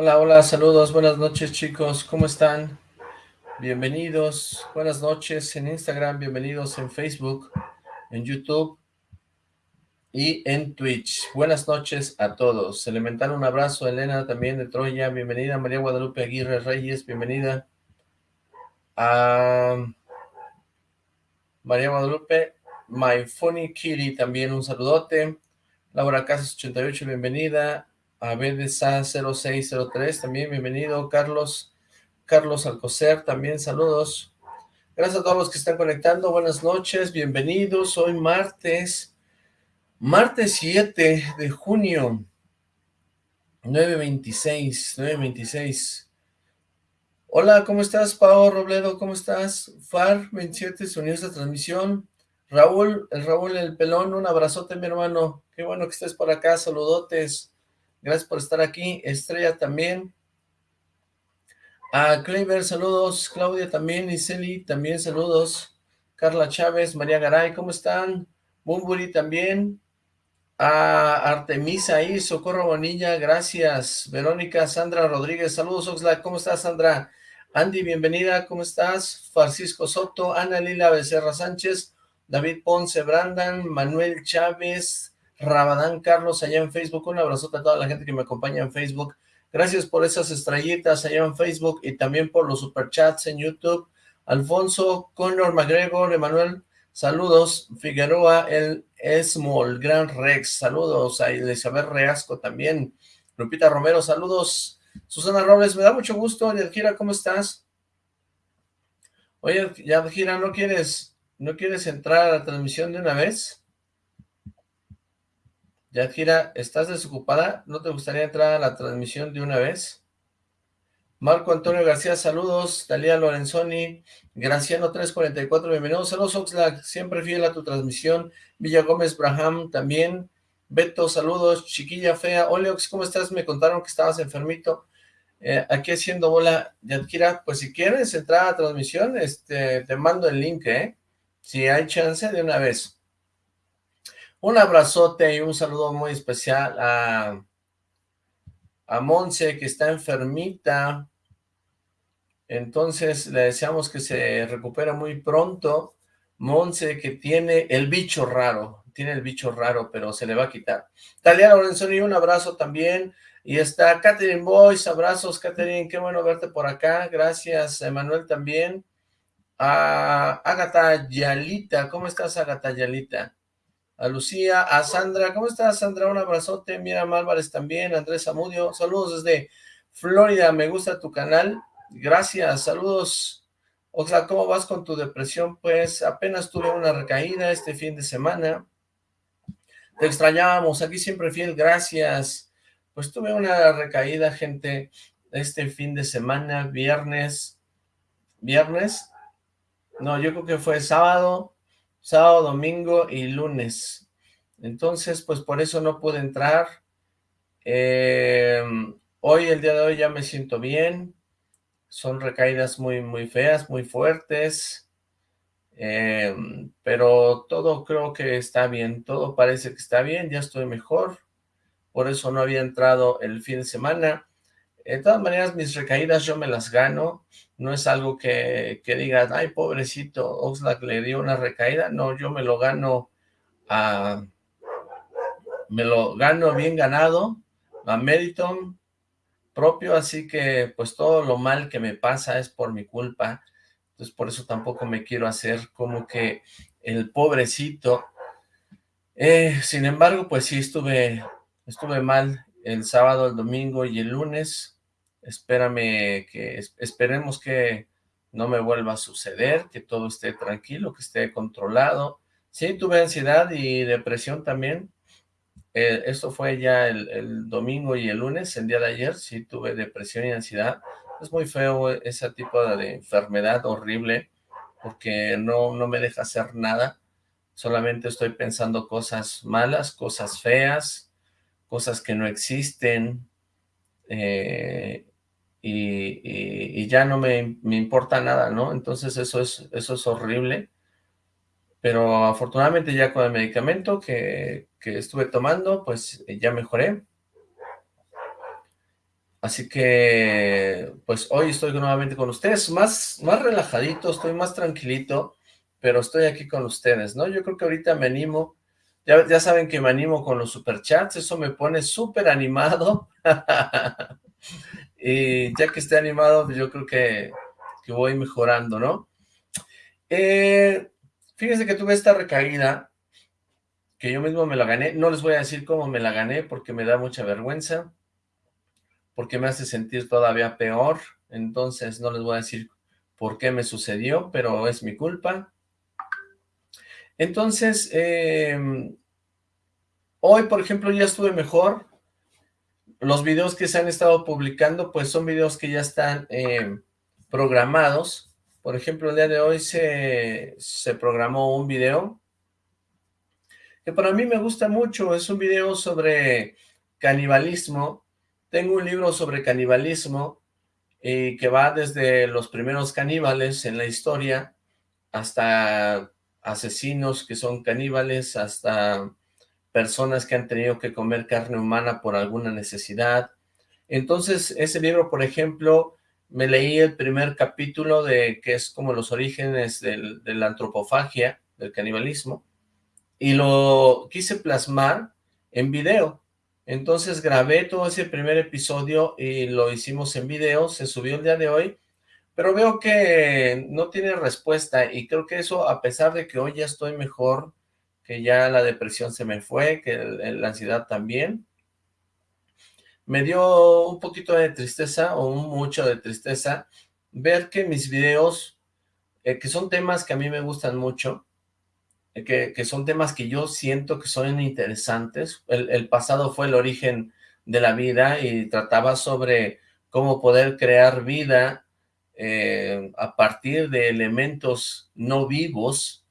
Hola, hola, saludos, buenas noches chicos, ¿cómo están? Bienvenidos, buenas noches en Instagram, bienvenidos en Facebook, en YouTube y en Twitch. Buenas noches a todos. Elemental, un abrazo. Elena también de Troya, bienvenida. María Guadalupe Aguirre Reyes, bienvenida. A María Guadalupe, My Funny Kitty, también un saludote. Laura Casas 88, bienvenida. A BDSA 0603, también bienvenido. Carlos, Carlos Alcocer, también saludos. Gracias a todos los que están conectando. Buenas noches, bienvenidos. Hoy martes Martes 7 de junio, 9.26, 9.26. Hola, ¿cómo estás, Pao Robledo? ¿Cómo estás? FAR 27 se unió a esta transmisión. Raúl, el Raúl el pelón, un abrazote, mi hermano. Qué bueno que estés por acá, saludotes. Gracias por estar aquí. Estrella también. A Kleiber, saludos. Claudia también. Iseli, también saludos. Carla Chávez, María Garay, ¿cómo están? Bumburi también a Artemisa y Socorro Bonilla, gracias. Verónica, Sandra Rodríguez, saludos Oxlack, ¿cómo estás Sandra? Andy, bienvenida, ¿cómo estás? Francisco Soto, Ana Lila Becerra Sánchez, David Ponce, Brandan, Manuel Chávez, Rabadán Carlos, allá en Facebook, un abrazote a toda la gente que me acompaña en Facebook, gracias por esas estrellitas allá en Facebook y también por los superchats en YouTube, Alfonso, Conor McGregor, Emanuel Saludos, Figueroa, el Esmol, Gran Rex, saludos. A Elizabeth Reasco también, Lupita Romero, saludos, Susana Robles, me da mucho gusto, Yadjira, ¿cómo estás? Oye, Yadjira, ¿no quieres, ¿no quieres entrar a la transmisión de una vez? Yadjira, ¿estás desocupada? ¿No te gustaría entrar a la transmisión de una vez? Marco Antonio García, saludos. Talía Lorenzoni, Graciano 344, bienvenidos. Saludos Oxlack, siempre fiel a tu transmisión. Villa Gómez Braham también. Beto, saludos. Chiquilla Fea. Oleox, ¿cómo estás? Me contaron que estabas enfermito. Eh, aquí haciendo bola de Adquira. Pues si quieres entrar a transmisión, este, te mando el link, ¿eh? Si hay chance de una vez. Un abrazote y un saludo muy especial a a Monse, que está enfermita. Entonces le deseamos que se recupere muy pronto. Monse, que tiene el bicho raro, tiene el bicho raro, pero se le va a quitar. Talia Lorenzoni, un abrazo también. Y está Catherine Boyce, abrazos Catherine, qué bueno verte por acá. Gracias, Emanuel también. A Agatha Yalita, ¿cómo estás Agatha Yalita? A Lucía, a Sandra, ¿cómo estás Sandra? Un abrazote, Mira Álvarez también, Andrés Amudio, saludos desde Florida, me gusta tu canal, gracias, saludos, Oxla, ¿cómo vas con tu depresión? Pues apenas tuve una recaída este fin de semana, te extrañábamos, aquí siempre fiel, gracias, pues tuve una recaída, gente, este fin de semana, viernes, viernes, no, yo creo que fue sábado, sábado, domingo y lunes. Entonces, pues por eso no pude entrar. Eh, hoy, el día de hoy, ya me siento bien. Son recaídas muy, muy feas, muy fuertes. Eh, pero todo creo que está bien, todo parece que está bien, ya estoy mejor. Por eso no había entrado el fin de semana. De todas maneras, mis recaídas yo me las gano, no es algo que, que digas, ay, pobrecito, Oxlack le dio una recaída, no, yo me lo gano a, me lo gano bien ganado, a mérito propio, así que pues todo lo mal que me pasa es por mi culpa, entonces por eso tampoco me quiero hacer como que el pobrecito, eh, sin embargo, pues sí estuve, estuve mal el sábado, el domingo y el lunes, espérame que, esperemos que no me vuelva a suceder, que todo esté tranquilo, que esté controlado. Sí, tuve ansiedad y depresión también. Eh, esto fue ya el, domingo y el lunes, el día de ayer, sí tuve depresión y ansiedad. Es muy feo ese tipo de enfermedad horrible, porque no, no me deja hacer nada. Solamente estoy pensando cosas malas, cosas feas, cosas que no existen, eh, y, ya no me, importa nada, ¿no? Entonces eso es, eso es horrible, pero afortunadamente ya con el medicamento que, que estuve tomando, pues ya mejoré. Así que, pues hoy estoy nuevamente con ustedes, más, más relajadito, estoy más tranquilito, pero estoy aquí con ustedes, ¿no? Yo creo que ahorita me animo, ya, saben que me animo con los superchats, eso me pone súper animado, y ya que esté animado, pues yo creo que, que voy mejorando, ¿no? Eh, fíjense que tuve esta recaída, que yo mismo me la gané, no les voy a decir cómo me la gané, porque me da mucha vergüenza, porque me hace sentir todavía peor, entonces no les voy a decir por qué me sucedió, pero es mi culpa. Entonces, em, hoy, por ejemplo, ya estuve mejor. Los videos que se han estado publicando, pues son videos que ya están em, programados. Por ejemplo, el día de hoy se, se programó un video que para mí me gusta mucho. Es un video sobre canibalismo tengo un libro sobre canibalismo y que va desde los primeros caníbales en la historia hasta asesinos que son caníbales, hasta personas que han tenido que comer carne humana por alguna necesidad. Entonces, ese libro, por ejemplo, me leí el primer capítulo de que es como los orígenes de la antropofagia, del canibalismo, y lo quise plasmar en video. Entonces grabé todo ese primer episodio y lo hicimos en video, se subió el día de hoy, pero veo que no tiene respuesta y creo que eso, a pesar de que hoy ya estoy mejor, que ya la depresión se me fue, que la ansiedad también, me dio un poquito de tristeza o mucho de tristeza ver que mis videos, eh, que son temas que a mí me gustan mucho, que, son temas que yo siento que son interesantes. El, pasado fue el origen de la vida y trataba sobre cómo poder crear vida eh, a partir de elementos no vivos.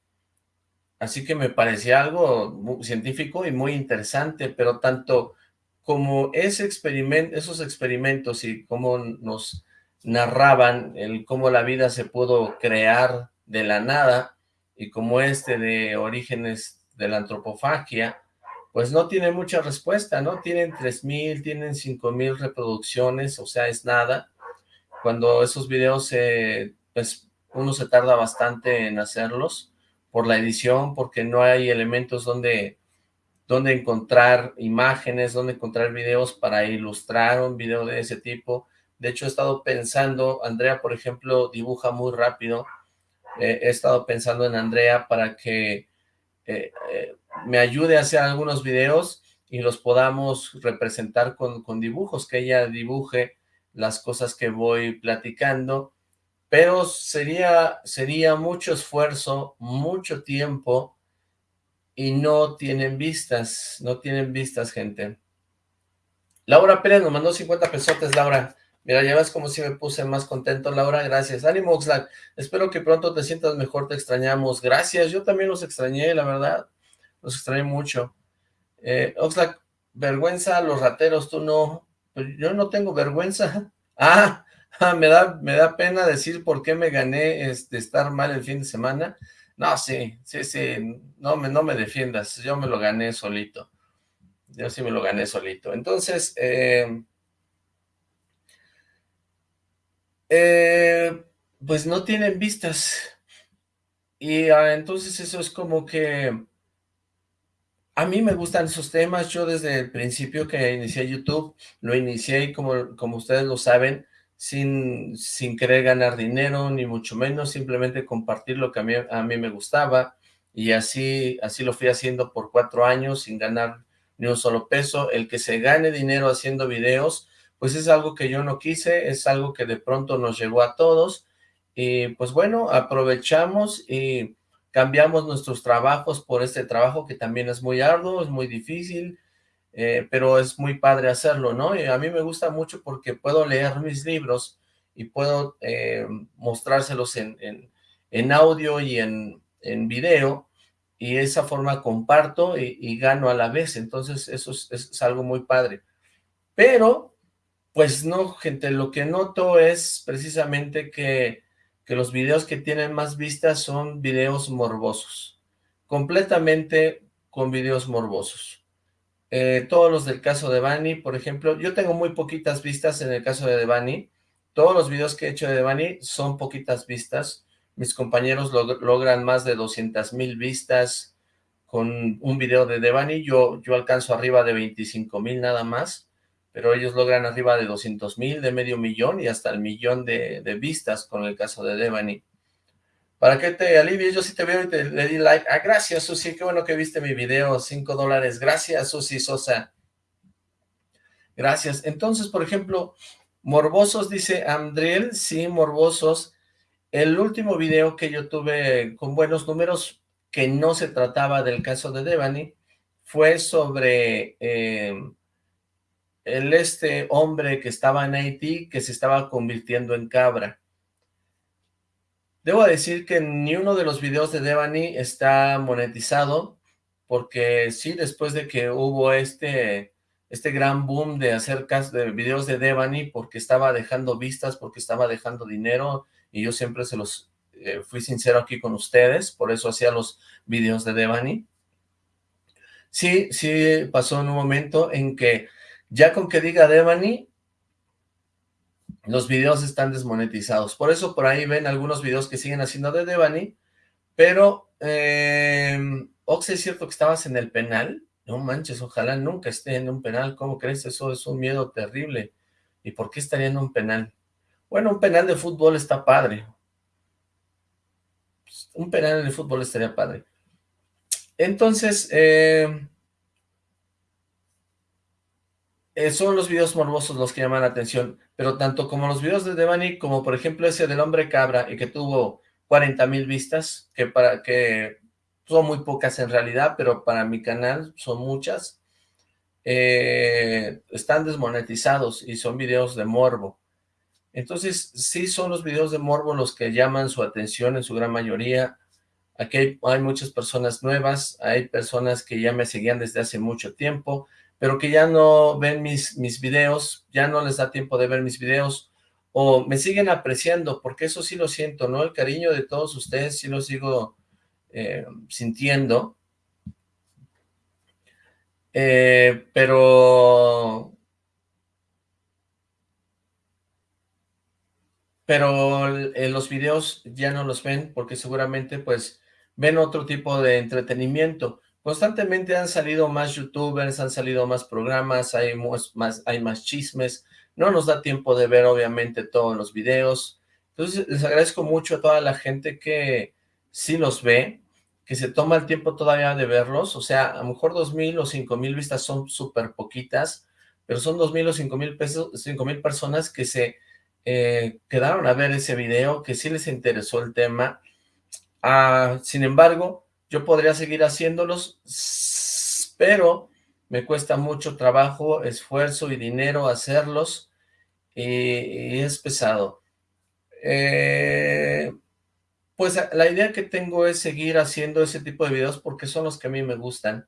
Así que me parecía algo científico y muy interesante, pero tanto como ese esos experimentos y cómo nos narraban el cómo la vida se pudo crear de la nada, y como este de orígenes de la antropofagia, pues no tiene mucha respuesta, ¿no? Tienen 3.000, tienen 5.000 reproducciones, o sea, es nada. Cuando esos videos, pues uno se tarda bastante en hacerlos por la edición, porque no hay elementos donde, donde encontrar imágenes, donde encontrar videos para ilustrar un video de ese tipo. De hecho, he estado pensando, Andrea, por ejemplo, dibuja muy rápido, he estado pensando en Andrea para que eh, eh, me ayude a hacer algunos videos y los podamos representar con, con, dibujos, que ella dibuje las cosas que voy platicando, pero sería, sería mucho esfuerzo, mucho tiempo, y no tienen vistas, no tienen vistas, gente. Laura Pérez nos mandó 50 pesotes, Laura. Mira, ya ves como si me puse más contento, Laura, gracias. Ánimo, Oxlack, espero que pronto te sientas mejor, te extrañamos. Gracias, yo también los extrañé, la verdad, los extrañé mucho. Eh, Oxlack, vergüenza, los rateros, tú no, yo no tengo vergüenza. Ah, ah, me da, me da pena decir por qué me gané este, estar mal el fin de semana. No, sí, sí, sí, no me, no me defiendas, yo me lo gané solito. Yo sí me lo gané solito. Entonces, eh, eh, pues no tienen vistas. Y ah, entonces eso es como que a mí me gustan esos temas. Yo desde el principio que inicié YouTube, lo inicié como, como ustedes lo saben, sin, sin querer ganar dinero, ni mucho menos, simplemente compartir lo que a mí, a mí me gustaba. Y así, así lo fui haciendo por cuatro años sin ganar ni un solo peso. El que se gane dinero haciendo videos, pues es algo que yo no quise, es algo que de pronto nos llegó a todos, y pues bueno, aprovechamos y cambiamos nuestros trabajos por este trabajo que también es muy arduo, es muy difícil, eh, pero es muy padre hacerlo, ¿no? Y a mí me gusta mucho porque puedo leer mis libros y puedo eh, mostrárselos en, en, audio y en, en video, y esa forma comparto y, gano a la vez, entonces eso es algo muy padre. Pero pues no, gente, lo que noto es precisamente que, que los videos que tienen más vistas son videos morbosos. Completamente con videos morbosos. eh, todos los del caso de Devani, por ejemplo, yo tengo muy poquitas vistas en el caso de Devani, todos los videos que he hecho de Devani son poquitas vistas, mis compañeros logran más de 200 mil vistas con un video de Devani, yo, yo alcanzo arriba de 25 mil nada más, pero ellos logran arriba de 200 mil, de medio millón y hasta el millón de, vistas con el caso de Devani. ¿Para qué te alivies? Yo sí te veo y te le di like. Ah, gracias, Susi. Qué bueno que viste mi video. Cinco dólares. Gracias, Susi Sosa. Gracias. Entonces, por ejemplo, Morbosos, dice Andriel. Sí, Morbosos. El último video que yo tuve con buenos números, que no se trataba del caso de Devani, fue sobre eh, el este hombre que estaba en Haití, que se estaba convirtiendo en cabra. Debo decir que ni uno de los videos de Devani está monetizado, porque sí, después de que hubo este, este gran boom de hacer de videos de Devani, porque estaba dejando vistas, porque estaba dejando dinero, y yo siempre se los eh, fui sincero aquí con ustedes, por eso hacía los videos de Devani. Sí, sí pasó en un momento en que ya con que diga Devani, los videos están desmonetizados. Por eso por ahí ven algunos videos que siguen haciendo de Devani, pero, eh, Ox, ¿es cierto que estabas en el penal? No manches, ojalá nunca esté en un penal, ¿cómo crees? Eso es un miedo terrible. ¿Y por qué estaría en un penal? Bueno, un penal de fútbol está padre. Un penal de fútbol estaría padre. Entonces, eh, eh, son los videos morbosos los que llaman la atención, pero tanto como los videos de Devani, como por ejemplo ese del hombre cabra, y que tuvo 40 mil vistas, que para que son muy pocas en realidad, pero para mi canal son muchas, eh, están desmonetizados y son videos de morbo. Entonces, sí son los videos de morbo los que llaman su atención en su gran mayoría. Aquí hay, hay muchas personas nuevas, hay personas que ya me seguían desde hace mucho tiempo, pero que ya no ven mis, mis videos, ya no les da tiempo de ver mis videos, o me siguen apreciando, porque eso sí lo siento, ¿no? El cariño de todos ustedes sí lo sigo eh, sintiendo, eh, pero... Pero en los videos ya no los ven porque seguramente pues ven otro tipo de entretenimiento. Constantemente han salido más youtubers, han salido más programas, hay más, chismes, no nos da tiempo de ver obviamente todos los videos, entonces les agradezco mucho a toda la gente que sí los ve, que se toma el tiempo todavía de verlos, o sea, a lo mejor dos mil o cinco mil vistas son súper poquitas, pero son dos mil o cinco mil pesos, cinco mil personas que se eh, quedaron a ver ese video, que sí les interesó el tema, ah, sin embargo, yo podría seguir haciéndolos, pero me cuesta mucho trabajo, esfuerzo y dinero hacerlos, y, es pesado. Eh, pues la idea que tengo es seguir haciendo ese tipo de videos porque son los que a mí me gustan.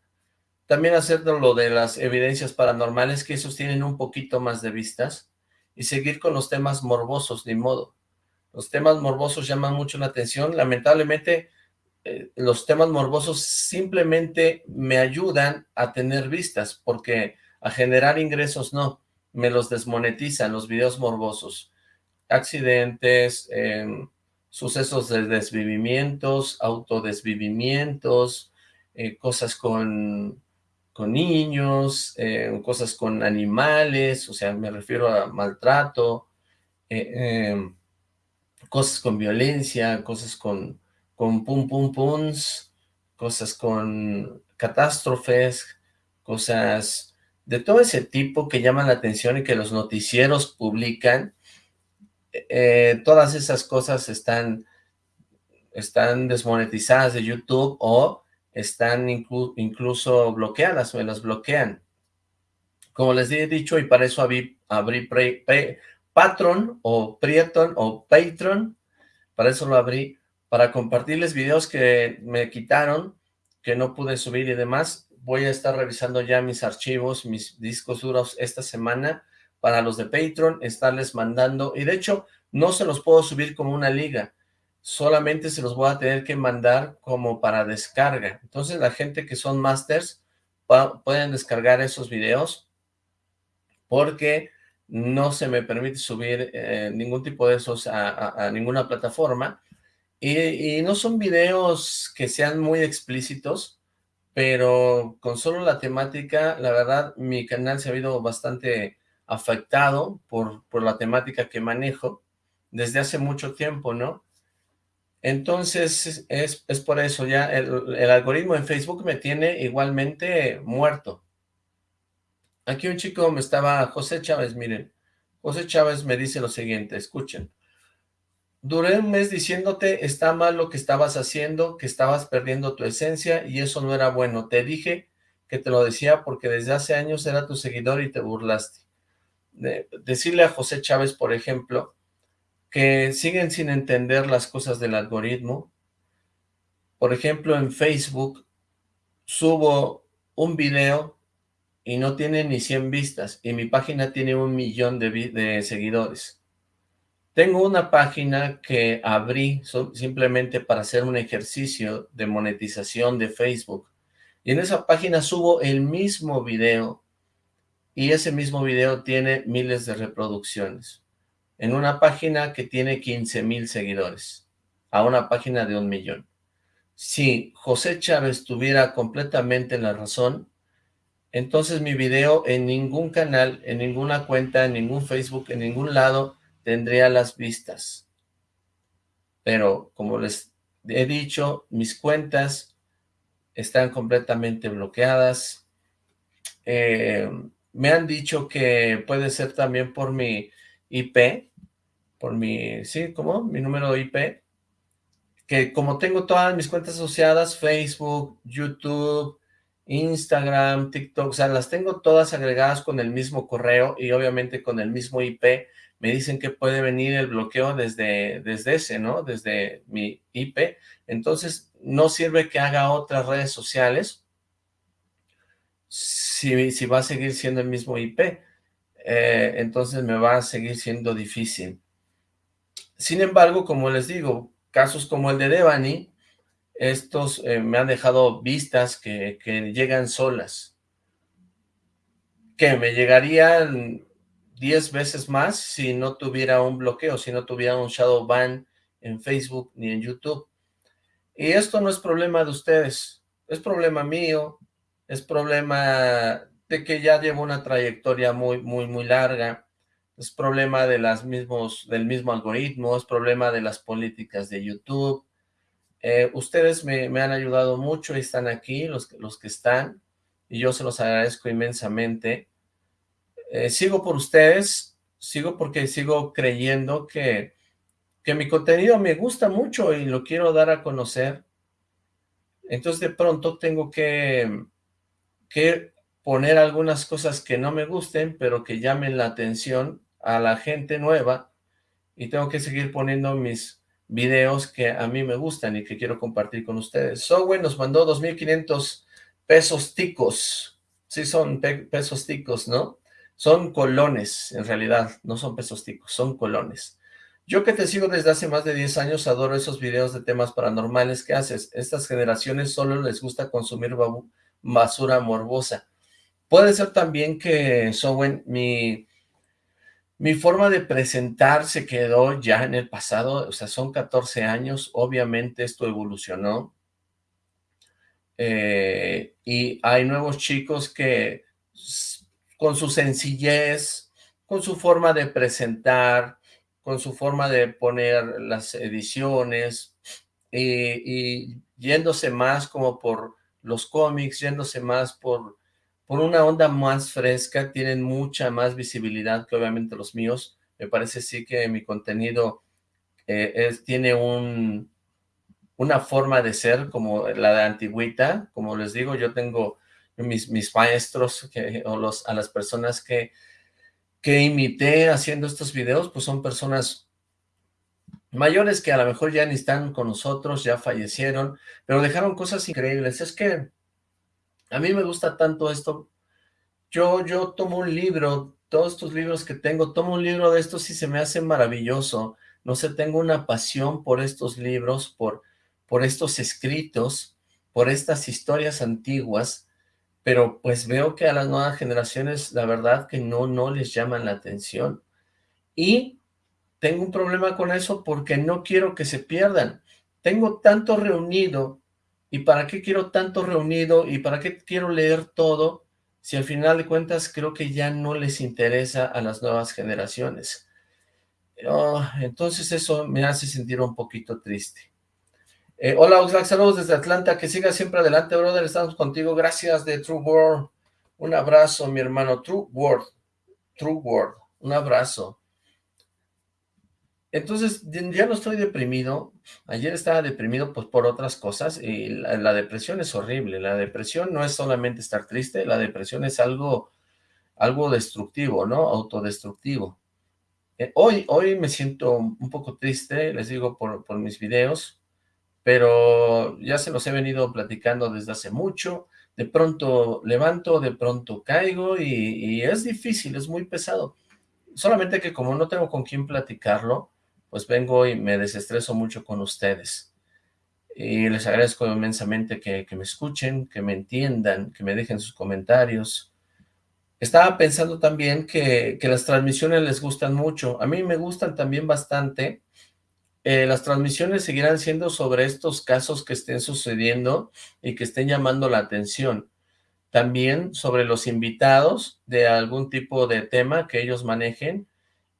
También hacer lo de las evidencias paranormales, que esos tienen un poquito más de vistas, y seguir con los temas morbosos, ni modo. Los temas morbosos llaman mucho la atención, lamentablemente eh, los temas morbosos simplemente me ayudan a tener vistas, porque a generar ingresos no, me los desmonetizan los videos morbosos. Accidentes, em, sucesos de desvivimientos, autodesvivimientos, eh, cosas con, con niños, em, cosas con animales, o sea, me refiero a maltrato, eh, em, cosas con violencia, cosas con con pum pum pums, cosas con catástrofes, cosas de todo ese tipo que llaman la atención y que los noticieros publican, eh, todas esas cosas están, están desmonetizadas de YouTube o están incluso bloqueadas, me las bloquean. Como les he dicho, y para eso abrí, abrí Patron o Prieton o Patreon, para eso lo abrí, para compartirles videos que me quitaron, que no pude subir y demás. Voy a estar revisando ya mis archivos, mis discos duros esta semana para los de Patreon, estarles mandando, y de hecho no se los puedo subir como una liga, solamente se los voy a tener que mandar como para descarga. Entonces la gente que son masters pueden descargar esos videos porque no se me permite subir eh, ningún tipo de esos a, ninguna plataforma y, no son videos que sean muy explícitos, pero con solo la temática, la verdad, mi canal se ha habido bastante afectado por, por la temática que manejo desde hace mucho tiempo, ¿no? Entonces, es, es por eso, ya el, el, algoritmo en Facebook me tiene igualmente muerto. Aquí un chico me estaba, José Chávez, miren, José Chávez me dice lo siguiente, escuchen. Duré un mes diciéndote, está mal lo que estabas haciendo, que estabas perdiendo tu esencia y eso no era bueno. Te dije que te lo decía porque desde hace años era tu seguidor y te burlaste. decirle a José Chávez, por ejemplo, que siguen sin entender las cosas del algoritmo. Por ejemplo, en Facebook subo un video y no tiene ni 100 vistas, y mi página tiene un millón de, de seguidores. Tengo una página que abrí simplemente para hacer un ejercicio de monetización de Facebook, y en esa página subo el mismo video, y ese mismo video tiene miles de reproducciones en una página que tiene 15 mil seguidores, a una página de un millón. Si José Chávez tuviera completamente la razón, entonces mi video en ningún canal, en ninguna cuenta, en ningún Facebook, en ningún lado, tendría las vistas. Pero, como les he dicho, mis cuentas están completamente bloqueadas. Eh, me han dicho que puede ser también por mi IP, por mi, sí, ¿cómo? Mi número IP, que como tengo todas mis cuentas asociadas, Facebook, YouTube, Instagram, TikTok, o sea, las tengo todas agregadas con el mismo correo y obviamente con el mismo IP, me dicen que puede venir el bloqueo desde, desde ese, ¿no? Desde mi IP, entonces no sirve que haga otras redes sociales si, si va a seguir siendo el mismo IP, eh, entonces me va a seguir siendo difícil. Sin embargo, como les digo, casos como el de Devani, estos eh, me han dejado vistas que, llegan solas, que me llegarían 10 veces más si no tuviera un bloqueo, si no tuviera un shadow ban en Facebook ni en YouTube. Y esto no es problema de ustedes, es problema mío, es problema de que ya llevo una trayectoria muy, muy, muy larga, es problema de las mismos, del mismo algoritmo, es problema de las políticas de YouTube. Eh, ustedes me, han ayudado mucho y están aquí, los, los que están, y yo se los agradezco inmensamente. Eh, sigo por ustedes, sigo porque sigo creyendo que, que mi contenido me gusta mucho y lo quiero dar a conocer. Entonces de pronto tengo que, que poner algunas cosas que no me gusten, pero que llamen la atención a la gente nueva y tengo que seguir poniendo mis videos que a mí me gustan y que quiero compartir con ustedes. Software nos mandó 2.500 pesos ticos. Sí son pesos ticos, ¿no? Son colones, en realidad, no son pesos ticos, son colones. Yo que te sigo desde hace más de 10 años, adoro esos videos de temas paranormales que haces. Estas generaciones solo les gusta consumir basura morbosa. Puede ser también que, Sowen, mi mi forma de presentar se quedó ya en el pasado, o sea, son 14 años, obviamente esto evolucionó. Eh, y hay nuevos chicos que con su sencillez, con su forma de presentar, con su forma de poner las ediciones, y, y yéndose más como por los cómics, yéndose más por por una onda más fresca, tienen mucha más visibilidad que obviamente los míos. Me parece sí que mi contenido eh, tiene un, una forma de ser como la de antigüita. Como les digo, yo tengo mis, maestros o los, a las personas que, que imité haciendo estos videos, pues son personas mayores que a lo mejor ya ni están con nosotros, ya fallecieron, pero dejaron cosas increíbles. Es que a mí me gusta tanto esto. Yo, yo tomo un libro, todos estos libros que tengo, tomo un libro de estos y se me hace maravilloso. No sé, tengo una pasión por estos libros, por, por estos escritos, por estas historias antiguas, pero pues veo que a las nuevas generaciones la verdad que no, no les llaman la atención. Y tengo un problema con eso porque no quiero que se pierdan. Tengo tanto reunido, ¿y para qué quiero tanto reunido? ¿Y para qué quiero leer todo? Si al final de cuentas creo que ya no les interesa a las nuevas generaciones. Entonces eso me hace sentir un poquito triste. Eh, hola Oxlack, saludos desde Atlanta, que siga siempre adelante, brother, estamos contigo, gracias de True World, un abrazo mi hermano, True World, True World, un abrazo. Entonces, ya no estoy deprimido, ayer estaba deprimido pues por otras cosas, y la, depresión es horrible, la depresión no es solamente estar triste, la depresión es algo, algo destructivo, ¿no? Autodestructivo. Eh, hoy, hoy me siento un poco triste, les digo, por, por mis videos, pero ya se los he venido platicando desde hace mucho, de pronto levanto, de pronto caigo y, es difícil, es muy pesado. Solamente que como no tengo con quién platicarlo, pues vengo y me desestreso mucho con ustedes. Y les agradezco inmensamente que, me escuchen, que me entiendan, que me dejen sus comentarios. Estaba pensando también que, las transmisiones les gustan mucho. A mí me gustan también bastante, eh, las transmisiones seguirán siendo sobre estos casos que estén sucediendo y que estén llamando la atención. También sobre los invitados de algún tipo de tema que ellos manejen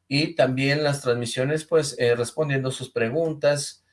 y también las transmisiones pues eh, respondiendo sus preguntas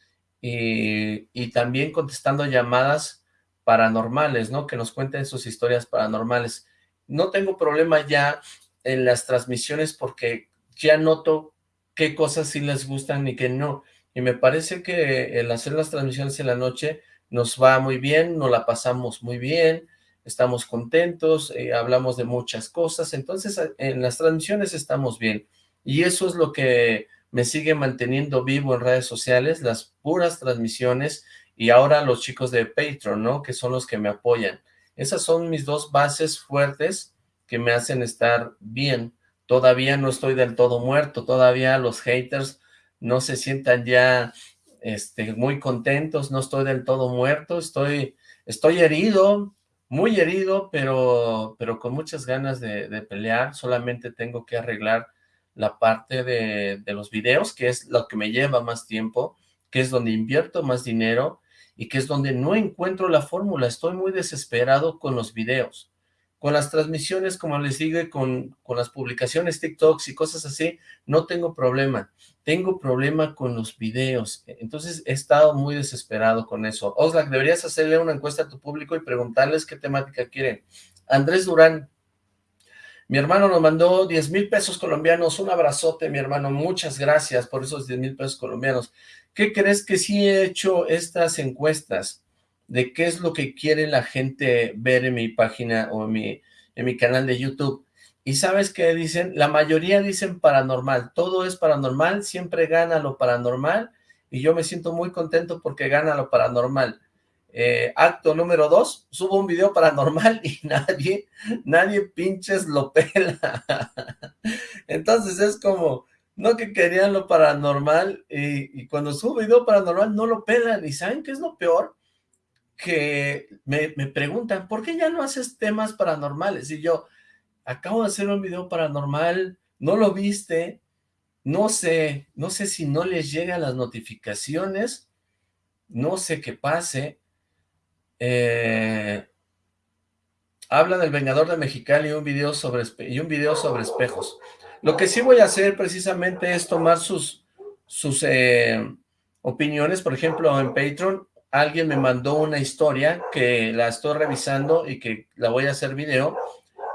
y, y, también contestando llamadas paranormales, ¿no? Que nos cuenten sus historias paranormales. No tengo problema ya en las transmisiones porque ya noto qué cosas sí les gustan y qué no y me parece que el hacer las transmisiones en la noche nos va muy bien, nos la pasamos muy bien, estamos contentos, eh, hablamos de muchas cosas, entonces en las transmisiones estamos bien, y eso es lo que me sigue manteniendo vivo en redes sociales, las puras transmisiones, y ahora los chicos de Patreon, ¿no? Que son los que me apoyan. Esas son mis dos bases fuertes que me hacen estar bien. Todavía no estoy del todo muerto, todavía los haters no se sientan ya este, muy contentos, no estoy del todo muerto, estoy, estoy herido, muy herido, pero, pero con muchas ganas de, pelear, solamente tengo que arreglar la parte de, de, los videos, que es lo que me lleva más tiempo, que es donde invierto más dinero y que es donde no encuentro la fórmula, estoy muy desesperado con los videos. Con las transmisiones, como les digo, con, con las publicaciones TikToks y cosas así, no tengo problema. Tengo problema con los videos. Entonces he estado muy desesperado con eso. Oxlack, deberías hacerle una encuesta a tu público y preguntarles qué temática quieren. Andrés Durán, mi hermano nos mandó 10 mil pesos colombianos. Un abrazote, mi hermano. Muchas gracias por esos 10 mil pesos colombianos. ¿Qué crees que sí he hecho estas encuestas? De qué es lo que quiere la gente ver en mi página o en mi, en mi canal de YouTube. Y ¿sabes qué dicen? La mayoría dicen paranormal. Todo es paranormal, siempre gana lo paranormal. Y yo me siento muy contento porque gana lo paranormal. Eh, acto número dos, subo un video paranormal y nadie, nadie pinches lo pela. Entonces es como, no que querían lo paranormal y, y cuando subo video paranormal no lo pelan. ¿Y saben qué es lo peor? Que me, preguntan, ¿por qué ya no haces temas paranormales? Y yo, acabo de hacer un video paranormal, ¿no lo viste? No sé, no sé si no les llegan las notificaciones, no sé qué pase. Eh, habla del Vengador de Mexicali y un video sobre, y un video sobre espejos. Lo que sí voy a hacer precisamente es tomar sus, sus eh, opiniones, por ejemplo, en Patreon, alguien me mandó una historia que la estoy revisando y que la voy a hacer video,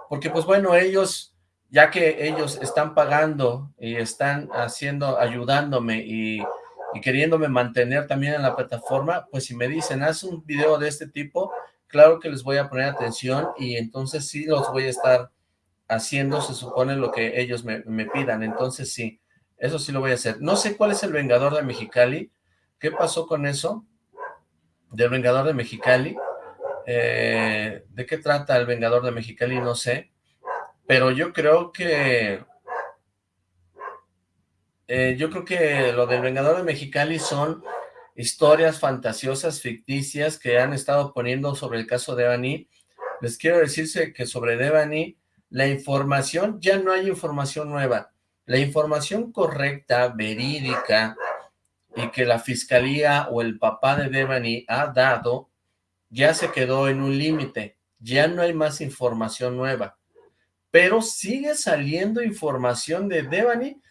porque pues bueno, ellos, ya que ellos están pagando y están haciendo, ayudándome y, queriéndome mantener también en la plataforma, pues si me dicen, haz un video de este tipo, claro que les voy a poner atención y entonces sí los voy a estar haciendo, se supone, lo que ellos me, me pidan, entonces sí, eso sí lo voy a hacer. No sé cuál es el Vengador de Mexicali, ¿qué pasó con eso? Del Vengador de Mexicali. Eh, ¿De qué trata el Vengador de Mexicali? No sé. Pero yo creo que... Eh, yo creo que lo del Vengador de Mexicali son historias fantasiosas, ficticias, que han estado poniendo sobre el caso de Annie, les quiero decirse que sobre Devani, la información, ya no hay información nueva. La información correcta, verídica, y que la fiscalía o el papá de Devani ha dado, ya se quedó en un límite. Ya no hay más información nueva. Pero sigue saliendo información de Devani.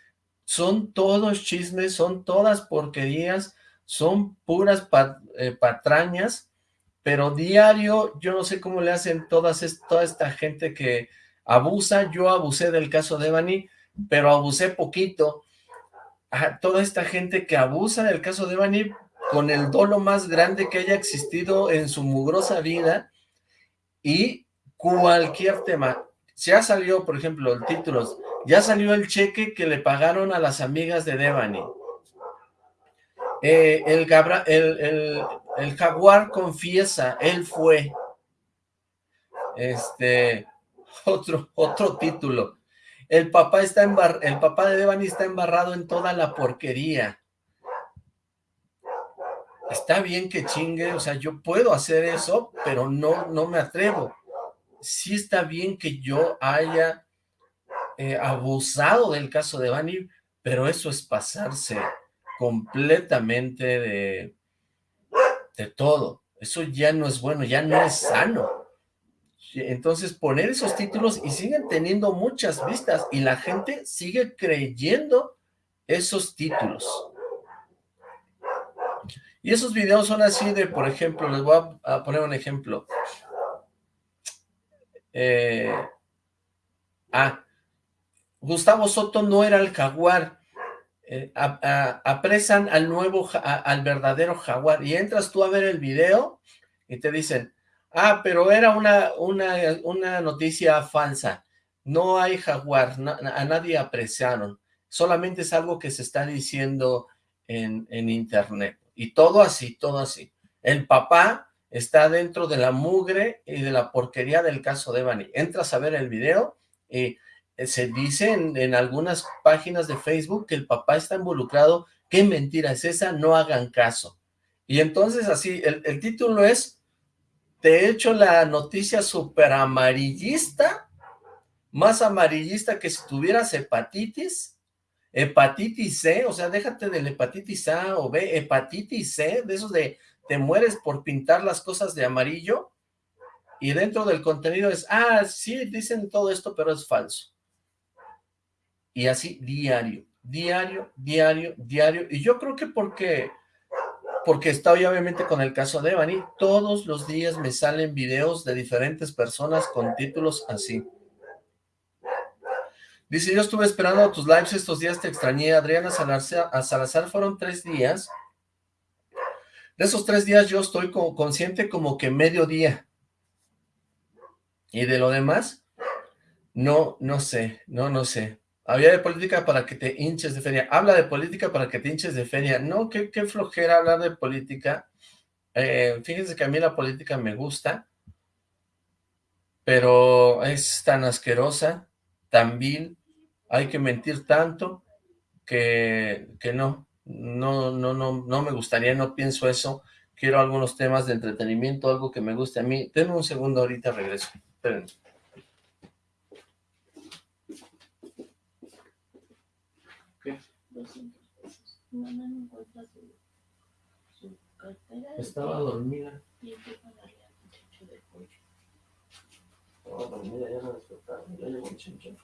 Son todos chismes, son todas porquerías, son puras eh, patrañas, pero diario, yo no sé cómo le hacen todas toda esta gente que abusa, yo abusé del caso de Devani, pero abusé poquito, a toda esta gente que abusa del caso de Devani con el dolo más grande que haya existido en su mugrosa vida, y cualquier tema, ya salió, por ejemplo, el título, ya salió el cheque que le pagaron a las amigas de Devani, eh, el, el, jaguar confiesa, él fue. Este, otro, otro título. El papá está el papá de Devani está embarrado en toda la porquería. Está bien que chingue, o sea, yo puedo hacer eso, pero no, no me atrevo. Sí está bien que yo haya eh, abusado del caso de Devani, pero eso es pasarse completamente de, de todo. Eso ya no es bueno, ya no es sano. Entonces poner esos títulos y siguen teniendo muchas vistas y la gente sigue creyendo esos títulos. Y esos videos son así de, por ejemplo, les voy a, poner un ejemplo. Eh, ah, Gustavo Soto no era el jaguar, eh, apresan al nuevo, al verdadero jaguar, y entras tú a ver el video, y te dicen, ah, pero era una, una, una noticia falsa, no hay jaguar, a nadie apresaron, solamente es algo que se está diciendo en, en internet, y todo así, todo así. El papá está dentro de la mugre y de la porquería del caso de Bani. Entras a ver el video y eh, se dice en, algunas páginas de Facebook que el papá está involucrado, qué mentira es esa, no hagan caso. Y entonces así, el, título es, he hecho la noticia súper amarillista, más amarillista que si tuvieras hepatitis, hepatitis C, o sea, déjate del hepatitis A o B, hepatitis C, de esos de te mueres por pintar las cosas de amarillo, y dentro del contenido es, ah, sí, dicen todo esto, pero es falso. Y así diario, diario, diario, diario. Y yo creo que porque, porque estoy obviamente con el caso de Evany, todos los días me salen videos de diferentes personas con títulos así. Dice, yo estuve esperando tus lives estos días, te extrañé. Adriana Salazar, a Salazar fueron tres días. De esos tres días yo estoy como consciente como que medio día. Y de lo demás, no, no sé, no, no sé. Había de política para que te hinches de feria. Habla de política para que te hinches de feria. No, qué, flojera hablar de política. Eh, fíjense que a mí la política me gusta, pero es tan asquerosa, tan vil, hay que mentir tanto que, que no, no, no, no, no me gustaría, no pienso eso. Quiero algunos temas de entretenimiento, algo que me guste a mí. Denme un segundo, ahorita regreso. Esperen. Mamá no encuentra su, su cartera. Estaba dormida. Y hay que pagarle al muchacho de pollo. Estaba dormida, ya la despertaron. Ya llegó el chinchón.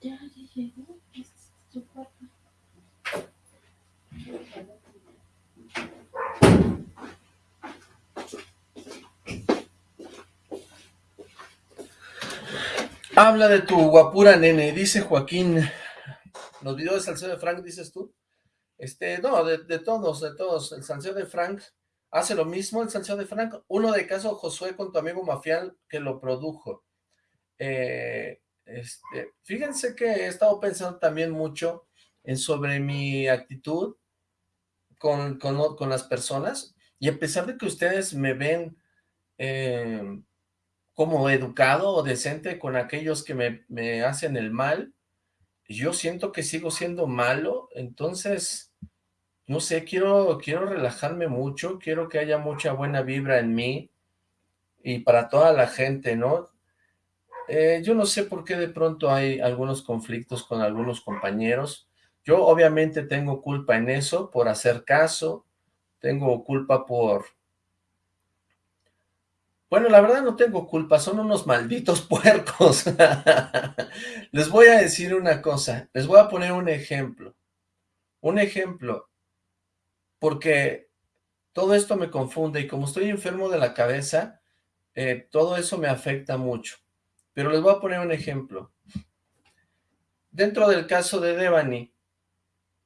Ya, ya llegó. Es su cuarto. Habla de tu guapura, nene, dice Joaquín. Los videos de Salcedo de Frank, dices tú. Este, no, de, todos, de todos. El Salcedo de Frank hace lo mismo, el Salcedo de Frank. Uno de caso, Josué con tu amigo Mafial, que lo produjo. Eh, este, fíjense que he estado pensando también mucho en sobre mi actitud con, con, las personas, y a pesar de que ustedes me ven eh, como educado o decente con aquellos que me, me hacen el mal, yo siento que sigo siendo malo, entonces no sé, quiero, quiero relajarme mucho, quiero que haya mucha buena vibra en mí y para toda la gente, ¿no? eh, yo no sé por qué de pronto hay algunos conflictos con algunos compañeros. Yo obviamente tengo culpa en eso, por hacer caso, tengo culpa por... Bueno, la verdad no tengo culpa, son unos malditos puercos. les voy a decir una cosa, les voy a poner un ejemplo. Un ejemplo, porque todo esto me confunde y como estoy enfermo de la cabeza, eh, todo eso me afecta mucho. Pero les voy a poner un ejemplo. Dentro del caso de Devani,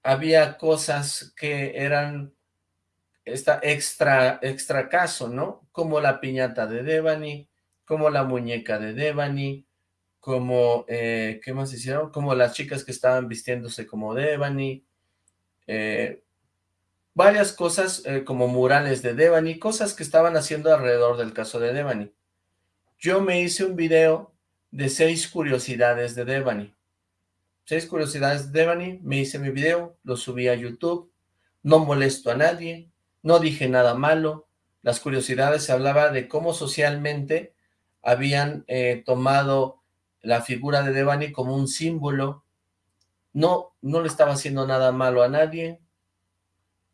había cosas que eran esta extra, extra caso, ¿no? Como la piñata de Devani, como la muñeca de Devani, como, eh, ¿qué más hicieron? Como las chicas que estaban vistiéndose como Devani, eh, varias cosas eh, como murales de Devani, cosas que estaban haciendo alrededor del caso de Devani. Yo me hice un video de seis curiosidades de Devani. Seis curiosidades de Devani, me hice mi video, lo subí a YouTube, no molesto a nadie, no dije nada malo, las curiosidades se hablaba de cómo socialmente habían eh, tomado la figura de Devani como un símbolo, no, no le estaba haciendo nada malo a nadie,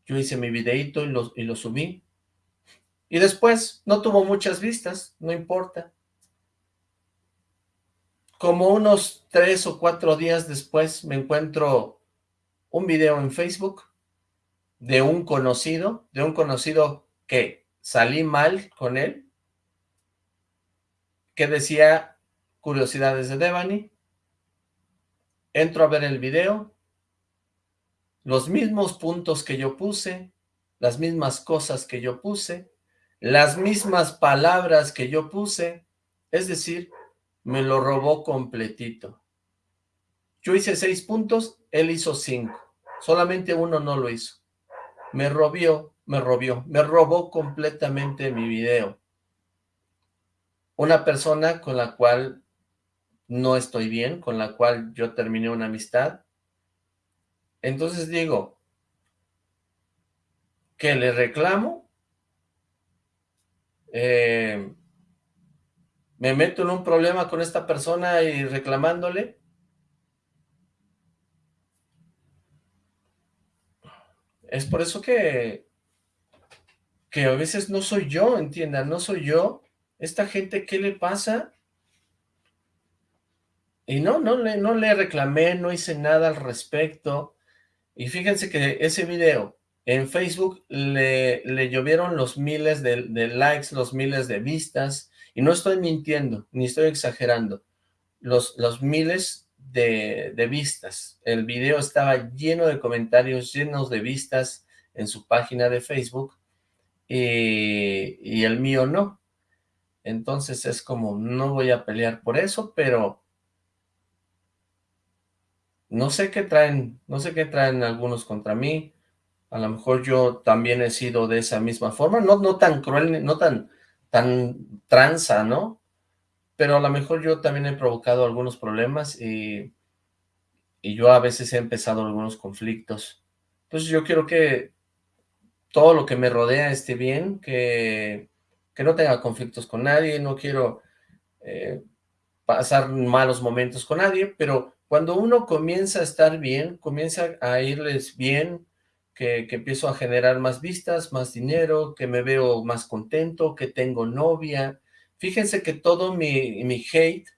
yo hice mi videito y lo, y lo subí, y después no tuvo muchas vistas, no importa, como unos tres o cuatro días después me encuentro un video en Facebook de un conocido, de un conocido que salí mal con él, que decía curiosidades de Devani, entro a ver el video, los mismos puntos que yo puse, las mismas cosas que yo puse, las mismas palabras que yo puse, es decir, me lo robó completito. Yo hice seis puntos, él hizo cinco. Solamente uno no lo hizo. Me robió, me robió, me robó completamente mi video. Una persona con la cual no estoy bien, con la cual yo terminé una amistad. Entonces digo, que le reclamo, eh, me meto en un problema con esta persona y reclamándole, es por eso que, que a veces no soy yo, entiendan, no soy yo, esta gente, ¿qué le pasa? Y no, no le, no le reclamé, no hice nada al respecto, y fíjense que ese video en Facebook le, le llovieron los miles de, de likes, los miles de vistas, y no estoy mintiendo, ni estoy exagerando. Los, los miles de, vistas. El video estaba lleno de comentarios, llenos de vistas en su página de Facebook. Y, y el mío no. Entonces es como, no voy a pelear por eso, pero no sé qué traen, no sé qué traen algunos contra mí, a lo mejor yo también he sido de esa misma forma, no, no tan cruel, no tan, tan tranza, ¿no? Pero a lo mejor yo también he provocado algunos problemas y, y yo a veces he empezado algunos conflictos. Entonces yo quiero que todo lo que me rodea esté bien, que, que no tenga conflictos con nadie, no quiero eh, pasar malos momentos con nadie, pero cuando uno comienza a estar bien, comienza a irles bien, que, empiezo a generar más vistas, más dinero, que me veo más contento, que tengo novia. Fíjense que todo mi, hate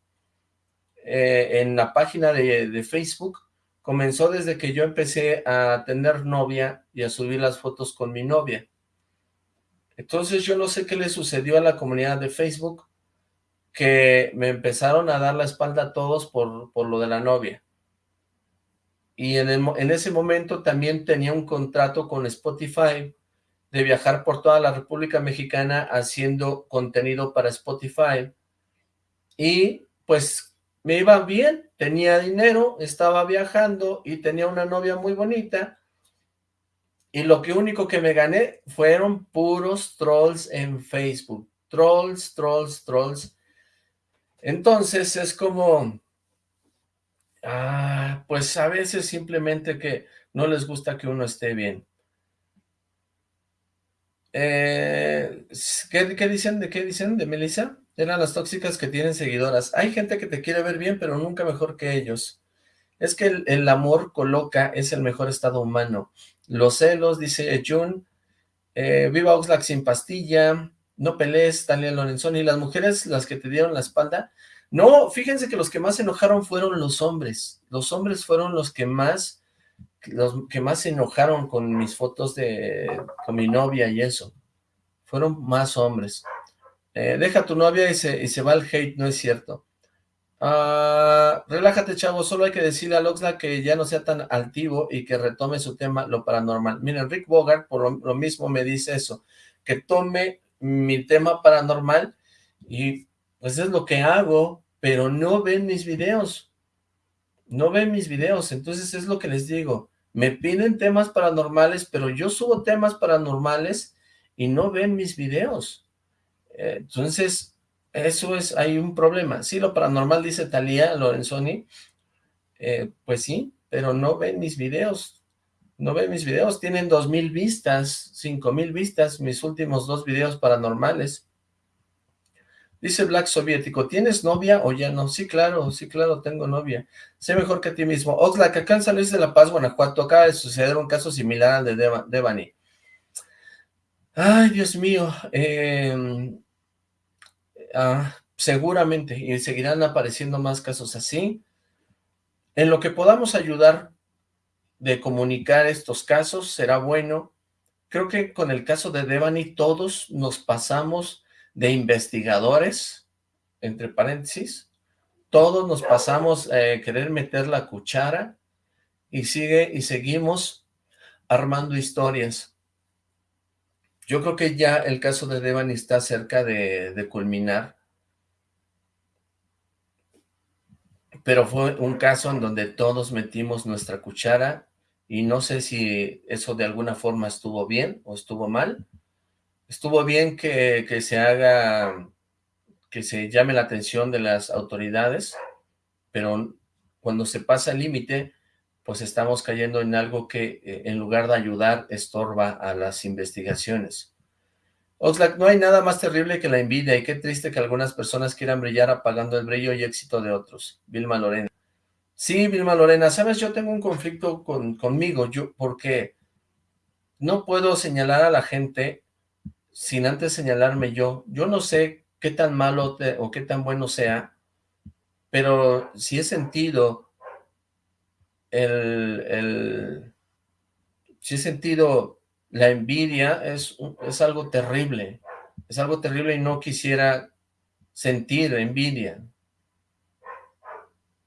eh, en la página de, Facebook comenzó desde que yo empecé a tener novia y a subir las fotos con mi novia. Entonces yo no sé qué le sucedió a la comunidad de Facebook, que me empezaron a dar la espalda a todos por, por lo de la novia y en, ese momento también tenía un contrato con Spotify de viajar por toda la República Mexicana haciendo contenido para Spotify y pues me iba bien, tenía dinero, estaba viajando y tenía una novia muy bonita y lo que único que me gané fueron puros trolls en Facebook, trolls, trolls, trolls. Entonces es como, Ah, pues a veces simplemente que no les gusta que uno esté bien. Eh, ¿qué, dicen? ¿De qué dicen de Melissa? Eran las tóxicas que tienen seguidoras. Hay gente que te quiere ver bien, pero nunca mejor que ellos. Es que el, amor coloca, es el mejor estado humano. Los celos, dice Jun. Eh, viva Oxlack sin pastilla. No pelees, Talia Lorenzoni. Las mujeres, las que te dieron la espalda. No, fíjense que los que más se enojaron fueron los hombres. Los hombres fueron los que más, los que más se enojaron con mis fotos de, con mi novia y eso. Fueron más hombres. Eh, deja tu novia y se, y se va el hate, no es cierto. Ah, relájate, chavo, solo hay que decirle a Loxla que ya no sea tan altivo y que retome su tema, lo paranormal. Miren, Rick Bogart por lo, mismo me dice eso, que tome mi tema paranormal y pues es lo que hago, pero no ven mis videos. No ven mis videos, entonces es lo que les digo. Me piden temas paranormales, pero yo subo temas paranormales y no ven mis videos. Entonces, eso es, hay un problema. Sí, lo paranormal dice Talía Lorenzoni, eh, pues sí, pero no ven mis videos, no ven mis videos, tienen dos mil vistas, cinco mil vistas, mis últimos dos videos paranormales. Dice Black Soviético, ¿tienes novia o ya no? Sí, claro, sí, claro, tengo novia. Sé mejor que a ti mismo. Oxlack, acá en San Luis de la Paz, Guanajuato, acaba de suceder un caso similar al de Devani. Ay, Dios mío, eh, Ah, seguramente, y seguirán apareciendo más casos así. En lo que podamos ayudar de comunicar estos casos, será bueno. Creo que con el caso de Devani todos nos pasamos de investigadores, entre paréntesis, todos nos pasamos a eh, querer meter la cuchara y sigue y seguimos armando historias. Yo creo que ya el caso de Devani está cerca de, culminar. Pero fue un caso en donde todos metimos nuestra cuchara y no sé si eso de alguna forma estuvo bien o estuvo mal. Estuvo bien que, que se haga, que se llame la atención de las autoridades, pero cuando se pasa el límite, pues estamos cayendo en algo que eh, en lugar de ayudar, estorba a las investigaciones. Oxlack, no hay nada más terrible que la envidia y qué triste que algunas personas quieran brillar apagando el brillo y éxito de otros. Vilma Lorena. Sí, Vilma Lorena, sabes, yo tengo un conflicto con, conmigo, yo, porque no puedo señalar a la gente sin antes señalarme yo. Yo no sé qué tan malo o qué tan bueno sea, pero si he sentido el, si he sentido la envidia, es, es algo terrible, es algo terrible y no quisiera sentir envidia,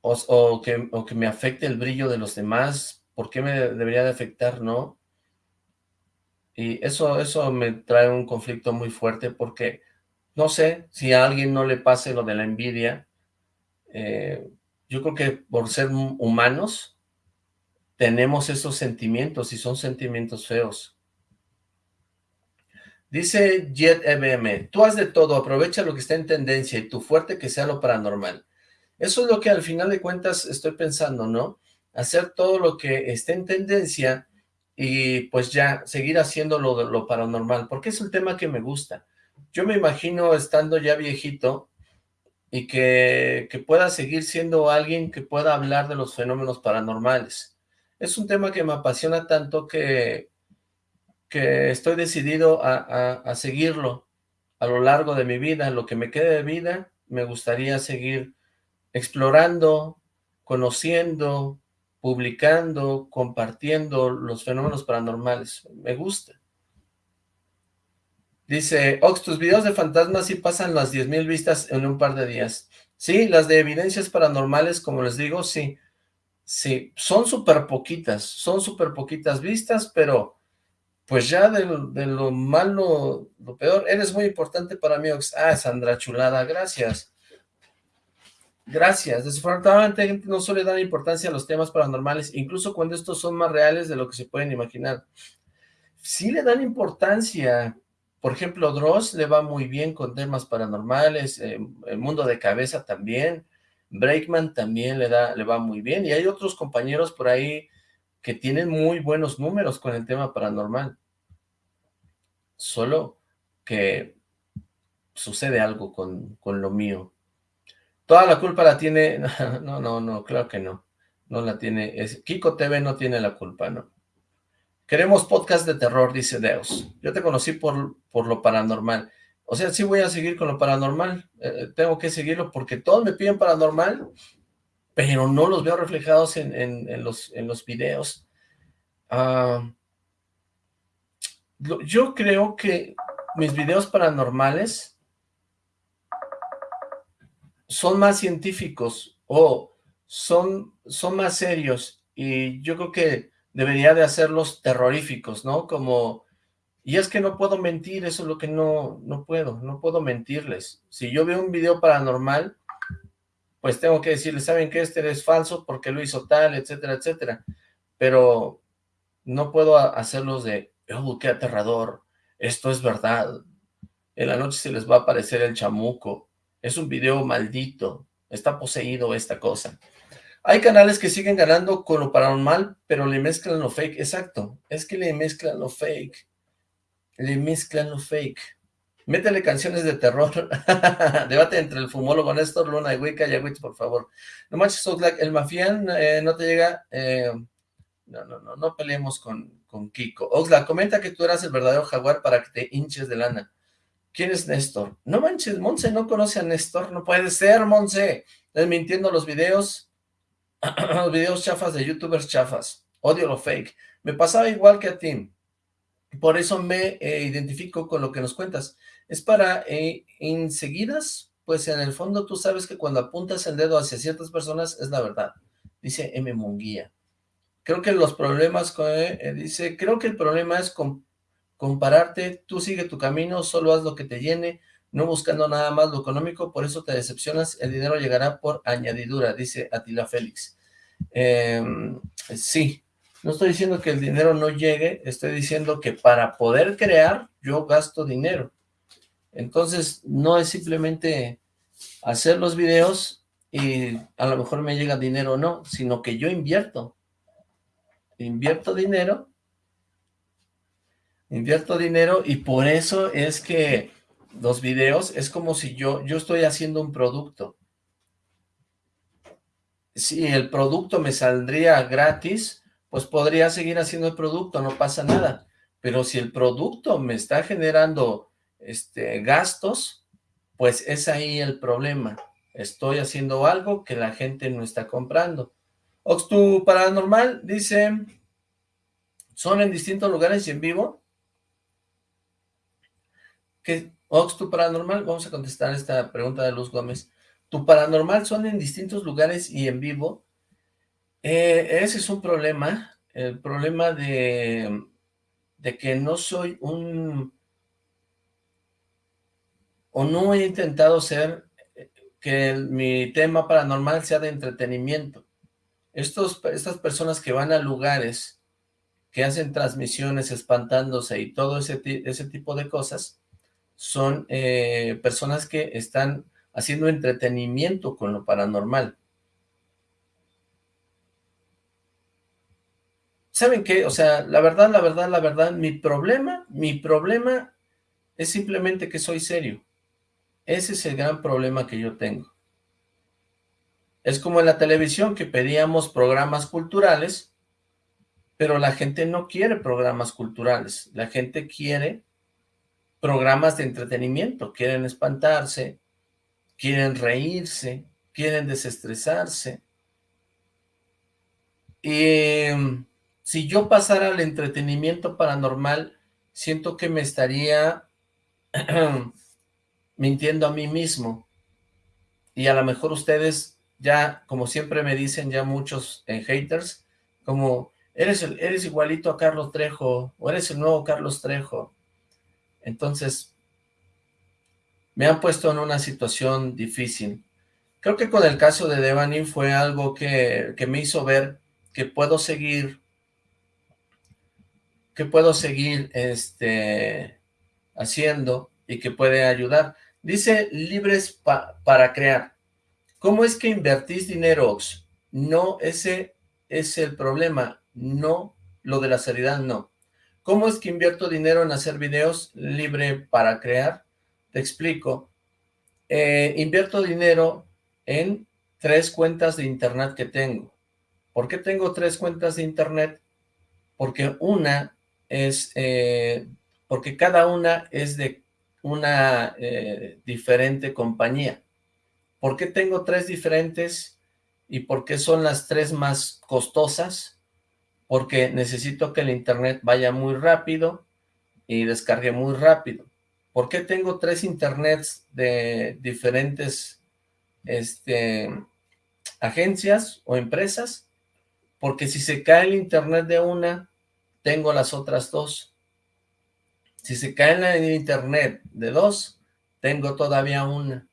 o, que, o que me afecte el brillo de los demás, ¿por qué me debería de afectar, no? Y eso, eso me trae un conflicto muy fuerte porque no sé si a alguien no le pase lo de la envidia. Eh, yo creo que por ser humanos, tenemos esos sentimientos y son sentimientos feos. Dice Jet EBM, tú haz de todo, aprovecha lo que está en tendencia y tu fuerte que sea lo paranormal. Eso es lo que al final de cuentas estoy pensando, ¿no? Hacer todo lo que esté en tendencia y pues ya seguir haciendo lo, lo paranormal, porque es un tema que me gusta. Yo me imagino estando ya viejito y que, que pueda seguir siendo alguien que pueda hablar de los fenómenos paranormales es un tema que me apasiona tanto que, que estoy decidido a, seguirlo a lo largo de mi vida, lo que me quede de vida, me gustaría seguir explorando, conociendo, publicando, compartiendo los fenómenos paranormales. Me gusta. Dice, Ox, tus videos de fantasmas sí pasan las 10.000 vistas en un par de días. Sí, las de evidencias paranormales, como les digo, sí. Sí, son súper poquitas, son súper poquitas vistas, pero pues ya de, lo malo, lo peor, eres muy importante para mí. Ah, Sandra Chulada, gracias. Gracias. Desafortunadamente gente no suele dar importancia a los temas paranormales, incluso cuando estos son más reales de lo que se pueden imaginar. Sí le dan importancia. Por ejemplo, Dross le va muy bien con temas paranormales, eh, el mundo de cabeza también. Breakman también le, da, le va muy bien, y hay otros compañeros por ahí que tienen muy buenos números con el tema paranormal. Solo que sucede algo con, con lo mío. Toda la culpa la tiene... No, no, no, claro que no. No la tiene... Es, Kiko TV no tiene la culpa, no. Queremos podcast de terror, dice Deus. Yo te conocí por, por lo paranormal. O sea, sí voy a seguir con lo paranormal. Eh, tengo que seguirlo porque todos me piden paranormal, pero no los veo reflejados en, en, los, en los videos. Ah, yo creo que mis videos paranormales son más científicos o son, son más serios y yo creo que debería de hacerlos terroríficos, ¿no? Como, y es que no puedo mentir, eso es lo que no, no puedo, no puedo mentirles. Si yo veo un video paranormal, pues tengo que decirles, ¿saben que Este es falso porque lo hizo tal, etcétera, etcétera. Pero no puedo hacerlos de, oh, qué aterrador, esto es verdad. En la noche se les va a aparecer el chamuco. Es un video maldito. Está poseído esta cosa. Hay canales que siguen ganando con lo paranormal, pero le mezclan lo fake. Exacto. Es que le mezclan lo fake. Le mezclan lo fake. Métele canciones de terror. Debate entre el fumólogo Néstor, Luna y Wicca y Agüiz, por favor. No manches, el mafián eh, no te llega... Eh, no, no, no, no peleemos con, con Kiko. Oxla, comenta que tú eras el verdadero jaguar para que te hinches de lana. ¿Quién es Néstor? No manches, Monse no conoce a Néstor. No puede ser, Monse. Estás mintiendo los videos. los videos chafas de youtubers chafas. Odio lo fake. Me pasaba igual que a ti. Por eso me eh, identifico con lo que nos cuentas. Es para eh, enseguidas, pues en el fondo tú sabes que cuando apuntas el dedo hacia ciertas personas es la verdad. Dice M. Munguía. Creo que los problemas, eh, dice, creo que el problema es compararte, tú sigue tu camino, solo haz lo que te llene, no buscando nada más lo económico, por eso te decepcionas, el dinero llegará por añadidura, dice Atila Félix. Em, sí, no estoy diciendo que el dinero no llegue, estoy diciendo que para poder crear, yo gasto dinero. Entonces, no es simplemente hacer los videos y a lo mejor me llega dinero o no, sino que yo invierto invierto dinero, invierto dinero y por eso es que los videos es como si yo, yo estoy haciendo un producto. Si el producto me saldría gratis, pues podría seguir haciendo el producto, no pasa nada. Pero si el producto me está generando este, gastos, pues es ahí el problema. Estoy haciendo algo que la gente no está comprando. Oxtu Paranormal dice, ¿son en distintos lugares y en vivo? ¿Qué? Oxtu Paranormal, vamos a contestar esta pregunta de Luz Gómez. ¿Tu Paranormal son en distintos lugares y en vivo? Eh, ese es un problema, el problema de, de que no soy un... o no he intentado ser que mi tema paranormal sea de entretenimiento estos, estas personas que van a lugares, que hacen transmisiones espantándose y todo ese, ese tipo de cosas, son eh, personas que están haciendo entretenimiento con lo paranormal. ¿Saben qué? O sea, la verdad, la verdad, la verdad, mi problema, mi problema es simplemente que soy serio. Ese es el gran problema que yo tengo. Es como en la televisión que pedíamos programas culturales, pero la gente no quiere programas culturales, la gente quiere programas de entretenimiento, quieren espantarse, quieren reírse, quieren desestresarse. Y em, si yo pasara al entretenimiento paranormal, siento que me estaría mintiendo a mí mismo. Y a lo mejor ustedes ya, como siempre me dicen ya muchos en eh, haters, como, eres, el, eres igualito a Carlos Trejo, o eres el nuevo Carlos Trejo. Entonces, me han puesto en una situación difícil. Creo que con el caso de Devani fue algo que, que me hizo ver que puedo seguir, que puedo seguir este, haciendo y que puede ayudar. Dice libres para crear. ¿Cómo es que invertís dinero, Ox? No, ese es el problema, no, lo de la seriedad no. ¿Cómo es que invierto dinero en hacer videos libre para crear? Te explico. Eh, invierto dinero en tres cuentas de internet que tengo. ¿Por qué tengo tres cuentas de internet? Porque una es, eh, porque cada una es de una eh, diferente compañía. ¿Por qué tengo tres diferentes y por qué son las tres más costosas? Porque necesito que el internet vaya muy rápido y descargue muy rápido. ¿Por qué tengo tres internets de diferentes este, agencias o empresas? Porque si se cae el internet de una, tengo las otras dos. Si se cae el internet de dos, tengo todavía una.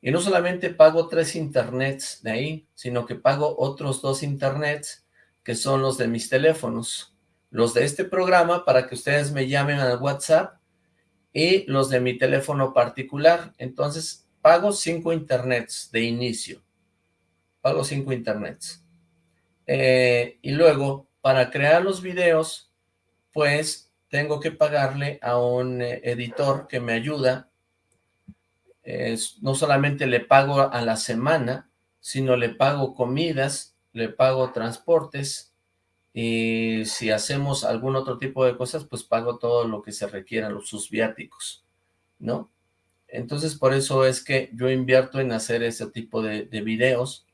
Y no solamente pago tres internets de ahí, sino que pago otros dos internets que son los de mis teléfonos. Los de este programa para que ustedes me llamen al WhatsApp y los de mi teléfono particular. Entonces, pago cinco internets de inicio. Pago cinco internets. Eh, y luego, para crear los videos, pues tengo que pagarle a un eh, editor que me ayuda. no solamente le pago a la semana, sino le pago comidas, le pago transportes, y si hacemos algún otro tipo de cosas, pues pago todo lo que se requiera, los sus viáticos, ¿no? Entonces, por eso es que yo invierto en hacer ese tipo de, de videos,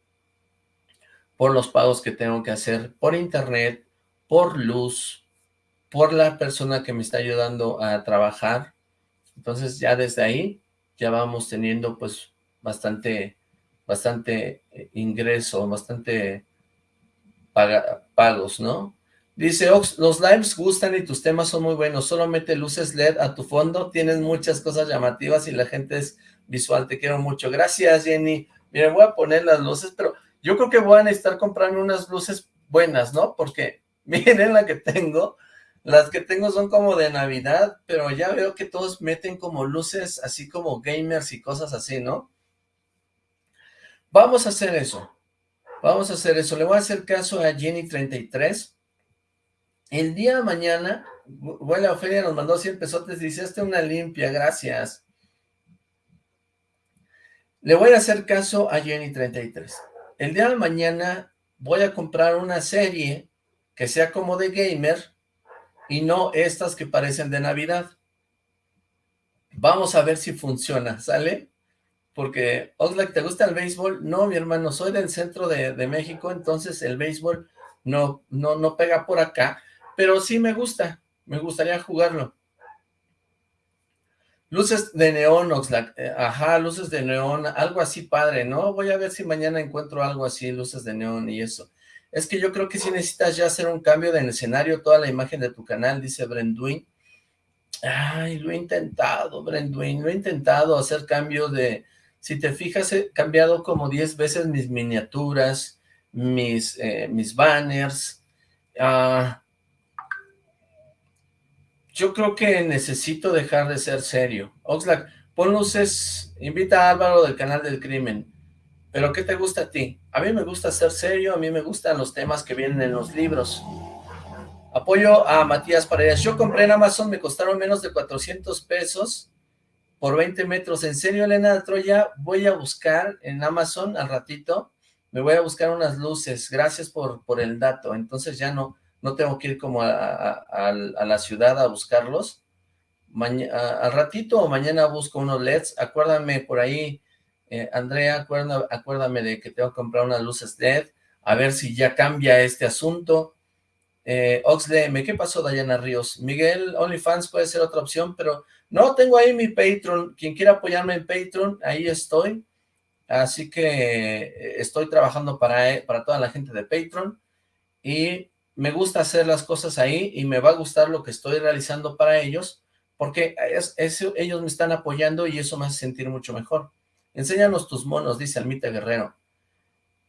por los pagos que tengo que hacer por internet, por luz, por la persona que me está ayudando a trabajar. Entonces, ya desde ahí, ya vamos teniendo, pues, bastante, bastante eh, ingreso, bastante pagos, ¿no? Dice Ox, los lives gustan y tus temas son muy buenos, solo mete luces LED a tu fondo, tienes muchas cosas llamativas y la gente es visual, te quiero mucho. Gracias, Jenny. Miren, voy a poner las luces, pero yo creo que voy a necesitar comprarme unas luces buenas, ¿no? Porque miren la que tengo, las que tengo son como de Navidad, pero ya veo que todos meten como luces así como gamers y cosas así, ¿no? Vamos a hacer eso. Vamos a hacer eso. Le voy a hacer caso a Jenny33. El día de mañana, bueno, Ofelia nos mandó 100 pesotes, dice, este una limpia, gracias. Le voy a hacer caso a Jenny33. El día de mañana voy a comprar una serie que sea como de gamer y no estas que parecen de Navidad. Vamos a ver si funciona, ¿sale? Porque, Oxlack, ¿te gusta el béisbol? No, mi hermano, soy del centro de, México, entonces el béisbol no, no, no pega por acá, pero sí me gusta, me gustaría jugarlo. Luces de neón, Oxlack, eh, ajá, luces de neón, algo así padre, ¿no? Voy a ver si mañana encuentro algo así, luces de neón y eso. Es que yo creo que sí necesitas ya hacer un cambio de escenario, toda la imagen de tu canal, dice Brenduin. Ay, lo he intentado, Brenduin, lo he intentado hacer cambio de, si te fijas, he cambiado como 10 veces mis miniaturas, mis, eh, mis banners. Ah, yo creo que necesito dejar de ser serio. Oxlack, pon luces, invita a Álvaro del canal del crimen. ¿Pero qué te gusta a ti? A mí me gusta ser serio, a mí me gustan los temas que vienen en los libros. Apoyo a Matías Paredes. Yo compré en Amazon, me costaron menos de 400 pesos por 20 metros. En serio, Elena de Troya, voy a buscar en Amazon al ratito, me voy a buscar unas luces. Gracias por, el dato. Entonces ya no, no tengo que ir como a, la ciudad a buscarlos. al ratito o mañana busco unos LEDs. Acuérdame por ahí, eh, Andrea, acuérdame, acuérdame de que tengo que comprar unas luces LED. A ver si ya cambia este asunto. Eh, Oxley, ¿qué pasó Dayana Ríos? Miguel, OnlyFans puede ser otra opción, pero no, tengo ahí mi Patreon, quien quiera apoyarme en Patreon, ahí estoy, así que eh, estoy trabajando para, eh, para toda la gente de Patreon, y me gusta hacer las cosas ahí, y me va a gustar lo que estoy realizando para ellos, porque ellos me están apoyando y eso me hace sentir mucho mejor. Enséñanos tus monos, dice Almita Guerrero.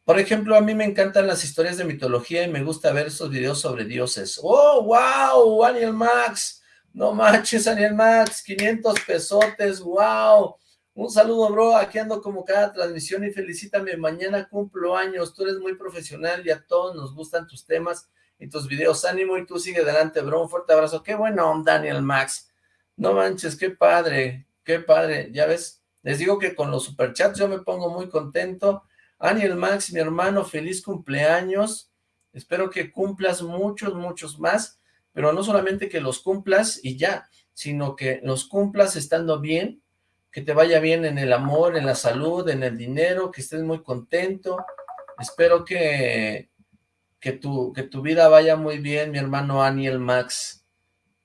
Por ejemplo, a mí me encantan las historias de mitología y me gusta ver esos videos sobre dioses. ¡Oh, wow! Daniel Max, no manches, Daniel Max, 500 pesotes, wow. Un saludo, bro, aquí ando como cada transmisión y felicítame, mañana cumplo años, tú eres muy profesional y a todos nos gustan tus temas y tus videos, ánimo y tú sigue adelante, bro, un fuerte abrazo, qué bueno, Daniel Max, no manches, qué padre, qué padre, ya ves, les digo que con los superchats yo me pongo muy contento. Aniel Max, mi hermano, feliz cumpleaños, espero que cumplas muchos, muchos más, pero no solamente que los cumplas y ya, sino que los cumplas estando bien, que te vaya bien en el amor, en la salud, en el dinero, que estés muy contento, espero que, que, tu, que tu vida vaya muy bien, mi hermano Aniel Max,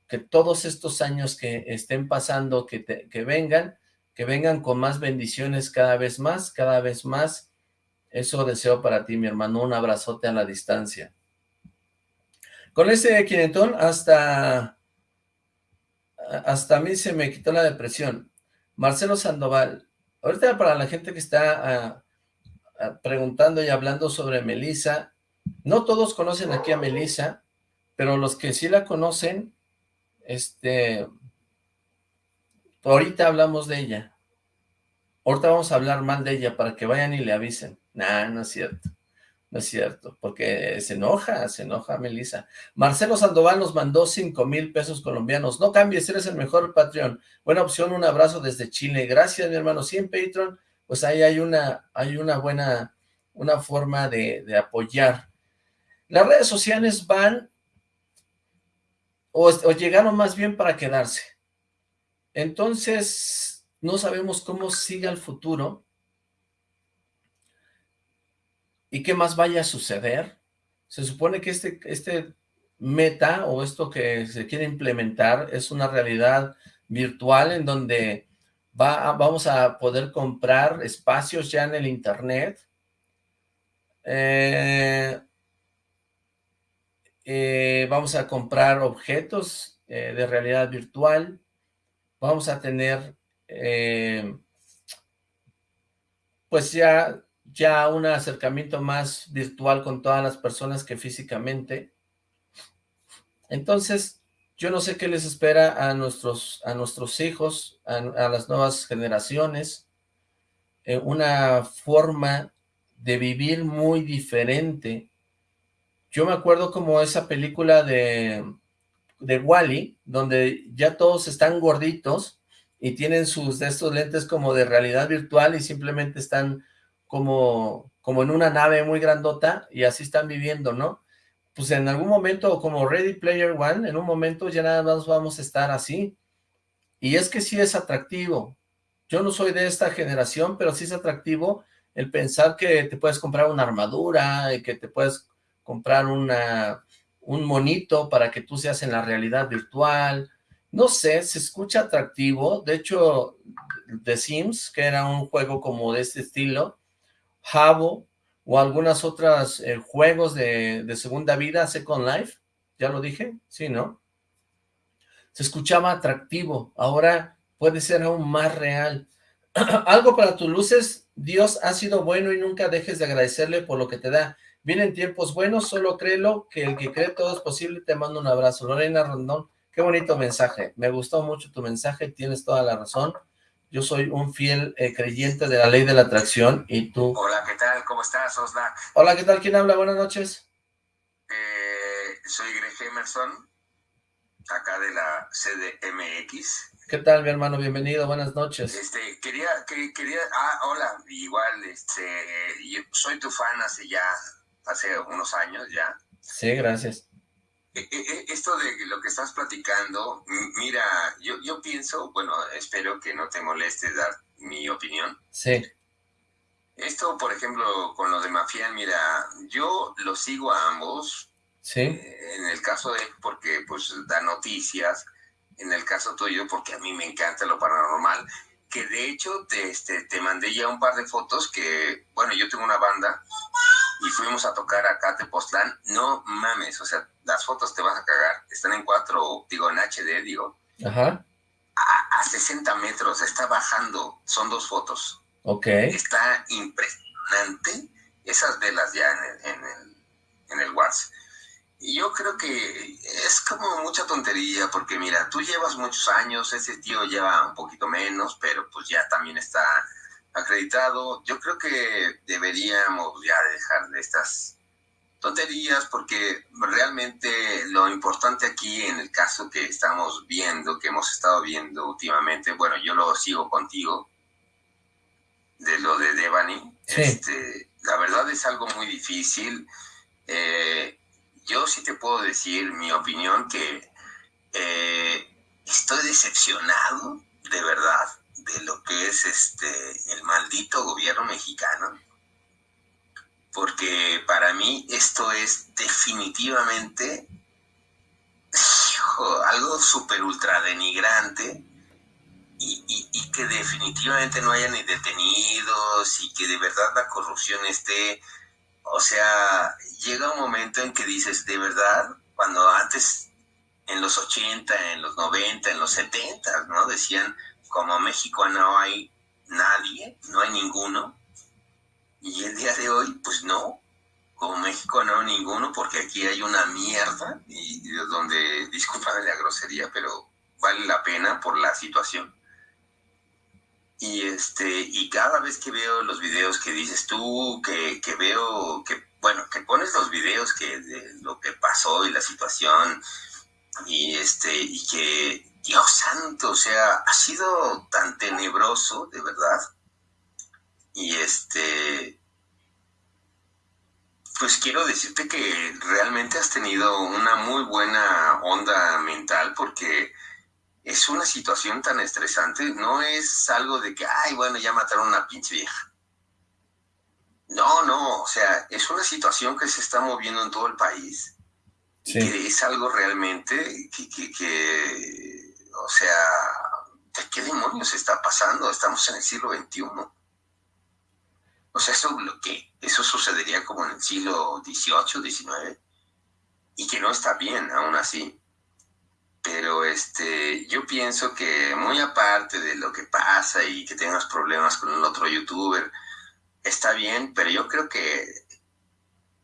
que todos estos años que estén pasando, que, que vengan, que vengan con más bendiciones cada vez más, cada vez más, eso deseo para ti, mi hermano, un abrazote a la distancia. Con ese quinentón hasta, hasta a mí se me quitó la depresión. Marcelo Sandoval, ahorita para la gente que está ah, ah, preguntando y hablando sobre Melissa, no todos conocen aquí a Melissa, pero los que sí la conocen, este, ahorita hablamos de ella. Ahorita vamos a hablar mal de ella para que vayan y le avisen. Nah, no es cierto. No es cierto, porque se enoja, se enoja Melissa. Marcelo Sandoval nos mandó 5 mil pesos colombianos. No cambies, eres el mejor Patreon. Buena opción, un abrazo desde Chile. Gracias, mi hermano. Sí, en Patreon, pues ahí hay una, hay una buena, una forma de, apoyar. Las redes sociales van, o llegaron más bien para quedarse. Entonces, no sabemos cómo siga el futuro y qué más vaya a suceder. Se supone que este, este meta o esto que se quiere implementar es una realidad virtual en donde va, vamos a poder comprar espacios ya en el internet. Eh, eh, vamos a comprar objetos eh, de realidad virtual. Vamos a tener pues ya ya un acercamiento más virtual con todas las personas que físicamente. Entonces, yo no sé qué les espera a nuestros, a nuestros hijos, a, las nuevas generaciones, eh, una forma de vivir muy diferente. Yo me acuerdo como esa película de, de Wally, donde ya todos están gorditos y tienen sus de estos lentes como de realidad virtual y simplemente están como, como en una nave muy grandota y así están viviendo, ¿no? Pues en algún momento, como Ready Player One, en un momento ya nada más vamos a estar así. Y es que sí es atractivo. Yo no soy de esta generación, pero sí es atractivo el pensar que te puedes comprar una armadura y que te puedes comprar una, un monito para que tú seas en la realidad virtual. No sé, se escucha atractivo. De hecho, The Sims, que era un juego como de este estilo, Jabo o algunas otras eh, juegos de, segunda vida, Second Life, ya lo dije, sí, ¿no? Se escuchaba atractivo, ahora puede ser aún más real. Algo para tus luces, Dios ha sido bueno y nunca dejes de agradecerle por lo que te da. Vienen tiempos buenos, solo créelo, que el que cree todo es posible, te mando un abrazo. Lorena Rondón, qué bonito mensaje, me gustó mucho tu mensaje, tienes toda la razón yo soy un fiel eh, creyente de la ley de la atracción y tú... Hola, ¿qué tal? ¿Cómo estás, Oslac? Hola, ¿qué tal? ¿Quién habla? Buenas noches. Eh, soy Greg Emerson, acá de la CDMX. ¿Qué tal, mi hermano? Bienvenido, buenas noches. Este, quería, quería, ah, hola, igual, este, yo soy tu fan hace ya, hace unos años ya. Sí, gracias. E, e, e, esto de lo que estás platicando, mira, yo, yo pienso, bueno, espero que no te moleste dar mi opinión. Sí. Esto, por ejemplo, con lo de Mafián, mira, yo lo sigo a ambos. Sí. Eh, en el caso de, porque pues da noticias, en el caso tuyo, porque a mí me encanta lo paranormal, que de hecho te, este, te mandé ya un par de fotos que, bueno, yo tengo una banda y fuimos a tocar acá a Tepoztlán, no mames, o sea, las fotos te vas a cagar, están en cuatro, digo, en HD, digo. Ajá. A, 60 metros, está bajando, son dos fotos. Ok. Está impresionante esas velas ya en el, en el, en el WhatsApp. Y yo creo que es como mucha tontería, porque mira, tú llevas muchos años, ese tío lleva un poquito menos, pero pues ya también está acreditado. Yo creo que deberíamos ya dejar de estas tonterías porque realmente lo importante aquí en el caso que estamos viendo, que hemos estado viendo últimamente, bueno, yo lo sigo contigo, de lo de Devani, este, la verdad es algo muy difícil. Eh, yo sí te puedo decir mi opinión que eh, estoy decepcionado, de verdad, de lo que es este el maldito gobierno mexicano porque para mí esto es definitivamente algo súper ultra denigrante y, y, que definitivamente no haya ni detenidos y que de verdad la corrupción esté, o sea, llega un momento en que dices, de verdad, cuando antes, en los 80, en los 90, en los 70, ¿no? Decían, como México no hay nadie, no hay ninguno, y el día de hoy, pues no, como México no ninguno, porque aquí hay una mierda, y, donde, discúlpame la grosería, pero vale la pena por la situación. Y este, y cada vez que veo los videos que dices tú, que, que veo, que, bueno, que pones los videos que de lo que pasó y la situación, y este, y que, Dios santo, o sea, ha sido tan tenebroso, de verdad, y este, pues quiero decirte que realmente has tenido una muy buena onda mental porque es una situación tan estresante, no es algo de que, ay, bueno, ya mataron a una pinche vieja. No, no, o sea, es una situación que se está moviendo en todo el país. Sí. Que es algo realmente que, que, que, o sea, ¿de qué demonios está pasando? Estamos en el siglo XXI. O sea, eso, que, eso sucedería como en el siglo XVIII, XIX, y que no está bien aún así. Pero este, yo pienso que muy aparte de lo que pasa y que tengas problemas con el otro youtuber, está bien, pero yo creo que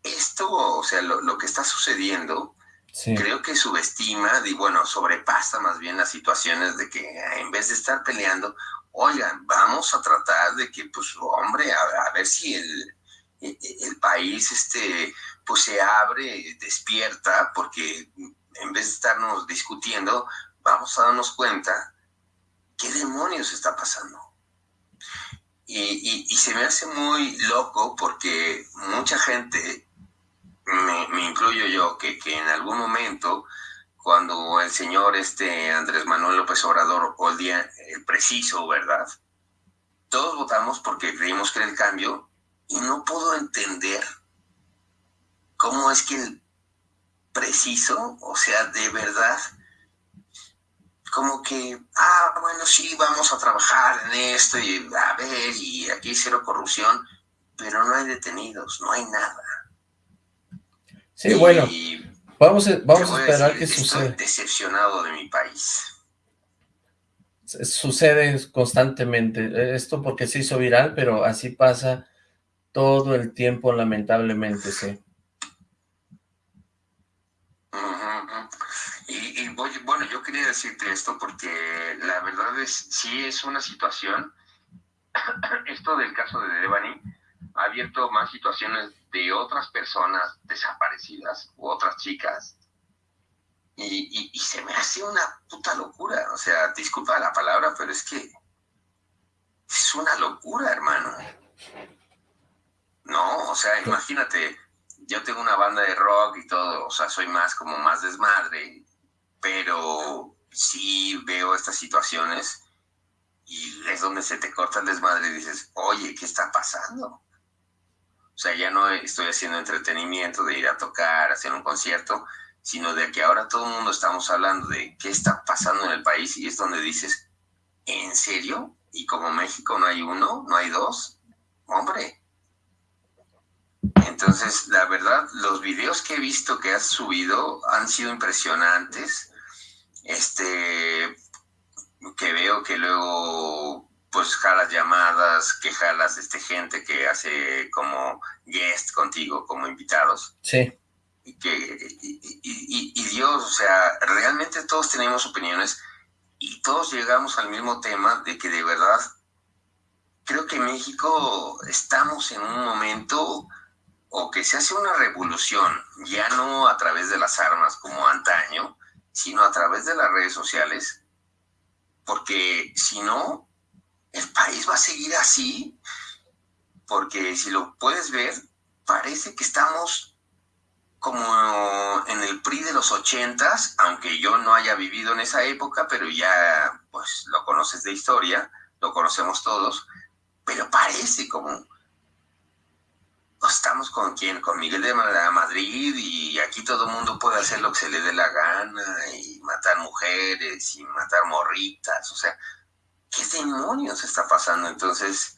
esto, o sea, lo, que está sucediendo, creo que subestima y bueno, sobrepasa más bien las situaciones de que en vez de estar peleando, oigan, vamos a tratar de que, pues, hombre, a, ver si el, el, país, este, pues, se abre, despierta, porque en vez de estarnos discutiendo, vamos a darnos cuenta qué demonios está pasando. Y, y, se me hace muy loco porque mucha gente, me, incluyo yo, que, que en algún momento cuando el señor este Andrés Manuel López Obrador o el día el preciso, ¿verdad? Todos votamos porque creímos que era el cambio y no puedo entender cómo es que el preciso, o sea, de verdad, como que, ah, bueno, sí, vamos a trabajar en esto y a ver, y aquí cero corrupción, pero no hay detenidos, no hay nada. Sí, bueno, Vamos a, vamos a esperar que suceda. Estoy decepcionado de mi país. Sucede constantemente. Esto porque se hizo viral, pero así pasa todo el tiempo, lamentablemente, sí. Y, bueno, yo quería decirte esto porque la verdad es, sí es una situación, esto del caso de Devani, ha abierto más situaciones de otras personas desaparecidas u otras chicas. Y, se me hace una puta locura. O sea, disculpa la palabra, pero es que es una locura, hermano. No, o sea, imagínate, yo tengo una banda de rock y todo, o sea, soy más como más desmadre, pero sí veo estas situaciones y es donde se te corta el desmadre y dices, oye, ¿qué está pasando? O sea, ya no estoy haciendo entretenimiento de ir a tocar, hacer un concierto, sino de que ahora todo el mundo estamos hablando de qué está pasando en el país y es donde dices, ¿en serio? Y como México no hay uno, no hay dos, hombre. Entonces, la verdad, los videos que he visto que has subido han sido impresionantes. Este, que veo que luego pues jalas llamadas, que jalas este, gente que hace como guest contigo, como invitados. Sí. Y, que, y, Dios, o sea, realmente todos tenemos opiniones y todos llegamos al mismo tema de que de verdad creo que México estamos en un momento o que se hace una revolución, ya no a través de las armas como antaño, sino a través de las redes sociales, porque si no, el país va a seguir así, porque si lo puedes ver, parece que estamos como en el PRI de los ochentas, aunque yo no haya vivido en esa época, pero ya pues lo conoces de historia, lo conocemos todos, pero parece como estamos con quién, con Miguel de Madrid y aquí todo el mundo puede hacer lo que se le dé la gana y matar mujeres y matar morritas, o sea, ¿qué demonios está pasando? Entonces,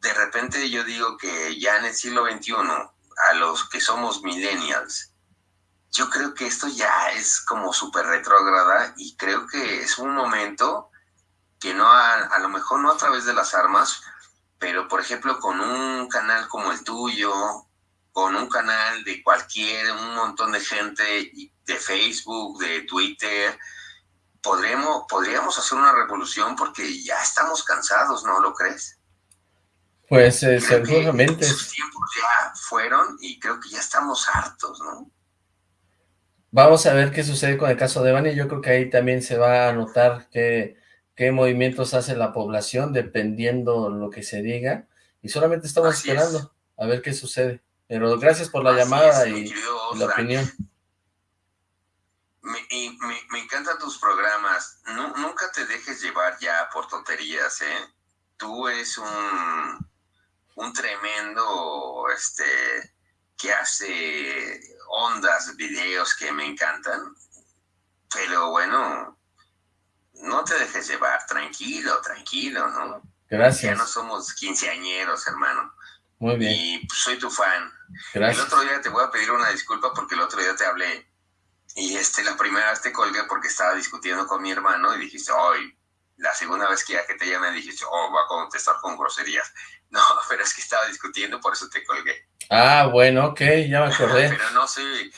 de repente yo digo que ya en el siglo XXI, a los que somos millennials, yo creo que esto ya es como súper retrógrada y creo que es un momento que no a lo mejor no a través de las armas, pero por ejemplo con un canal como el tuyo, con un canal de cualquier, un montón de gente de Facebook, de Twitter, podremos, podríamos hacer una revolución porque ya estamos cansados, ¿no lo crees? Pues eh, seguramente. Esos tiempos ya fueron y creo que ya estamos hartos, ¿no? Vamos a ver qué sucede con el caso de Bani. Yo creo que ahí también se va a notar que qué movimientos hace la población dependiendo lo que se diga, y solamente estamos esperando a ver qué sucede. Pero gracias por la llamada y, la opinión. Me, me, encantan tus programas. nunca te dejes llevar ya por tonterías, ¿eh? Tú eres un, un tremendo, este, que hace ondas, videos que me encantan. Pero bueno, no te dejes llevar, tranquilo, tranquilo, ¿no? Gracias. Ya no somos quinceañeros, hermano. Muy bien. Y soy tu fan. Gracias. El otro día te voy a pedir una disculpa porque el otro día te hablé y este la primera vez te colgué porque estaba discutiendo con mi hermano y dijiste, hoy, la segunda vez que ya que te llamé dijiste, oh, va a contestar con groserías. No, pero es que estaba discutiendo, por eso te colgué. Ah, bueno, ok, ya me acordé. pero no soy,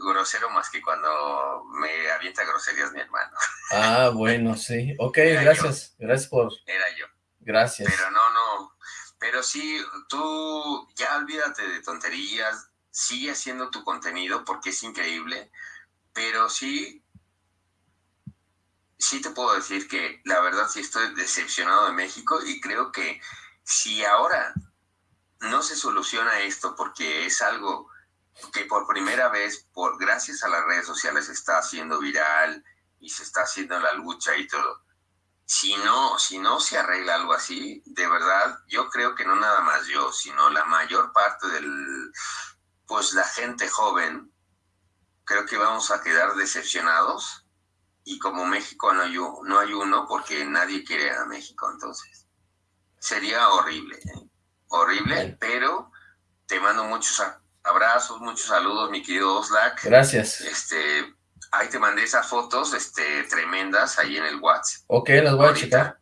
grosero más que cuando me avienta groserías mi hermano. Ah, bueno, sí. Ok, gracias. Gracias por... Era yo. Gracias. Pero no, no. Pero sí, tú ya olvídate de tonterías, sigue haciendo tu contenido porque es increíble, pero sí, sí te puedo decir que la verdad sí estoy decepcionado de México y creo que si ahora no se soluciona esto porque es algo que por primera vez, por gracias a las redes sociales, está haciendo viral y se está haciendo la lucha y todo. Si no, si no se arregla algo así, de verdad, yo creo que no nada más yo, sino la mayor parte del, pues la gente joven, creo que vamos a quedar decepcionados y como México no hay, no hay uno porque nadie quiere a México, entonces sería horrible, ¿eh? horrible, pero te mando muchos Abrazos, muchos saludos, mi querido Oslak. Gracias. Este, ahí te mandé esas fotos, este, tremendas, ahí en el WhatsApp. Ok, las voy a checar.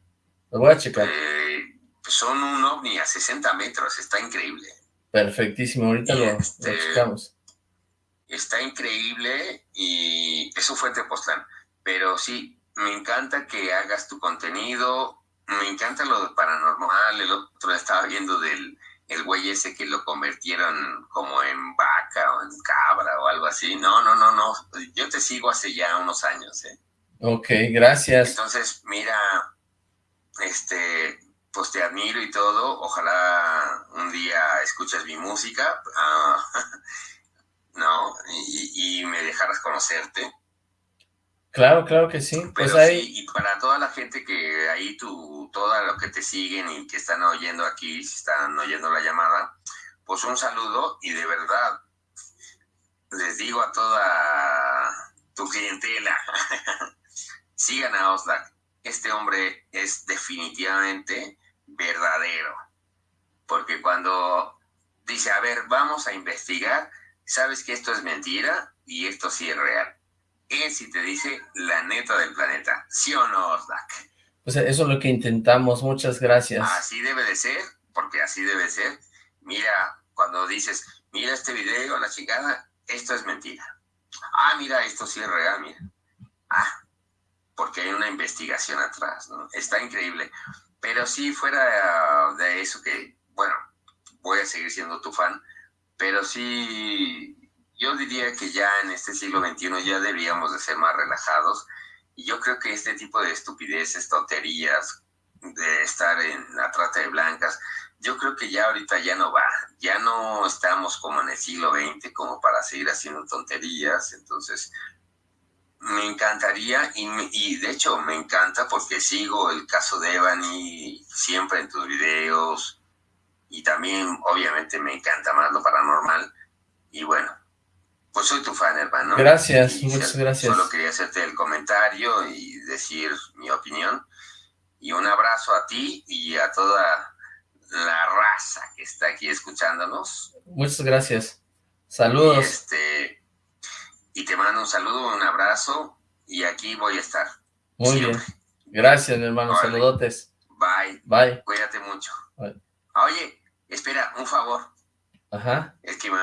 Las voy a checar. Eh, son un ovni a 60 metros, está increíble. Perfectísimo, ahorita lo, este, checamos. Está increíble y eso fue Tepoztlán. Pero sí, me encanta que hagas tu contenido, me encanta lo de paranormal, el otro estaba viendo del el güey ese que lo convirtieron como en vaca o en cabra o algo así. No, no, no, no. Yo te sigo hace ya unos años, ¿eh? Ok, gracias. Entonces, mira, este, pues te admiro y todo. Ojalá un día escuches mi música, ah, ¿no? Y, y, me dejaras conocerte. Claro, claro que sí. pues ahí... y para toda la gente que ahí tú, toda lo que te siguen y que están oyendo aquí, si están oyendo la llamada, pues un saludo y de verdad les digo a toda tu clientela, sigan a Oslak. Este hombre es definitivamente verdadero. Porque cuando dice, a ver, vamos a investigar, sabes que esto es mentira y esto sí es real es si te dice la neta del planeta. ¿Sí o no, Oslak? Pues eso es lo que intentamos. Muchas gracias. Así debe de ser, porque así debe ser. Mira, cuando dices, mira este video, la chingada, esto es mentira. Ah, mira, esto sí es real, mira. Ah, porque hay una investigación atrás, ¿no? Está increíble. Pero sí, fuera de eso que, bueno, voy a seguir siendo tu fan, pero sí, yo diría que ya en este siglo XXI ya deberíamos de ser más relajados, y yo creo que este tipo de estupideces, tonterías, de estar en la trata de blancas, yo creo que ya ahorita ya no va, ya no estamos como en el siglo XX como para seguir haciendo tonterías, entonces me encantaría y, y de hecho me encanta porque sigo el caso de Evany siempre en tus videos y también obviamente me encanta más lo paranormal y bueno, pues soy tu fan hermano. Gracias, muchas gracias. Solo quería hacerte el comentario y decir mi opinión y un abrazo a ti y a toda la raza que está aquí escuchándonos. Muchas gracias. Saludos. Y, este, y te mando un saludo, un abrazo y aquí voy a estar. Muy bien. Gracias, mi hermano. Saludotes. Bye. Bye. Cuídate mucho. Oye, espera, un favor. Ajá. Es que me,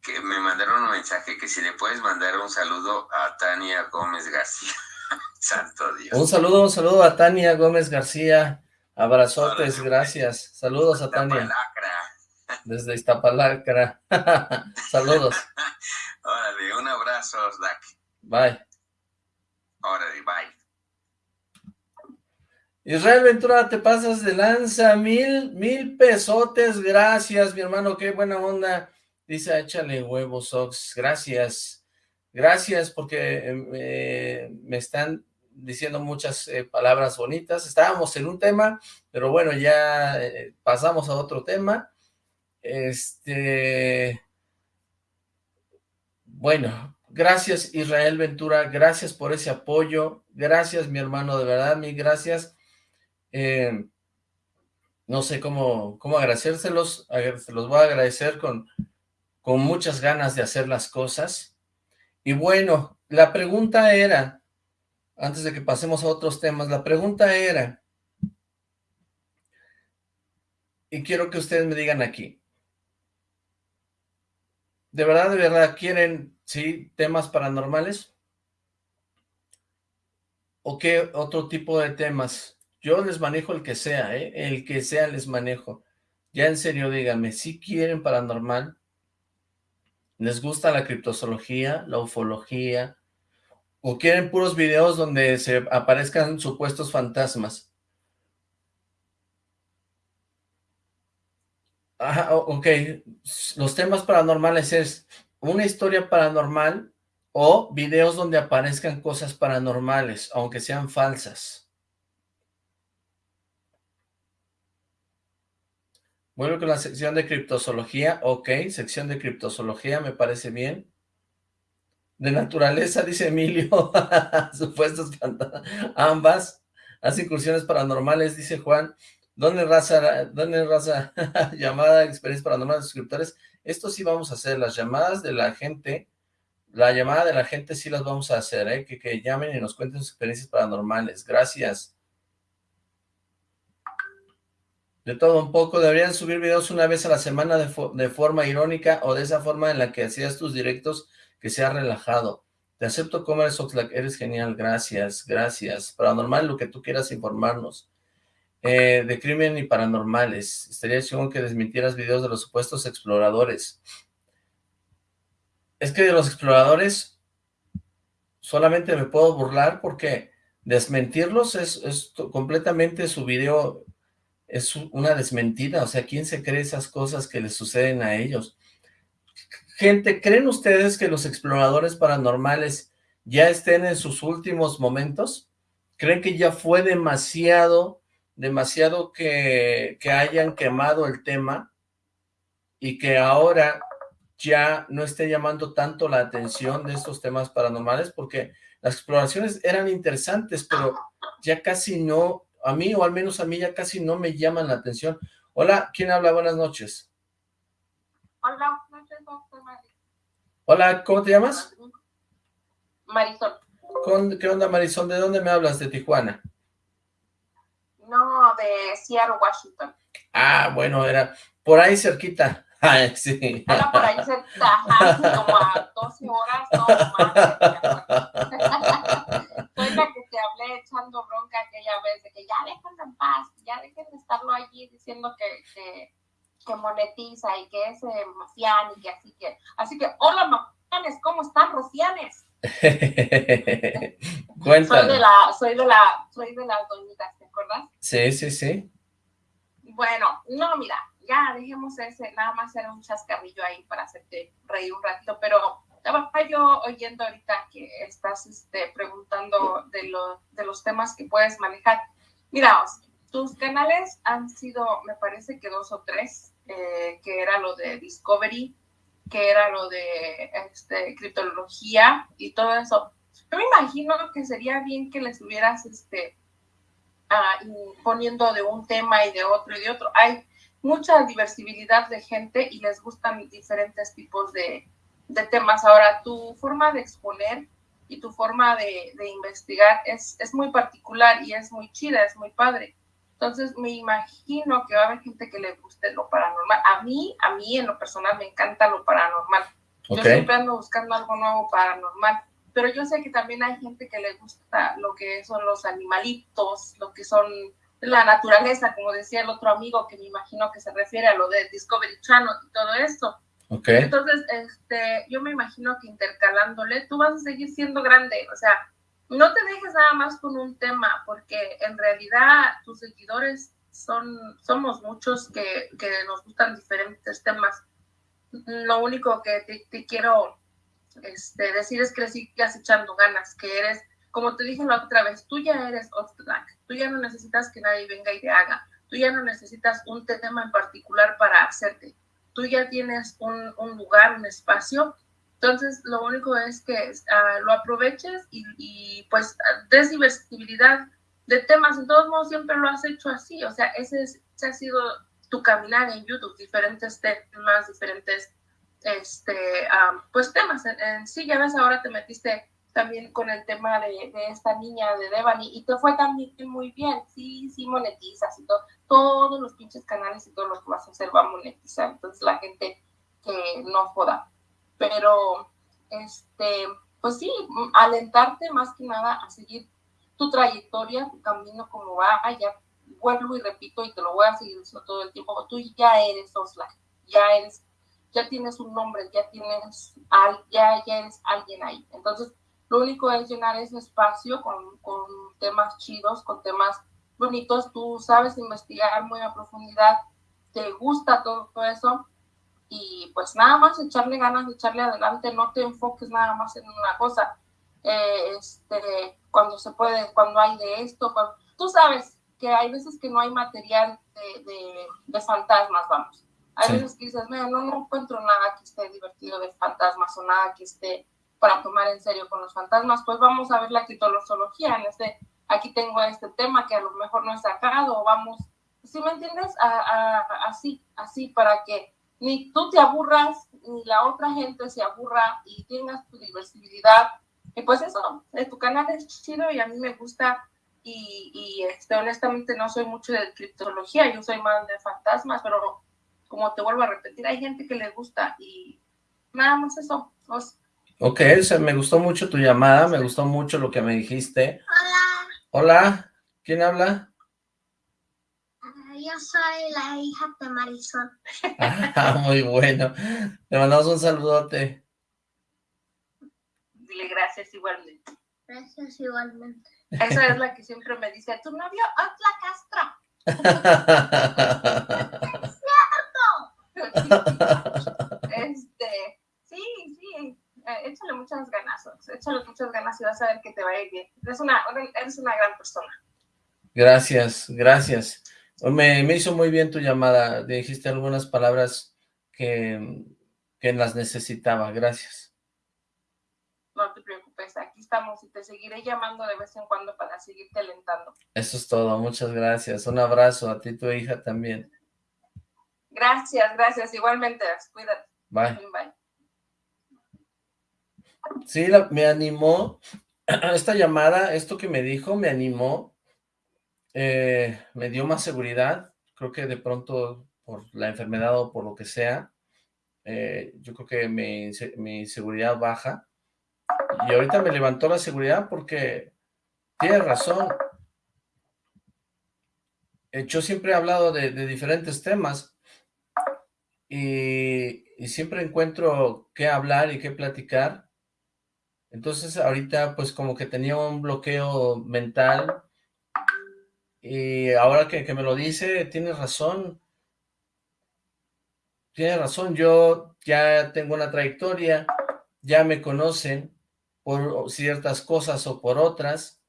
que me mandaron un mensaje que si le puedes mandar un saludo a Tania Gómez García. Santo Dios. Un saludo, un saludo a Tania Gómez García. Abrazotes, gracias. Saludos a Tania. Desde Iztapalacra. Saludos. Órale, un abrazo, Zach. Bye. Órale, bye. Israel Ventura, te pasas de lanza, mil, mil pesotes, gracias, mi hermano, qué buena onda. Dice, échale huevos, Ox, gracias. Gracias porque eh, me están diciendo muchas eh, palabras bonitas. Estábamos en un tema, pero bueno, ya eh, pasamos a otro tema. Este... Bueno, gracias Israel Ventura, gracias por ese apoyo, gracias mi hermano, de verdad, mi gracias. Eh, no sé cómo, cómo agradecérselos, se los voy a agradecer con, con muchas ganas de hacer las cosas. Y bueno, la pregunta era, antes de que pasemos a otros temas, la pregunta era, y quiero que ustedes me digan aquí, ¿de verdad, de verdad quieren, sí, temas paranormales? ¿O qué otro tipo de temas? Yo les manejo el que sea, ¿eh? El que sea les manejo. Ya en serio, díganme, si quieren paranormal? ¿Les gusta la criptozoología, la ufología, ¿O quieren puros videos donde se aparezcan supuestos fantasmas? Ok. Los temas paranormales es una historia paranormal o videos donde aparezcan cosas paranormales, aunque sean falsas. Vuelvo con la sección de criptozoología. Ok, sección de criptozoología, me parece bien. De naturaleza, dice Emilio, supuestos ambas, hace incursiones paranormales, dice Juan, ¿dónde raza, dónde raza llamada experiencias paranormales de suscriptores? Esto sí vamos a hacer, las llamadas de la gente, la llamada de la gente sí las vamos a hacer, ¿eh? que, que llamen y nos cuenten sus experiencias paranormales, gracias. De todo un poco, deberían subir videos una vez a la semana de, de forma irónica o de esa forma en la que hacías tus directos que sea relajado. Te acepto como eres Oxlack, eres genial, gracias, gracias. Paranormal, lo que tú quieras informarnos. Eh, de crimen y paranormales. Estaría chingón que desmintieras videos de los supuestos exploradores. Es que de los exploradores solamente me puedo burlar porque desmentirlos es, es completamente su video, es una desmentida. O sea, ¿quién se cree esas cosas que les suceden a ellos? Gente, ¿creen ustedes que los exploradores paranormales ya estén en sus últimos momentos? ¿Creen que ya fue demasiado, demasiado que, que hayan quemado el tema y que ahora ya no esté llamando tanto la atención de estos temas paranormales? Porque las exploraciones eran interesantes, pero ya casi no, a mí o al menos a mí ya casi no me llaman la atención. Hola, ¿quién habla? Buenas noches. Hola, Hola, ¿cómo te llamas? Marisol. ¿Qué onda, Marisol? ¿De dónde me hablas? ¿De Tijuana? No, de Seattle, Washington. Ah, bueno, era por ahí cerquita. Ay, sí. Era por ahí cerquita, como a 12 horas, no más. Soy la que te hablé echando bronca aquella vez, de que ya déjenlo en paz, ya dejen de estarlo allí diciendo que, que que monetiza y que es eh, mafián y que así que, así que, hola mafianes, ¿cómo están rocianes? Cuéntame. Soy de la, soy de la, soy de las doñitas, ¿te acuerdas? Sí, sí, sí. Bueno, no, mira, ya dejemos ese, nada más era un chascarrillo ahí para hacerte reír un ratito, pero estaba yo oyendo ahorita que estás este, preguntando de, lo, de los temas que puedes manejar. Mira, tus canales han sido, me parece que dos o tres, eh, que era lo de Discovery, que era lo de este, criptología y todo eso. Yo me imagino que sería bien que les hubieras este, ah, poniendo de un tema y de otro y de otro. Hay mucha diversidad de gente y les gustan diferentes tipos de, de temas. Ahora, tu forma de exponer y tu forma de, de investigar es, es, muy particular y es muy chida, es muy padre. Entonces, me imagino que va a haber gente que le guste lo paranormal. A mí, a mí en lo personal me encanta lo paranormal. Yo siempre ando buscando algo nuevo paranormal. Pero yo sé que también hay gente que le gusta lo que son los animalitos, lo que son la naturaleza, como decía el otro amigo, que me imagino que se refiere a lo de Discovery Channel y todo esto. Okay. Entonces, este, yo me imagino que intercalándole, tú vas a seguir siendo grande, o sea, no te dejes nada más con un tema, porque en realidad tus seguidores son, somos muchos que, que nos gustan diferentes temas. Lo único que te, te quiero este, decir es que sigas echando ganas, que eres, como te dije la otra vez, tú ya eres off the tú ya no necesitas que nadie venga y te haga, tú ya no necesitas un tema en particular para hacerte, tú ya tienes un, un lugar, un espacio, entonces lo único es que uh, lo aproveches y, y, pues des diversidad de temas, en todos modos siempre lo has hecho así, o sea, ese, es, ha sido tu caminar en YouTube, diferentes temas, diferentes este, um, pues temas en, sí, ya ves, ahora te metiste también con el tema de, de, esta niña de Devani y te fue también muy bien, sí, sí monetizas y todo, todos los pinches canales y todo lo que vas a hacer va a monetizar, entonces la gente que no joda, pero este, pues sí, alentarte más que nada a seguir tu trayectoria, tu camino como va, ya vuelvo y repito y te lo voy a seguir diciendo todo el tiempo, tú ya eres Osla, ya eres, ya tienes un nombre, ya tienes, ya, ya eres alguien ahí, entonces lo único es llenar ese espacio con, con temas chidos, con temas bonitos. Tú sabes investigar muy a profundidad, te gusta todo eso. Y pues nada más echarle ganas, echarle adelante, no te enfoques nada más en una cosa. Eh, este, cuando se puede, cuando hay de esto, cuando, tú sabes que hay veces que no hay material de, de, de fantasmas, vamos. Hay sí. veces que dices, no, no encuentro nada que esté divertido de fantasmas o nada que esté para tomar en serio con los fantasmas, pues vamos a ver la criptología en este, aquí tengo este tema que a lo mejor no he sacado, o vamos, si me entiendes? A, a, así, así, para que ni tú te aburras, ni la otra gente se aburra y tengas tu diversidad. Y pues eso, tu canal es chido y a mí me gusta y, y este, honestamente no soy mucho de criptología, yo soy más de fantasmas, pero como te vuelvo a repetir, hay gente que le gusta y nada más eso. Os, Ok, o me gustó mucho tu llamada, me gustó mucho lo que me dijiste. Hola. Hola, ¿quién habla? Yo soy la hija de Marisol. Ah, muy bueno. Le mandamos un saludote. Dile gracias igualmente. Gracias igualmente. Esa es la que siempre me dice, tu novio Otla Castro. es cierto. este, sí, sí, eh, échale muchas ganas, échale muchas ganas y vas a ver que te va a ir bien. Eres una, eres una gran persona. Gracias, gracias. Me, me hizo muy bien tu llamada, dijiste algunas palabras que, que las necesitaba, gracias. No te preocupes, aquí estamos y te seguiré llamando de vez en cuando para seguirte alentando. Eso es todo, muchas gracias. Un abrazo a ti y tu hija también. Gracias, gracias, igualmente, cuídate. Bye. Bye. Sí, la, me animó, esta llamada, esto que me dijo, me animó, eh, me dio más seguridad, creo que de pronto por la enfermedad o por lo que sea, eh, yo creo que mi, seguridad baja, y ahorita me levantó la seguridad porque tiene razón, eh, yo siempre he hablado de, de diferentes temas, y, y siempre encuentro qué hablar y qué platicar. Entonces ahorita pues como que tenía un bloqueo mental y ahora que, que me lo dice, tiene razón. Tiene razón, yo ya tengo una trayectoria, ya me conocen por ciertas cosas o por otras,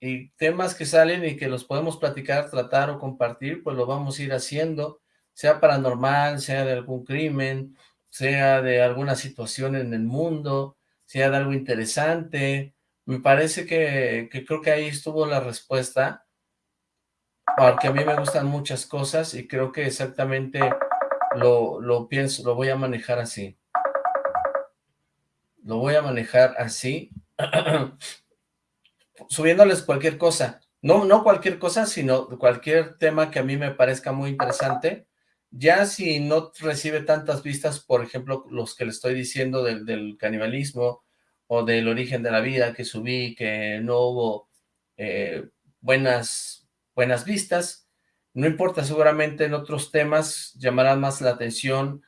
y temas que salen y que los podemos platicar, tratar o compartir, pues lo vamos a ir haciendo, sea paranormal, sea de algún crimen, sea de alguna situación en el mundo, sea de algo interesante. Me parece que, que creo que ahí estuvo la respuesta, porque a mí me gustan muchas cosas y creo que exactamente lo, lo pienso, lo voy a manejar así. Lo voy a manejar así, subiéndoles cualquier cosa. No, no cualquier cosa, sino cualquier tema que a mí me parezca muy interesante. Ya si no recibe tantas vistas, por ejemplo, los que le estoy diciendo del, canibalismo o del origen de la vida que subí, que no hubo eh, buenas, buenas vistas, no importa, seguramente en otros temas llamarán más la atención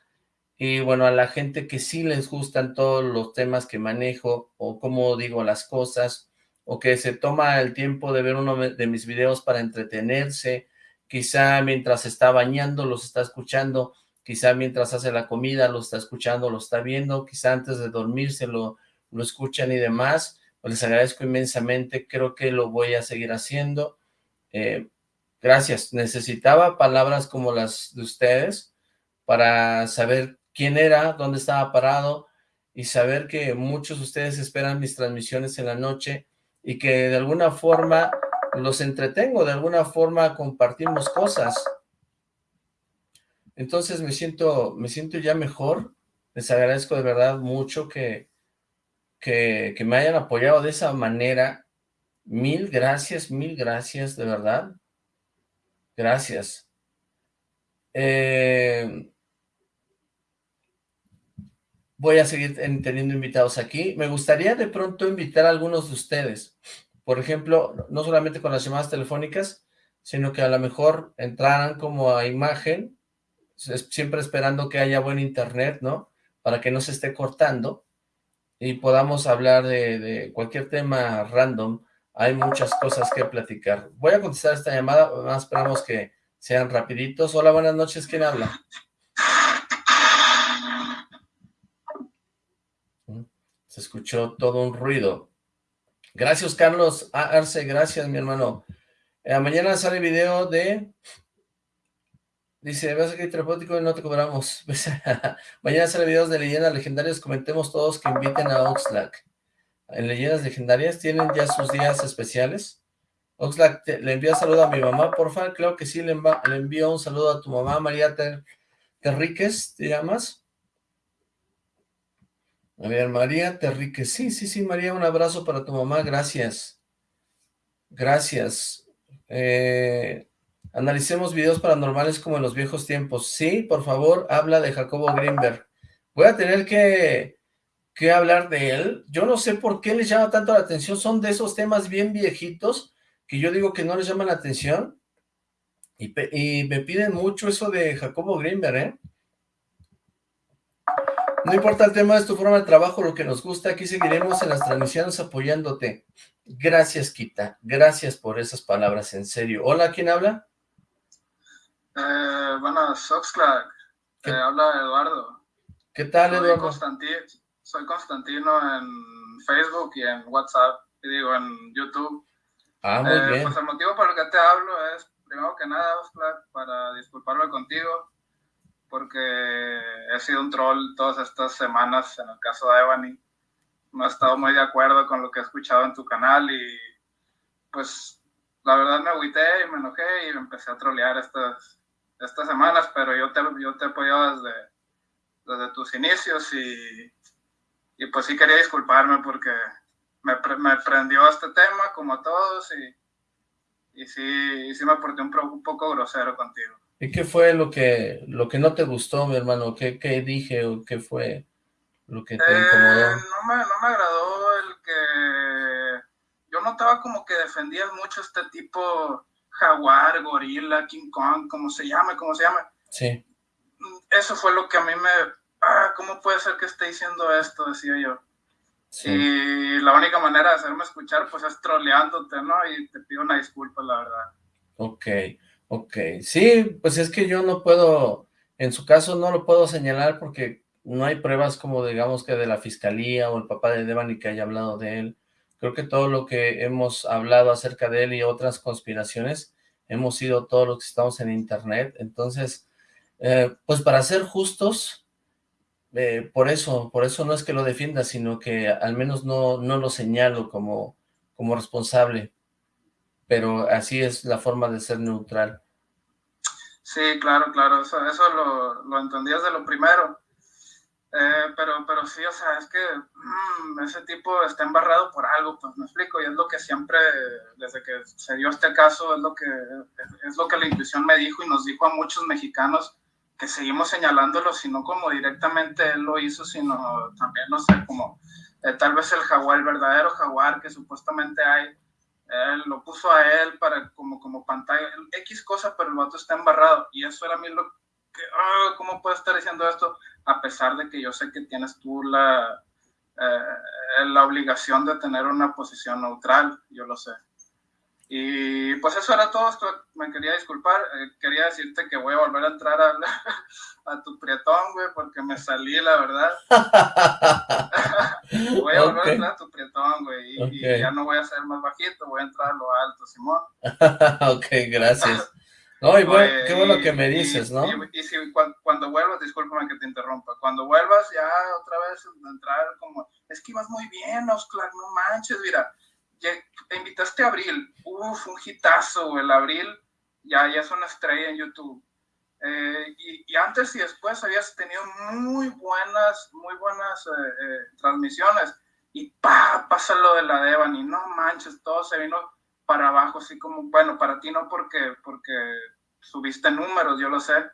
y bueno, a la gente que sí les gustan todos los temas que manejo o cómo digo las cosas o que se toma el tiempo de ver uno de mis videos para entretenerse, quizá mientras está bañando los está escuchando, quizá mientras hace la comida lo está escuchando, lo está viendo, quizá antes de dormirse lo, lo escuchan y demás, pues les agradezco inmensamente, creo que lo voy a seguir haciendo, eh, Gracias. Necesitaba palabras como las de ustedes para saber quién era, dónde estaba parado y saber que muchos de ustedes esperan mis transmisiones en la noche y que de alguna forma los entretengo, de alguna forma compartimos cosas. Entonces me siento, me siento ya mejor. Les agradezco de verdad mucho que, que, que me hayan apoyado de esa manera. Mil gracias, mil gracias, de verdad. Gracias. Eh, voy a seguir teniendo invitados aquí. Me gustaría de pronto invitar a algunos de ustedes. Por ejemplo, no solamente con las llamadas telefónicas, sino que a lo mejor entraran como a imagen, siempre esperando que haya buen internet, ¿no? Para que no se esté cortando y podamos hablar de, de cualquier tema random hay muchas cosas que platicar. Voy a contestar esta llamada, más esperamos que sean rapiditos. Hola, buenas noches, ¿quién habla? Se escuchó todo un ruido. Gracias, Carlos Arce, gracias, mi hermano. Eh, mañana sale video de... Dice, vas a que terapéutico y no te cobramos. mañana sale videos de leyendas legendarias, comentemos todos que inviten a Oxlack en Leyendas Legendarias, ¿tienen ya sus días especiales? Oxlack, ¿le envía saludo a mi mamá, por favor? Creo que sí, le, envío un saludo a tu mamá, María Terríquez, ¿te llamas? A ver, María Terríquez, sí, sí, sí, María, un abrazo para tu mamá, gracias. Gracias. Eh, analicemos videos paranormales como en los viejos tiempos. Sí, por favor, habla de Jacobo Greenberg. Voy a tener que que hablar de él. Yo no sé por qué les llama tanto la atención. Son de esos temas bien viejitos que yo digo que no les llaman la atención. Y, me piden mucho eso de Jacobo Greenberg, ¿eh? No importa el tema, es tu forma de trabajo, lo que nos gusta. Aquí seguiremos en las transmisiones apoyándote. Gracias, Kita. Gracias por esas palabras, en serio. Hola, ¿quién habla? Eh, bueno, Soxclack. Eh, habla Eduardo. ¿Qué tal, Eduardo? Constantín soy Constantino en Facebook y en WhatsApp, y digo, en YouTube. Ah, muy eh, bien. Pues el motivo por el que te hablo es, primero que nada, Oscar, para disculparme contigo, porque he sido un troll todas estas semanas en el caso de Ebony. No he estado muy de acuerdo con lo que he escuchado en tu canal y pues la verdad me agüité y me enojé y empecé a trolear estas, estas semanas, pero yo te, yo te he apoyado desde, desde tus inicios y y pues sí quería disculparme porque me, me prendió este tema como a todos y, y sí, sí me porté un, un, poco grosero contigo. ¿Y qué fue lo que, lo que no te gustó, mi hermano? ¿Qué, qué dije o qué fue lo que te eh, incomodó? No me, no me agradó el que... Yo notaba como que defendías mucho este tipo jaguar, gorila, King Kong, como se llame, como se llame. Sí eso fue lo que a mí me, ah, ¿cómo puede ser que esté diciendo esto? Decía yo. Y la única manera de hacerme escuchar, pues es troleándote, ¿no? Y te pido una disculpa, la verdad. Ok, ok. Sí, pues es que yo no puedo, en su caso no lo puedo señalar porque no hay pruebas como digamos que de la fiscalía o el papá de Devani que haya hablado de él. Creo que todo lo que hemos hablado acerca de él y otras conspiraciones, hemos sido todos los que estamos en internet. Entonces, eh, pues para ser justos, eh, por eso, por eso no es que lo defienda, sino que al menos no, no lo señalo como, como responsable, pero así es la forma de ser neutral. Sí, claro, claro, eso, eso lo, lo entendías de lo primero, eh, pero, pero sí, o sea, es que mm, ese tipo está embarrado por algo, pues me explico, y es lo que siempre, desde que se dio este caso, es lo que, es lo que la intuición me dijo y nos dijo a muchos mexicanos, seguimos señalándolo, sino como directamente él lo hizo, sino también, no sé, como eh, tal vez el jaguar, el verdadero jaguar que supuestamente hay, lo puso a él para como, como pantalla, X cosa, pero el vato está embarrado. Y eso era a mí lo que, ah, ¿cómo puedo estar diciendo esto? A pesar de que yo sé que tienes tú la, eh, la obligación de tener una posición neutral, yo lo sé. Y pues eso era todo, me quería disculpar, eh, quería decirte que voy a volver a entrar a, a tu prietón, güey, porque me salí, la verdad. voy a volver a entrar a tu prietón, güey, y, ya no voy a ser más bajito, voy a entrar a lo alto, Simón. ok, gracias. No, y bueno, qué bueno que me dices, ¿no? Y, si cuando, vuelvas, discúlpame que te interrumpa, cuando vuelvas ya otra vez entrar como, es que ibas muy bien, Oscar, no manches, mira, te invitaste a Abril, uf, un hitazo, el Abril ya, ya es una estrella en YouTube. Eh, y, antes y después habías tenido muy buenas, muy buenas eh, eh, transmisiones. Y pa, pasa lo de la Devani, no manches, todo se vino para abajo, así como, bueno, para ti no porque, porque subiste números, yo lo sé,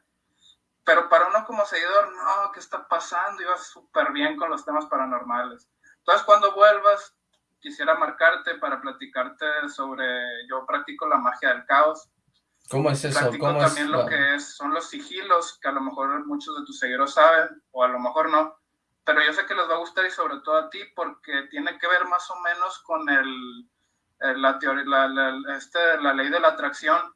pero para uno como seguidor, no, ¿qué está pasando? Ibas súper bien con los temas paranormales. Entonces, cuando vuelvas, quisiera marcarte para platicarte sobre, yo practico la magia del caos. ¿Cómo es eso? Practico también lo que es, son los sigilos, que a lo mejor muchos de tus seguidores saben, o a lo mejor no, pero yo sé que les va a gustar y sobre todo a ti, porque tiene que ver más o menos con el, la, teoría, la, este, la ley de la atracción,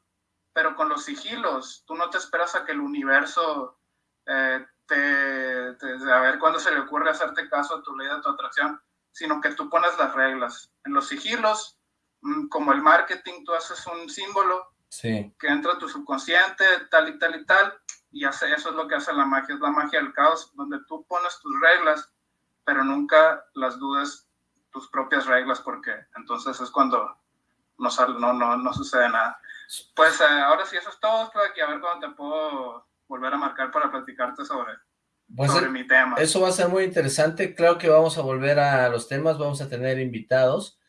pero con los sigilos, tú no te esperas a que el universo eh, te, te, a ver cuándo se le ocurre hacerte caso a tu ley de tu atracción sino que tú pones las reglas. En los sigilos, mm, como el marketing, tú haces un símbolo que entra a tu subconsciente, tal y tal y tal, y hace, eso es lo que hace la magia, es la magia del caos, donde tú pones tus reglas, pero nunca las dudes tus propias reglas, porque entonces es cuando no, no, no, no sucede nada. Pues eh, ahora sí, eso es todo, que a ver cuándo te puedo volver a marcar para platicarte sobre pues sobre mi tema. Eso va a ser muy interesante, claro que vamos a volver a los temas, vamos a tener invitados,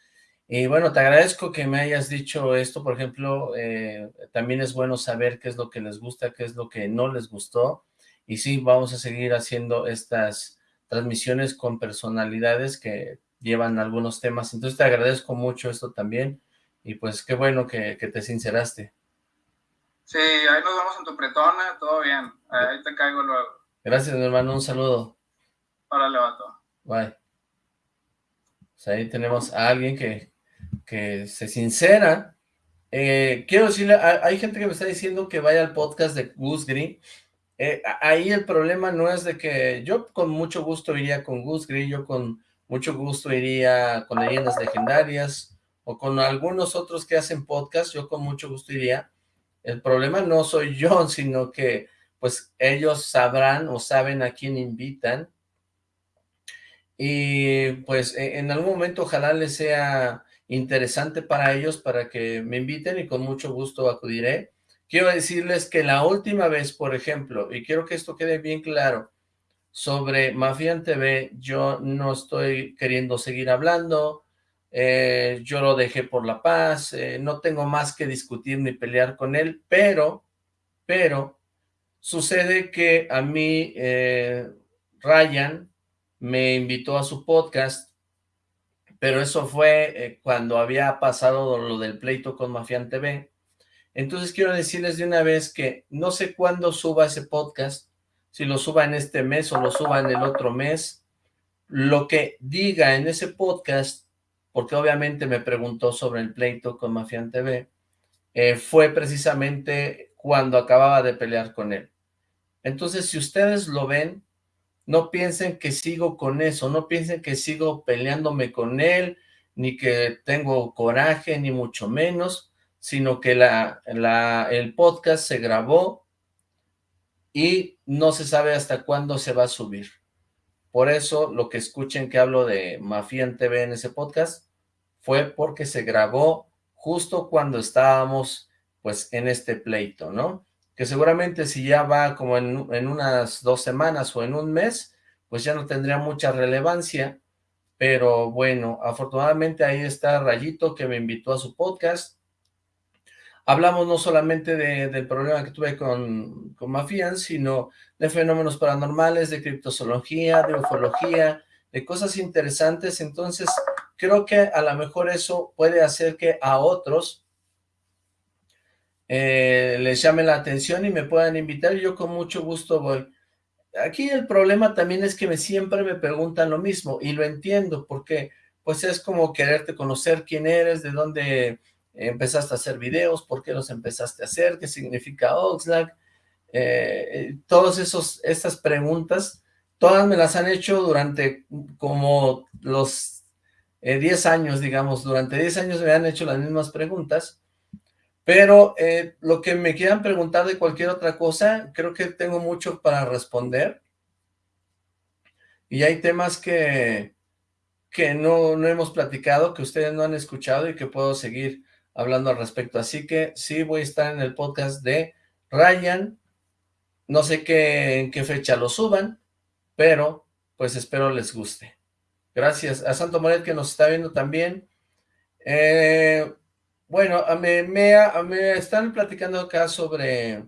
y bueno, te agradezco que me hayas dicho esto, por ejemplo, eh, también es bueno saber qué es lo que les gusta, qué es lo que no les gustó, y sí, vamos a seguir haciendo estas transmisiones con personalidades que llevan algunos temas, entonces te agradezco mucho esto también, y pues qué bueno que, que te sinceraste. Sí, ahí nos vemos en tu pretona, todo bien, ahí te caigo luego. Gracias, mi hermano. Un saludo. Órale, vato. Bye. Pues ahí tenemos a alguien que, que se sincera. Eh, quiero decirle, hay gente que me está diciendo que vaya al podcast de Gus Green. Eh, ahí el problema no es de que yo con mucho gusto iría con Gus Green, yo con mucho gusto iría con leyendas legendarias o con algunos otros que hacen podcast, yo con mucho gusto iría. El problema no soy yo, sino que pues ellos sabrán o saben a quién invitan. Y pues e, en algún momento ojalá les sea interesante para ellos para que me inviten y con mucho gusto acudiré. Quiero decirles que la última vez, por ejemplo, y quiero que esto quede bien claro, sobre Mafian TV, yo no estoy queriendo seguir hablando, eh, yo lo dejé por la paz, eh, no tengo más que discutir ni pelear con él, pero, pero, Sucede que a mí eh, Ryan me invitó a su podcast, pero eso fue eh, cuando había pasado lo del pleito con Mafian TV. Entonces quiero decirles de una vez que no sé cuándo suba ese podcast, si lo suba en este mes o lo suba en el otro mes, lo que diga en ese podcast, porque obviamente me preguntó sobre el pleito con Mafian TV, eh, fue precisamente cuando acababa de pelear con él. Entonces, si ustedes lo ven, no piensen que sigo con eso, no piensen que sigo peleándome con él, ni que tengo coraje, ni mucho menos, sino que la, el podcast se grabó y no se sabe hasta cuándo se va a subir. Por eso, lo que escuchen que hablo de Mafian TV en ese podcast, fue porque se grabó justo cuando estábamos, pues, en este pleito, ¿no? Que seguramente si ya va como en, unas dos semanas o en un mes, pues ya no tendría mucha relevancia, pero bueno, afortunadamente ahí está Rayito que me invitó a su podcast. Hablamos no solamente del problema que tuve con, con Mafian, sino de fenómenos paranormales, de criptozoología, de ufología, de cosas interesantes. Entonces, creo que a lo mejor eso puede hacer que a otros eh, les llame la atención y me puedan invitar. Yo con mucho gusto voy aquí el problema también es que me, siempre me preguntan lo mismo, y lo entiendo, porque pues es como quererte conocer quién eres, de dónde empezaste a hacer videos, por qué los empezaste a hacer, qué significa Oxlack, eh, eh, todas estas preguntas, todas me las han hecho durante como los 10 eh, años, digamos, durante 10 años me han hecho las mismas preguntas, pero eh, lo que me quieran preguntar de cualquier otra cosa, creo que tengo mucho para responder. Y hay temas que, que no, no hemos platicado, que ustedes no han escuchado y que puedo seguir hablando al respecto. Así que sí voy a estar en el podcast de Ryan. No sé qué, en qué fecha lo suban, pero pues espero les guste. Gracias a Santo Moret que nos está viendo también. Eh, bueno, me, me, están platicando acá sobre,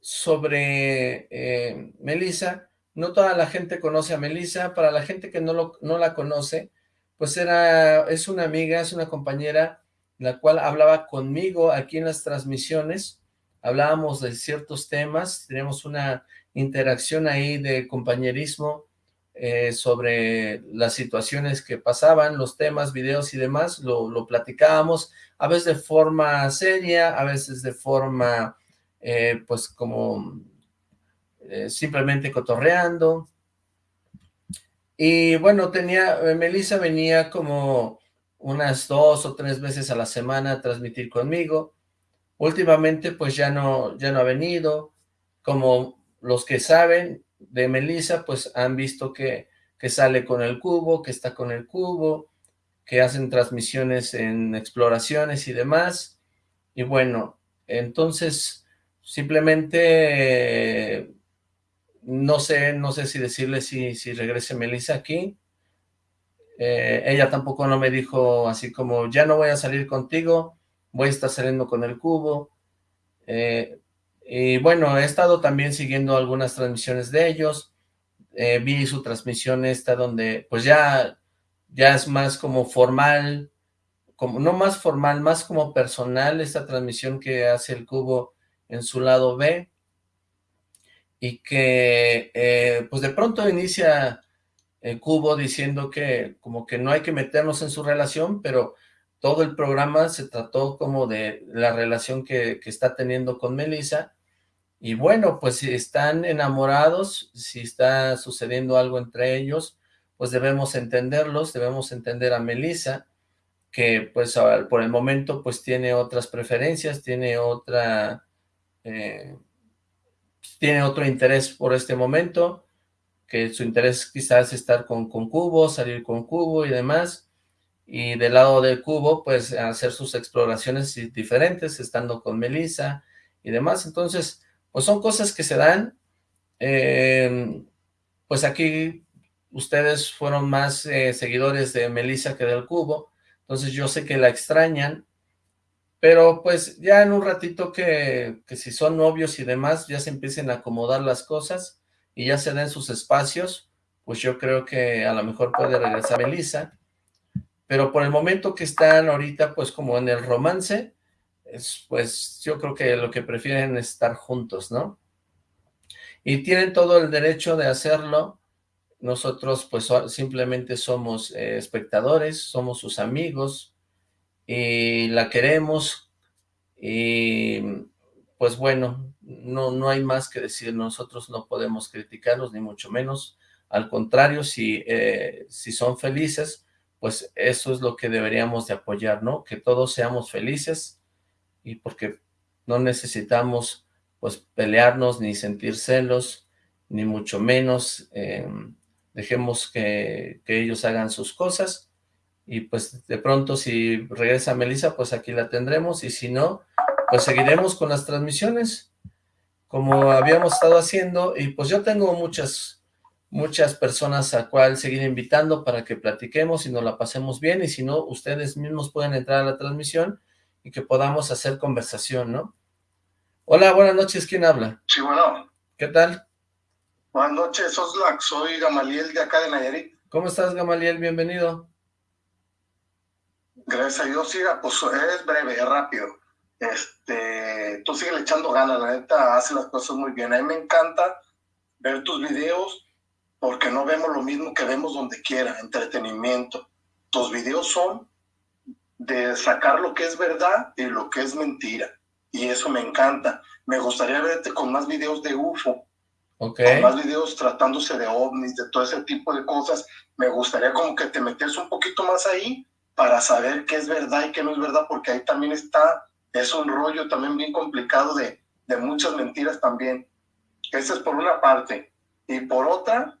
sobre eh, Melissa. No toda la gente conoce a Melissa. Para la gente que no, lo, no la conoce, pues era, es una amiga, es una compañera, la cual hablaba conmigo aquí en las transmisiones. Hablábamos de ciertos temas, teníamos una interacción ahí de compañerismo eh, sobre las situaciones que pasaban, los temas, videos y demás, lo, lo platicábamos, a veces de forma seria, a veces de forma, eh, pues como eh, simplemente cotorreando. Y bueno, tenía, Melissa venía como unas dos o tres veces a la semana a transmitir conmigo. Últimamente pues ya no, ya no ha venido, como los que saben, de Melissa, pues han visto que, que sale con el cubo, que está con el cubo, que hacen transmisiones en exploraciones y demás. Y bueno, entonces simplemente no sé, no sé si decirle si, si regrese Melissa aquí. Eh, ella tampoco no me dijo así como, ya no voy a salir contigo, voy a estar saliendo con el cubo. Eh, y bueno, he estado también siguiendo algunas transmisiones de ellos. Eh, vi su transmisión esta donde pues ya, ya es más como formal, como no más formal, más como personal esta transmisión que hace el cubo en su lado B. Y que eh, pues de pronto inicia el cubo diciendo que como que no hay que meternos en su relación, pero todo el programa se trató como de la relación que, que está teniendo con Melissa, y bueno, pues si están enamorados, si está sucediendo algo entre ellos, pues debemos entenderlos, debemos entender a Melissa, que pues por el momento pues tiene otras preferencias, tiene otra, eh, tiene otro interés por este momento, que su interés quizás es estar con, con Cubo, salir con Cubo y demás, y del lado de Cubo pues hacer sus exploraciones diferentes, estando con Melissa y demás, entonces pues son cosas que se dan, em, pues aquí ustedes fueron más eh, seguidores de Melissa que del Cubo, entonces yo sé que la extrañan, pero pues ya en un ratito que, que si son novios y demás, ya se empiecen a acomodar las cosas y ya se den sus espacios, pues yo creo que a lo mejor puede regresar Melissa, pero por el momento que están ahorita pues como en el romance, pues yo creo que lo que prefieren es estar juntos, ¿no? Y tienen todo el derecho de hacerlo. Nosotros pues simplemente somos eh, espectadores, somos sus amigos y la queremos y pues bueno, no, no hay más que decir, nosotros no podemos criticarlos ni mucho menos, al contrario, si, eh, si son felices, pues eso es lo que deberíamos de apoyar, ¿no? Que todos seamos felices y porque no necesitamos pues pelearnos ni sentir celos, ni mucho menos, em, dejemos que, que, ellos hagan sus cosas. Y pues de pronto si regresa Melissa, pues aquí la tendremos y si no, pues seguiremos con las transmisiones como habíamos estado haciendo. Y pues yo tengo muchas muchas personas a cual seguir invitando para que platiquemos y nos la pasemos bien. Y si no, ustedes mismos pueden entrar a la transmisión y que podamos hacer conversación, ¿no? Hola, buenas noches, ¿quién habla? Sí, bueno. ¿Qué tal? Buenas noches, Oslac, soy Gamaliel de acá de Nayarit. ¿Cómo estás, Gamaliel? Bienvenido. Gracias a Dios, siga, pues es breve, es rápido. Este, tú sigues echando ganas, la neta hace las cosas muy bien. A mí me encanta ver tus videos porque no vemos lo mismo que vemos donde quiera, entretenimiento. Tus videos son de sacar lo que es verdad y lo que es mentira. Y eso me encanta. Me gustaría verte con más videos de UFO. Okay. Con más videos tratándose de ovnis, de todo ese tipo de cosas. Me gustaría como que te metes un poquito más ahí para saber qué es verdad y qué no es verdad, porque ahí también está, es un rollo también bien complicado de, de muchas mentiras también. Esa es por una parte. Y por otra,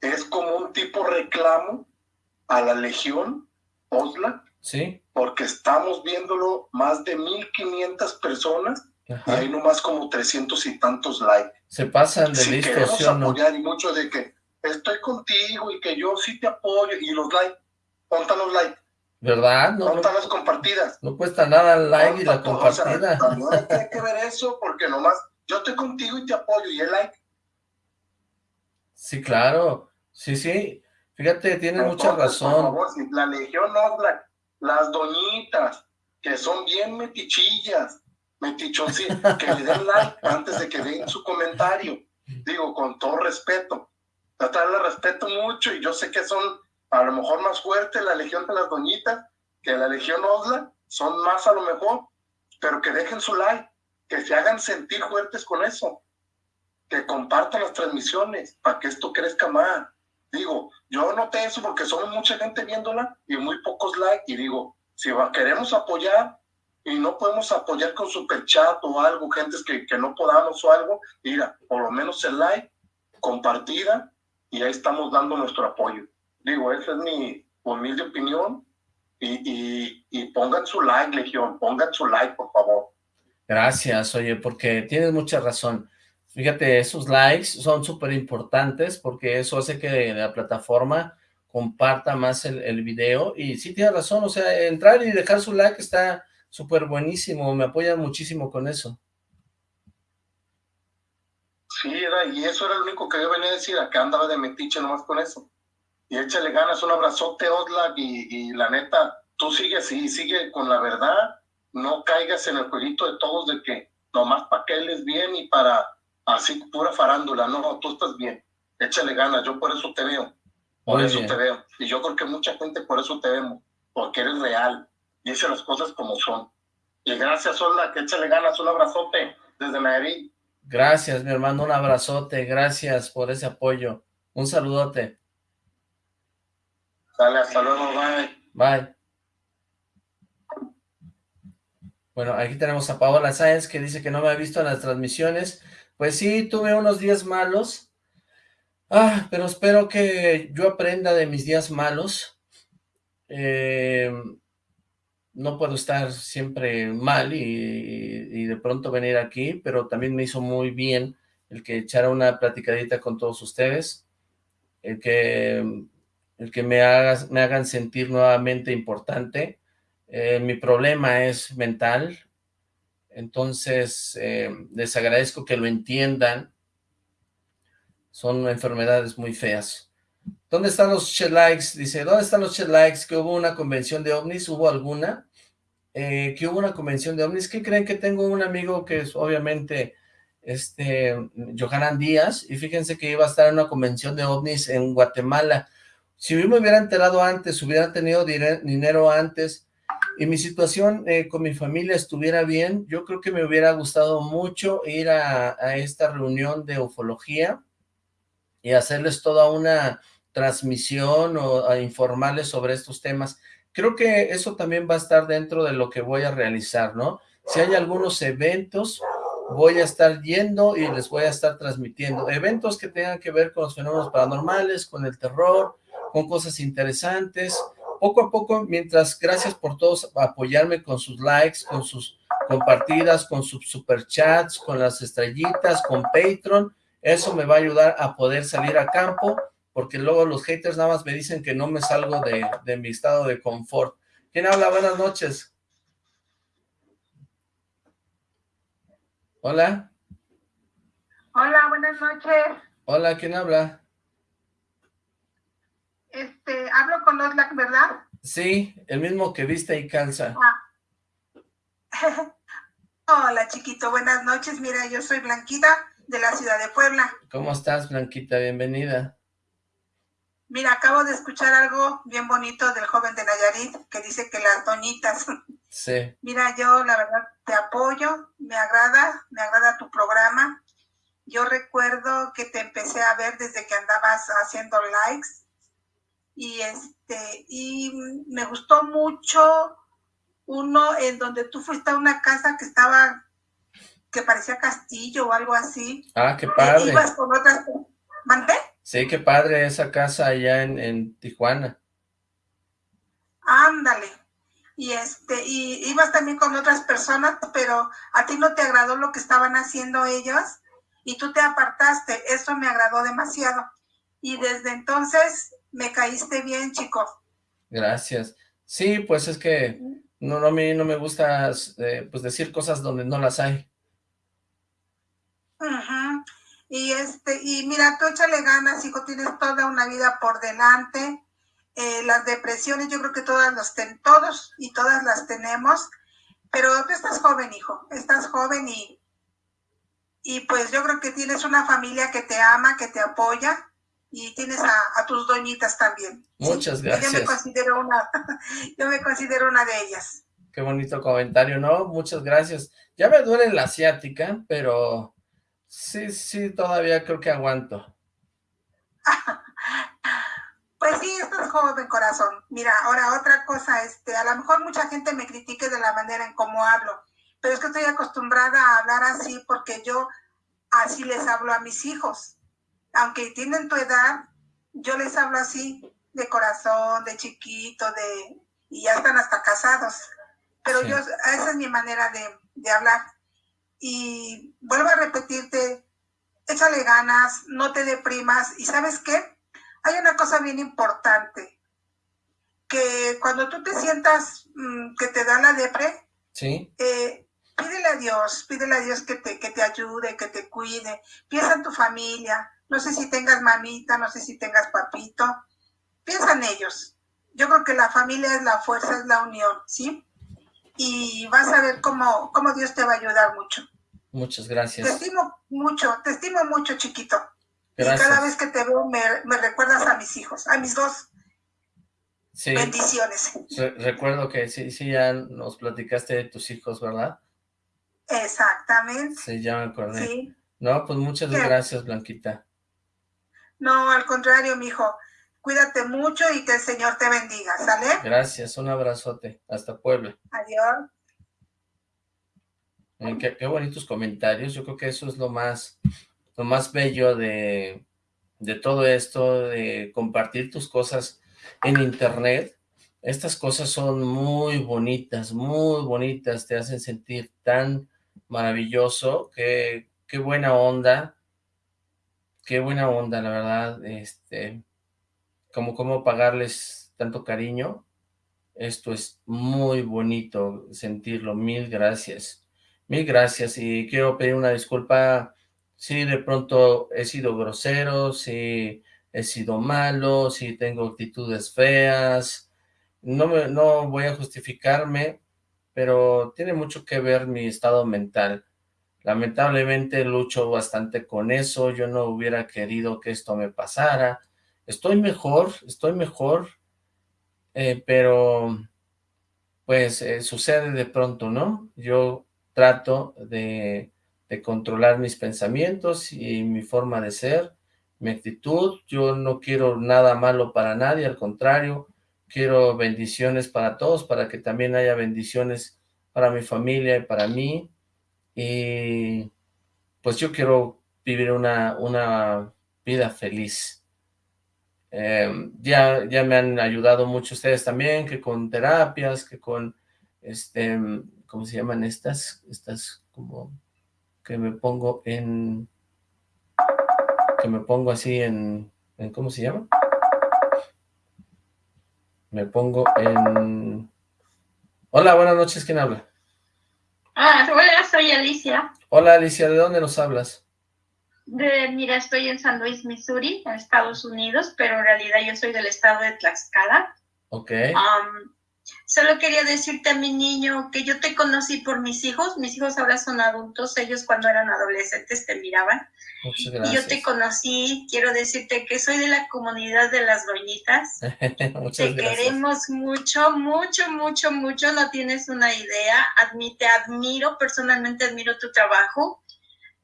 es como un tipo reclamo a la Legión Osla. Sí. Porque estamos viéndolo más de 1500 personas y hay nomás como 300 y tantos likes. Se pasan de si listos, queremos ¿sí o no? apoyar y mucho de que estoy contigo y que yo sí te apoyo y los likes, pontan los likes. ¿Verdad? No, no, las compartidas. no cuesta nada el like y la todo, o sea, compartida. hay que ver eso porque nomás yo estoy contigo y te apoyo y el like. Sí, claro. Sí, sí. Fíjate, tienes Pero mucha entonces, Por razón. favor, si la Legión Osla, las doñitas, que son bien metichillas, metichoncitas, que le den like antes de que den su comentario. Digo, con todo respeto. Tratar la respeto mucho y yo sé que son a lo mejor más fuertes la Legión de las doñitas que la Legión Osla, son más a lo mejor, pero que dejen su like, que se hagan sentir fuertes con eso, que compartan las transmisiones para que esto crezca más. Digo, yo noté eso porque somos mucha gente viéndola y muy pocos likes. Y digo, si queremos apoyar y no podemos apoyar con super chat o algo, gentes que, que no podamos o algo, mira, por lo menos el like, compartida y ahí estamos dando nuestro apoyo. Digo, esa es mi humilde opinión y, y, y pongan su like, Legión, pongan su like, por favor. Gracias, oye, porque tienes mucha razón. Fíjate, esos likes son súper importantes porque eso hace que la plataforma comparta más el, video y sí tienes razón, o sea, entrar y dejar su like está súper buenísimo, me apoyan muchísimo con eso. Sí, era, y eso era lo único que yo venía a decir, acá andaba de metiche nomás con eso. Y échale ganas, un abrazote, Oslak, y, y la neta, tú sigue así, sigue con la verdad, no caigas en el jueguito de todos de que nomás para que él es bien y para así pura farándula, no, tú estás bien, échale ganas, yo por eso te veo, por Muy eso bien. te veo. Y yo creo que mucha gente por eso te vemos, porque eres real, dice las cosas como son. Y gracias, Oslak, échale ganas, un abrazote desde Nayarit. Gracias, mi hermano, un abrazote, gracias por ese apoyo, un saludote, Dale, hasta luego, bye. bye. Bueno, aquí tenemos a Paola Sáenz que dice que no me ha visto en las transmisiones. Pues sí, tuve unos días malos. Ah, pero espero que yo aprenda de mis días malos. Eh, no puedo estar siempre mal y, de pronto venir aquí, pero también me hizo muy bien el que echara una platicadita con todos ustedes, el que, el que me, hagas, me hagan sentir nuevamente importante. Eh, mi problema es mental, entonces eh, les agradezco que lo entiendan. Son enfermedades muy feas. ¿Dónde están los likes? Dice, ¿dónde están los likes? Que hubo una convención de ovnis, ¿hubo alguna? Eh, que hubo una convención de ovnis. ¿Qué creen que tengo un amigo que es, obviamente este, Johanan Díaz, y fíjense que iba a estar en una convención de ovnis en Guatemala. Si yo me hubiera enterado antes, hubiera tenido dinero antes, y mi situación eh, con mi familia estuviera bien, yo creo que me hubiera gustado mucho ir a, a esta reunión de ufología y hacerles toda una transmisión o a informarles sobre estos temas. Creo que eso también va a estar dentro de lo que voy a realizar, ¿no? Si hay algunos eventos, voy a estar yendo y les voy a estar transmitiendo. Eventos que tengan que ver con los fenómenos paranormales, con el terror, con cosas interesantes. Poco a poco, mientras, gracias por todos apoyarme con sus likes, con sus compartidas, con sus superchats, con las estrellitas, con Patreon. Eso me va a ayudar a poder salir a campo porque luego los haters nada más me dicen que no me salgo de, de mi estado de confort. ¿Quién habla? Buenas noches. Hola. Hola, buenas noches. Hola, ¿quién habla? Este, hablo con Oslac, ¿verdad? Sí, el mismo que viste y calza. Ah. Hola, chiquito, buenas noches. Mira, yo soy Blanquita, de la ciudad de Puebla. ¿Cómo estás, Blanquita? Bienvenida. Mira, acabo de escuchar algo bien bonito del joven de Nayarit que dice que las doñitas. Sí. Mira, yo la verdad te apoyo, me agrada, me agrada tu programa. Yo recuerdo que te empecé a ver desde que andabas haciendo likes y este y me gustó mucho uno en donde tú fuiste a una casa que estaba que parecía castillo o algo así. Ah, qué padre. ibas con otras ¿Mandé? Sí, qué padre esa casa allá en, en Tijuana. Ándale. Y este, y ibas también con otras personas, pero a ti no te agradó lo que estaban haciendo ellos y tú te apartaste. Eso me agradó demasiado. Y desde entonces me caíste bien, chico. Gracias. Sí, pues es que no, no, a mí no me gusta eh, pues decir cosas donde no las hay. Ajá. Y este, y mira, tú échale ganas, hijo, tienes toda una vida por delante. Eh, las depresiones, yo creo que todas las ten, todos y todas las tenemos, pero tú estás joven, hijo, estás joven y, y pues yo creo que tienes una familia que te ama, que te apoya y tienes a, tus doñitas también. Muchas gracias. Yo me considero una, yo me considero una de ellas. Qué bonito comentario, ¿no? Muchas gracias. Ya me duele la asiática, pero Sí, sí, todavía creo que aguanto. Pues sí, estás joven, corazón. Mira, ahora otra cosa, este, a lo mejor mucha gente me critique de la manera en cómo hablo, pero es que estoy acostumbrada a hablar así porque yo así les hablo a mis hijos. Aunque tienen tu edad, yo les hablo así, de corazón, de chiquito, de y ya están hasta casados. Pero yo, esa es mi manera de, de hablar y vuelvo a repetirte, échale ganas, no te deprimas y ¿sabes qué? Hay una cosa bien importante, que cuando tú te sientas mm, que te da la depre, ¿Sí? Eh, pídele a Dios, pídele a Dios que te, que te ayude, que te cuide, piensa en tu familia, no sé si tengas mamita, no sé si tengas papito, piensa en ellos. Yo creo que la familia es la fuerza, es la unión, ¿sí? Y vas a ver cómo, cómo Dios te va a ayudar mucho. Muchas gracias. Te estimo mucho, te estimo mucho, chiquito. Gracias. Y cada vez que te veo me, recuerdas a mis hijos, a mis dos. Sí. Bendiciones. recuerdo que sí, sí, ya nos platicaste de tus hijos, ¿verdad? Exactamente. Sí, ya me acordé. Sí. No, pues muchas gracias, Blanquita. No, al contrario, mijo. Cuídate mucho y que el Señor te bendiga, ¿sale? Gracias, un abrazote. Hasta Puebla. Adiós. Qué, bonitos comentarios, yo creo que eso es lo más, lo más bello de, de todo esto, de compartir tus cosas en internet. Estas cosas son muy bonitas, muy bonitas, te hacen sentir tan maravilloso, qué, qué buena onda, qué buena onda, la verdad, este, como cómo pagarles tanto cariño, esto es muy bonito sentirlo, mil gracias. Mil gracias y quiero pedir una disculpa si de pronto he sido grosero, si he sido malo, si tengo actitudes feas. No, me, no voy a justificarme, pero tiene mucho que ver mi estado mental. Lamentablemente lucho bastante con eso, yo no hubiera querido que esto me pasara. Estoy mejor, estoy mejor, eh, pero pues eh, sucede de pronto, ¿no? Yo trato de, de controlar mis pensamientos y mi forma de ser, mi actitud. Yo no quiero nada malo para nadie, al contrario, quiero bendiciones para todos, para que también haya bendiciones para mi familia y para mí. Y pues yo quiero vivir una, una vida feliz. Em, ya, ya me han ayudado mucho ustedes también, que con terapias, que con, este, ¿cómo se llaman estas? Estas como que me pongo en, que me pongo así en, ¿cómo se llama? Me pongo en... Hola, buenas noches, ¿quién habla? Ah, hola, soy Alicia. Hola, Alicia, ¿de dónde nos hablas? De, mira, estoy en San Luis, Missouri, en Estados Unidos, pero en realidad yo soy del estado de Tlaxcala. Ok. Um, solo quería decirte a mi niño que yo te conocí por mis hijos. Mis hijos ahora son adultos, ellos cuando eran adolescentes te miraban. Muchas gracias. Y yo te conocí, quiero decirte que soy de la comunidad de las doñitas. Muchas te gracias. queremos mucho, mucho, mucho, mucho, no tienes una idea. Admi- te admiro, personalmente admiro tu trabajo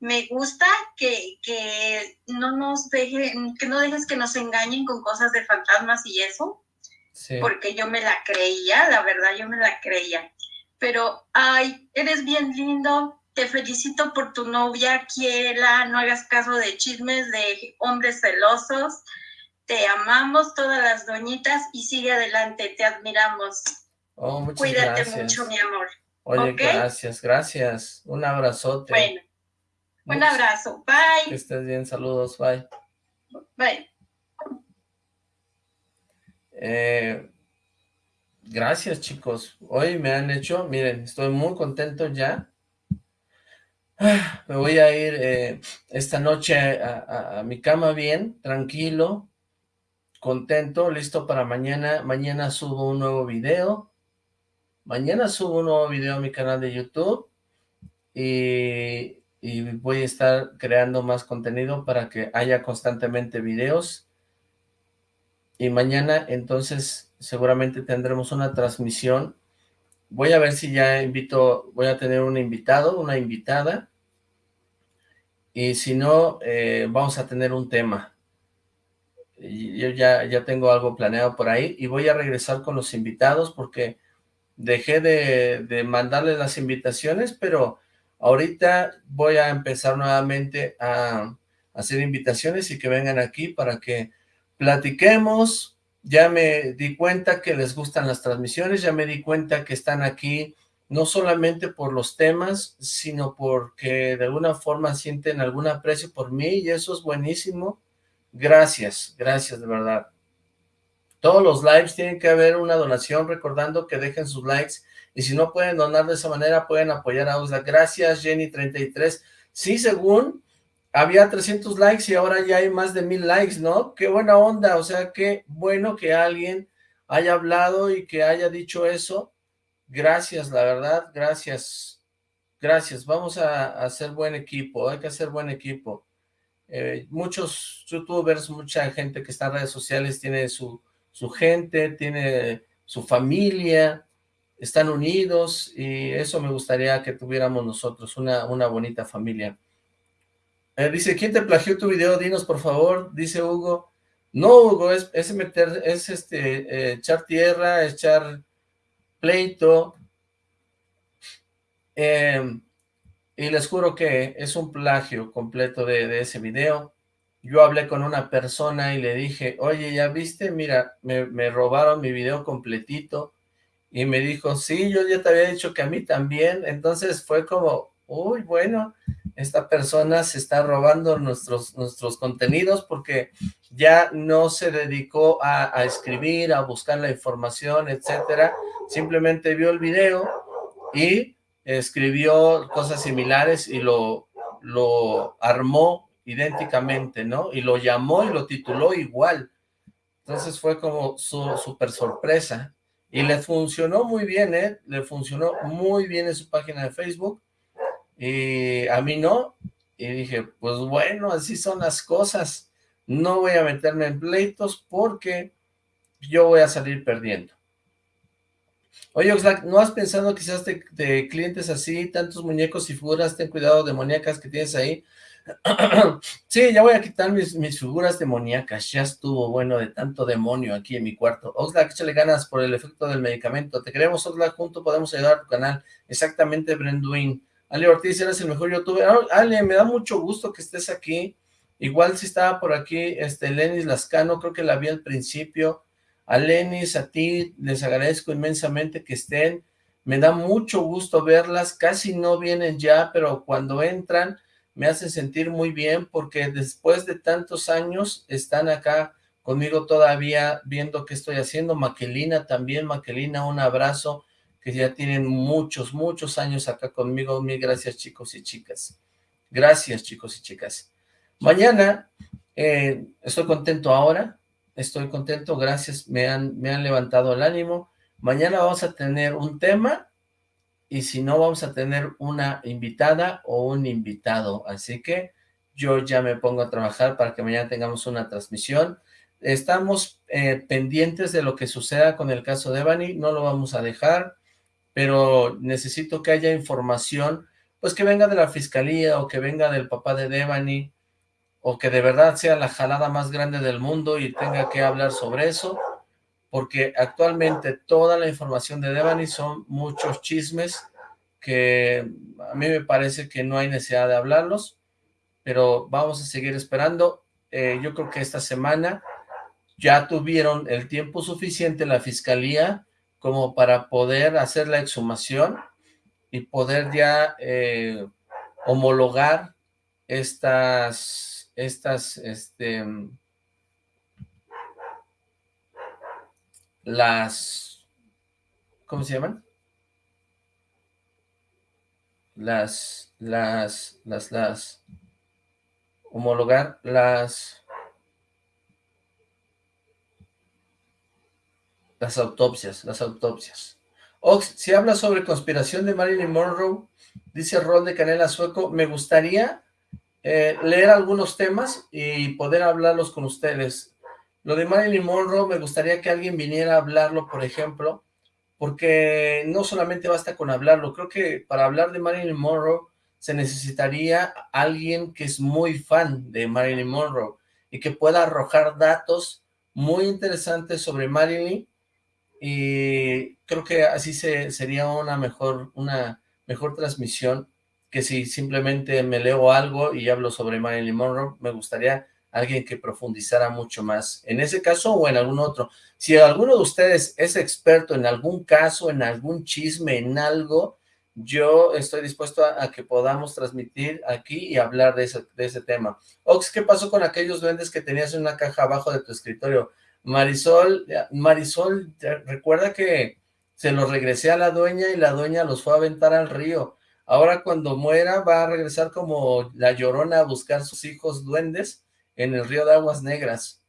me gusta que, que no nos dejen, que no dejes que nos engañen con cosas de fantasmas y eso, Sí. porque yo me la creía, la verdad, yo me la creía. Pero, ay, eres bien lindo, te felicito por tu novia, quiérela, no hagas caso de chismes de hombres celosos, te amamos todas las doñitas y sigue adelante, te admiramos. Oh, muchas Cuídate gracias. mucho, mi amor. Oye, gracias, gracias. Un abrazote. Bueno, un abrazo, Que bye, estés bien, saludos, bye. bye. Eh, gracias, chicos. Hoy me han hecho, miren, estoy muy contento ya. Ah, Me voy a ir eh, esta noche a, mi cama bien, tranquilo, contento, listo para mañana. Mañana subo un nuevo video. Mañana subo un nuevo video a mi canal de YouTube. Y voy a estar creando más contenido para que haya constantemente videos. Y mañana entonces seguramente tendremos una transmisión. Voy a ver si ya invito, voy a tener un invitado, una invitada. Y si no, eh, vamos a tener un tema. Yo ya, ya tengo algo planeado por ahí y voy a regresar con los invitados porque dejé de, de mandarles las invitaciones, pero ahorita voy a empezar nuevamente a hacer invitaciones y que vengan aquí para que platiquemos. Ya me di cuenta que les gustan las transmisiones, ya me di cuenta que están aquí no solamente por los temas, sino porque de alguna forma sienten algún aprecio por mí y eso es buenísimo. Gracias, gracias de verdad. Todos los lives tienen que haber una donación, recordando que dejen sus likes y si no pueden donar de esa manera, pueden apoyar a Usla. Gracias, Jenny33. Sí, según había 300 likes y ahora ya hay más de mil likes, ¿no? Qué buena onda, o sea, qué bueno que alguien haya hablado y que haya dicho eso. Gracias, la verdad, gracias. Gracias, vamos a, hacer buen equipo, hay que hacer buen equipo. Eh, muchos youtubers, mucha gente que está en redes sociales tiene su, su gente, tiene su familia, están unidos y eso me gustaría que tuviéramos nosotros, una, una bonita familia. Eh, dice, ¿quién te plagió tu video? Dinos, por favor, dice Hugo. No, Hugo, es, es meter, es este, eh, echar tierra, echar pleito. Eh, y les juro que es un plagio completo de, de ese video. Yo hablé con una persona y le dije, oye, ¿ya viste? Mira, me, me robaron mi video completito. Y me dijo, sí, yo ya te había dicho que a mí también. Entonces fue como, uy, bueno, esta persona se está robando nuestros, nuestros contenidos porque ya no se dedicó a, escribir, a buscar la información, etcétera. Simplemente vio el video y escribió cosas similares y lo, lo armó idénticamente, ¿no? Y lo llamó y lo tituló igual. Entonces fue como su super sorpresa. Y le funcionó muy bien, ¿eh? Le funcionó muy bien en su página de Facebook. Y a mí no, y dije, pues bueno, así son las cosas, no voy a meterme en pleitos porque yo voy a salir perdiendo. Oye, Oxlack, ¿no has pensado quizás de, clientes así, tantos muñecos y figuras, ten cuidado demoníacas que tienes ahí? sí, ya voy a quitar mis, mis figuras demoníacas, ya estuvo bueno de tanto demonio aquí en mi cuarto. Oxlack, échale ganas por el efecto del medicamento. Te queremos, Oxlack, junto podemos ayudar a tu canal. Exactamente, Brenduin. Ale Ortiz, eres el mejor youtuber. Ah, Ale, me da mucho gusto que estés aquí. Igual si estaba por aquí, este, Lenis Lascano, creo que la vi al principio. A Lenis, a ti, les agradezco inmensamente que estén. Me da mucho gusto verlas, casi no vienen ya, pero cuando entran me hacen sentir muy bien porque después de tantos años están acá conmigo todavía viendo qué estoy haciendo. Maquelina también, Maquelina, un abrazo, que ya tienen muchos, muchos años acá conmigo. Mil gracias chicos y chicas. Gracias chicos y chicas. Mañana, eh, estoy contento ahora, estoy contento, gracias, me han, me han levantado el ánimo. Mañana vamos a tener un tema y si no vamos a tener una invitada o un invitado, así que yo ya me pongo a trabajar para que mañana tengamos una transmisión. Estamos eh, pendientes de lo que suceda con el caso de Bani, no lo vamos a dejar, pero necesito que haya información, pues que venga de la fiscalía o que venga del papá de Devani, o que de verdad sea la jalada más grande del mundo y tenga que hablar sobre eso, porque actualmente toda la información de Devani son muchos chismes que a mí me parece que no hay necesidad de hablarlos, pero vamos a seguir esperando. Eh, yo creo que esta semana ya tuvieron el tiempo suficiente la fiscalía como para poder hacer la exhumación y poder ya eh, homologar estas estas, este, las, ¿cómo se llaman? Las, las, las, las, homologar las, las autopsias, las autopsias. Ox, si habla sobre conspiración de Marilyn Monroe, dice Rol de Canela Sueco, me gustaría eh, leer algunos temas y poder hablarlos con ustedes. Lo de Marilyn Monroe, me gustaría que alguien viniera a hablarlo, por ejemplo, porque no solamente basta con hablarlo, creo que para hablar de Marilyn Monroe se necesitaría alguien que es muy fan de Marilyn Monroe y que pueda arrojar datos muy interesantes sobre Marilyn y creo que así se, sería una mejor, una mejor transmisión que si simplemente me leo algo y hablo sobre Marilyn Monroe, me gustaría alguien que profundizara mucho más en ese caso o en algún otro. Si alguno de ustedes es experto en algún caso, en algún chisme, en algo, yo estoy dispuesto a, que podamos transmitir aquí y hablar de ese, de ese tema. Ox, ¿qué pasó con aquellos duendes que tenías en una caja abajo de tu escritorio? Marisol, Marisol, recuerda que se los regresé a la dueña y la dueña los fue a aventar al río. Ahora cuando muera va a regresar como la llorona a buscar sus hijos duendes en el río de Aguas Negras.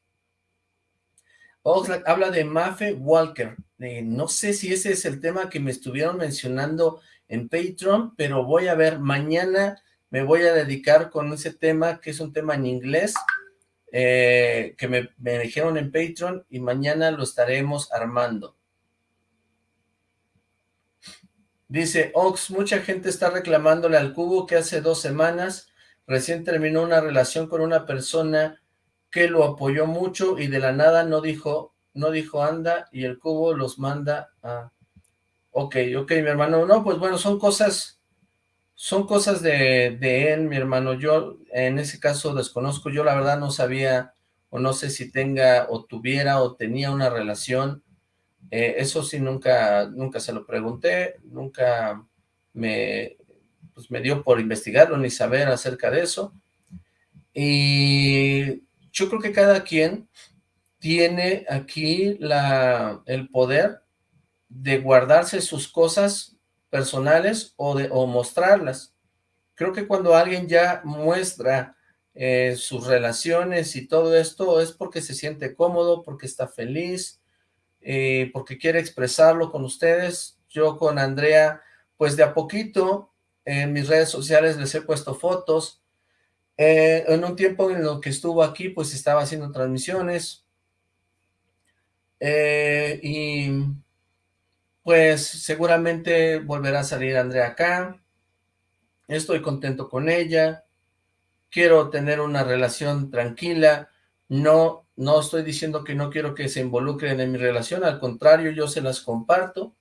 Oxlack habla de Mafe Walker. no sé si ese es el tema que me estuvieron mencionando en Patreon, pero voy a ver, mañana me voy a dedicar con ese tema, que es un tema en inglés, eh, que me, me dijeron en Patreon, y mañana lo estaremos armando. Dice, Ox, mucha gente está reclamándole al cubo que hace dos semanas recién terminó una relación con una persona que lo apoyó mucho y de la nada no dijo, no dijo anda y el cubo los manda a... Ok, ok, mi hermano. No, pues bueno, son cosas, son cosas de, de él, mi hermano. Yo en ese caso desconozco, yo la verdad no sabía o no sé si tenga o tuviera o tenía una relación eh, eso sí nunca, nunca se lo pregunté, nunca me, pues me dio por investigarlo ni saber acerca de eso. Y yo creo que cada quien tiene aquí la, el poder de guardarse sus cosas personales o, de, o mostrarlas. Creo que cuando alguien ya muestra eh, sus relaciones y todo esto es porque se siente cómodo, porque está feliz, eh, porque quiere expresarlo con ustedes. Yo con Andrea, pues de a poquito en mis redes sociales les he puesto fotos, eh, en un tiempo en lo que estuvo aquí, pues estaba haciendo transmisiones, eh, y pues seguramente volverá a salir Andrea acá, estoy contento con ella, quiero tener una relación tranquila, no, no estoy diciendo que no quiero que se involucren en mi relación, al contrario, yo se las comparto,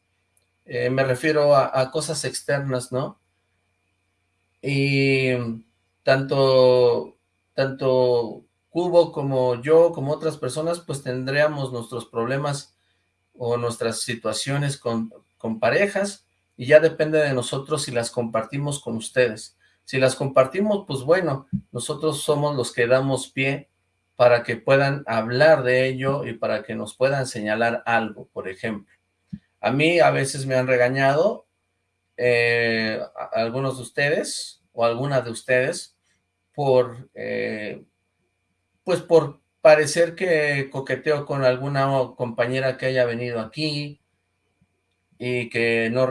eh, me refiero a, cosas externas, ¿no? Y tanto, tanto Cubo como yo, como otras personas, pues tendríamos nuestros problemas o nuestras situaciones con, con parejas, y ya depende de nosotros si las compartimos con ustedes. Si las compartimos, pues bueno, nosotros somos los que damos pie para que puedan hablar de ello y para que nos puedan señalar algo, por ejemplo. A mí a veces me han regañado eh, algunos de ustedes o algunas de ustedes por, eh, pues por parecer que coqueteo con alguna compañera que haya venido aquí y que no,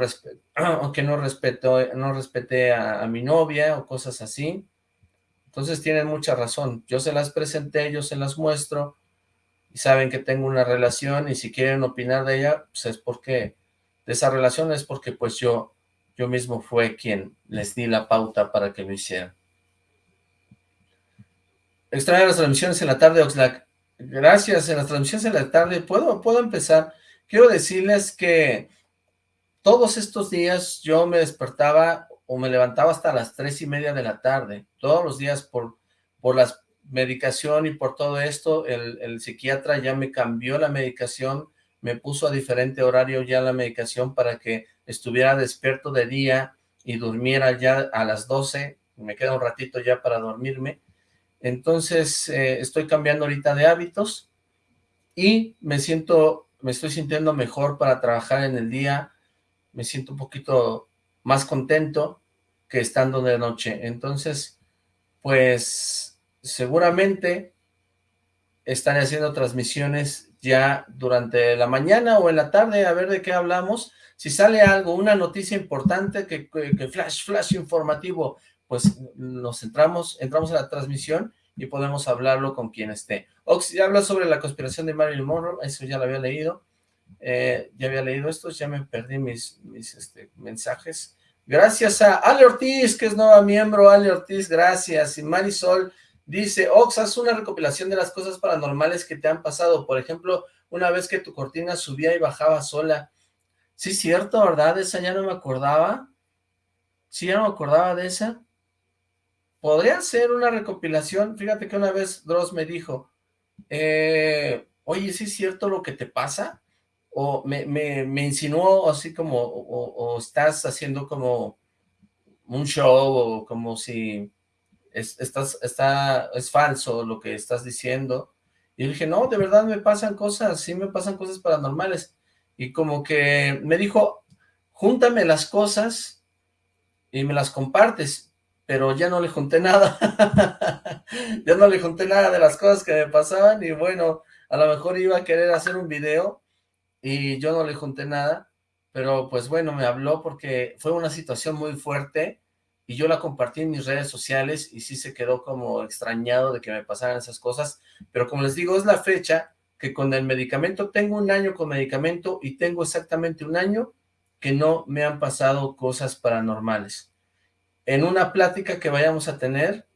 que no, respeto, no respeté a, mi novia o cosas así. Entonces tienen mucha razón. Yo se las presenté, yo se las muestro, y saben que tengo una relación y si quieren opinar de ella, pues es porque de esa relación es porque pues yo, yo mismo fue quien les di la pauta para que lo hicieran. Extraño las transmisiones en la tarde, Oxlack. Gracias, en las transmisiones en la tarde. ¿Puedo, puedo empezar? Quiero decirles que todos estos días yo me despertaba o me levantaba hasta las tres y media de la tarde. Todos los días por, por las medicación y por todo esto, el, psiquiatra ya me cambió la medicación, me puso a diferente horario ya la medicación para que estuviera despierto de día y durmiera ya a las 12, me queda un ratito ya para dormirme, entonces eh, estoy cambiando ahorita de hábitos y me siento, me estoy sintiendo mejor para trabajar en el día, me siento un poquito más contento que estando de noche, entonces pues seguramente estaré haciendo transmisiones ya durante la mañana o en la tarde, a ver de qué hablamos. Si sale algo, una noticia importante, que, flash, flash informativo, pues nos entramos, entramos a la transmisión y podemos hablarlo con quien esté. Ox, habla sobre la conspiración de Marilyn Monroe, eso ya lo había leído, eh, ya había leído esto, ya me perdí mis, mis este, mensajes. Gracias a Ale Ortiz, que es nueva miembro, Ale Ortiz, gracias, y Marisol, Dice, Ox, haz una recopilación de las cosas paranormales que te han pasado. Por ejemplo, una vez que tu cortina subía y bajaba sola. Sí, cierto, ¿verdad? Esa ya no me acordaba. Sí, ya no me acordaba de esa. Podría ser una recopilación. Fíjate que una vez Dross me dijo, eh, oye, ¿sí es cierto lo que te pasa? O me, me, insinuó así como, o estás haciendo como un show, o como si es, estás, está, es falso lo que estás diciendo. Y dije, no, de verdad me pasan cosas, sí me pasan cosas paranormales. Y como que me dijo, júntame las cosas y me las compartes, pero ya no le junté nada. ya no le junté nada de las cosas que me pasaban y bueno, a lo mejor iba a querer hacer un video y yo no le junté nada, pero pues bueno, me habló porque fue una situación muy fuerte y yo la compartí en mis redes sociales y sí se quedó como extrañado de que me pasaran esas cosas, pero como les digo, es la fecha que con el medicamento, tengo un año con medicamento y tengo exactamente un año que no me han pasado cosas paranormales. En una plática que vayamos a tener,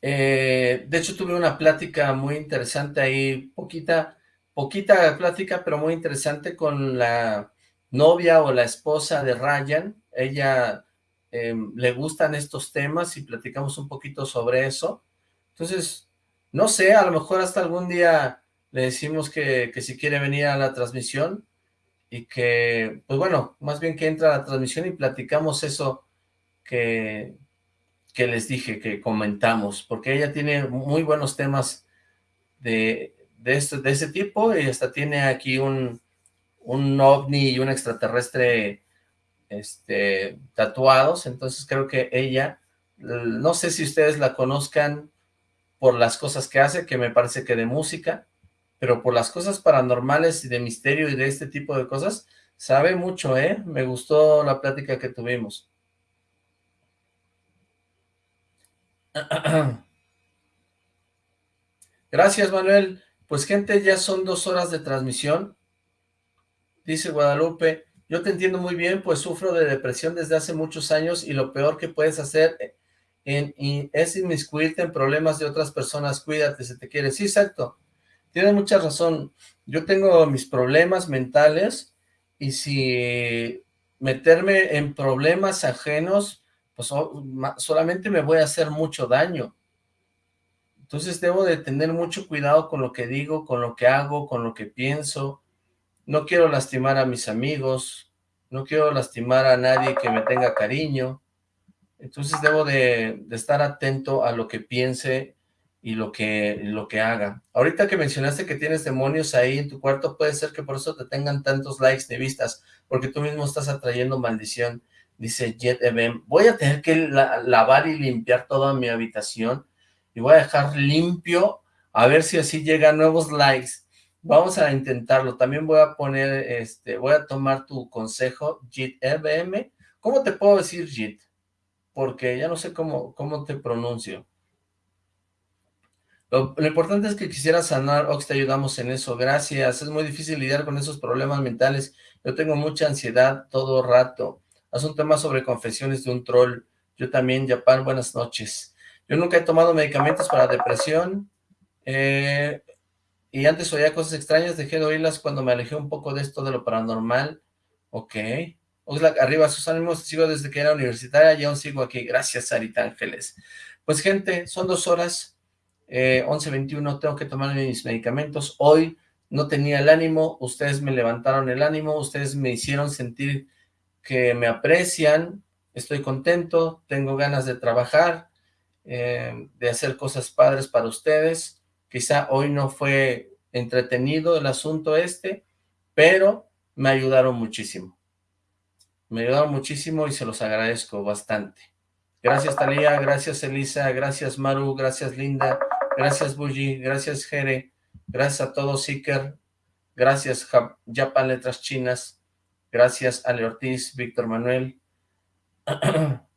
eh, de hecho tuve una plática muy interesante ahí, poquita, poquita plática, pero muy interesante con la novia o la esposa de Ryan, ella Em, le gustan estos temas y platicamos un poquito sobre eso. Entonces, no sé, a lo mejor hasta algún día le decimos que, que si quiere venir a la transmisión y que, pues bueno, más bien que entra a la transmisión y platicamos eso que, que les dije, que comentamos, porque ella tiene muy buenos temas de, de, este, de ese tipo y hasta tiene aquí un, un ovni y un extraterrestre este, tatuados, entonces creo que ella, no sé si ustedes la conozcan por las cosas que hace, que me parece que de música, pero por las cosas paranormales y de misterio y de este tipo de cosas, Sabe mucho, ¿eh? Me gustó la plática que tuvimos. Gracias, Manuel. Pues, gente, ya son dos horas de transmisión. Dice Guadalupe, yo te entiendo muy bien, pues sufro de depresión desde hace muchos años y lo peor que puedes hacer en, es inmiscuirte en problemas de otras personas. Cuídate, si te quieres. Sí, exacto. Tienes mucha razón. Yo tengo mis problemas mentales y si meterme en problemas ajenos, pues solamente me voy a hacer mucho daño. Entonces debo de tener mucho cuidado con lo que digo, con lo que hago, con lo que pienso. No quiero lastimar a mis amigos, no quiero lastimar a nadie que me tenga cariño. Entonces debo de, estar atento a lo que piense y lo que, lo que haga. Ahorita que mencionaste que tienes demonios ahí en tu cuarto, puede ser que por eso te tengan tantos likes de vistas, porque tú mismo estás atrayendo maldición. Dice Jet Eben, voy a tener que lavar y limpiar toda mi habitación y voy a dejar limpio, a ver si así llegan nuevos likes. Vamos a intentarlo. También voy a poner, este, voy a tomar tu consejo, JIT EBM. ¿Cómo te puedo decir JIT? Porque ya no sé cómo, cómo te pronuncio. Lo, importante es que quisiera sanar, Ox, te ayudamos en eso, gracias. Es muy difícil lidiar con esos problemas mentales. Yo tengo mucha ansiedad todo rato. Haz un tema sobre confesiones de un troll. Yo también, Japan, buenas noches. Yo nunca he tomado medicamentos para depresión. Eh, y antes oía cosas extrañas, dejé de oírlas cuando me alejé un poco de esto de lo paranormal. Ok. Oxlack, arriba sus ánimos, sigo desde que era universitaria y aún sigo aquí. Gracias, Sarita Ángeles. Pues, gente, son dos horas, eh, 11.21, tengo que tomar mis medicamentos. Hoy no tenía el ánimo, ustedes me levantaron el ánimo, ustedes me hicieron sentir que me aprecian, estoy contento, tengo ganas de trabajar, eh, de hacer cosas padres para ustedes. Quizá hoy no fue entretenido el asunto este, pero me ayudaron muchísimo. Me ayudaron muchísimo y se los agradezco bastante. Gracias Talía, gracias Elisa, gracias Maru, gracias Linda, gracias Bully, gracias Jere, gracias a todos Seeker, gracias Japan Letras Chinas, gracias Ale Ortiz, Víctor Manuel,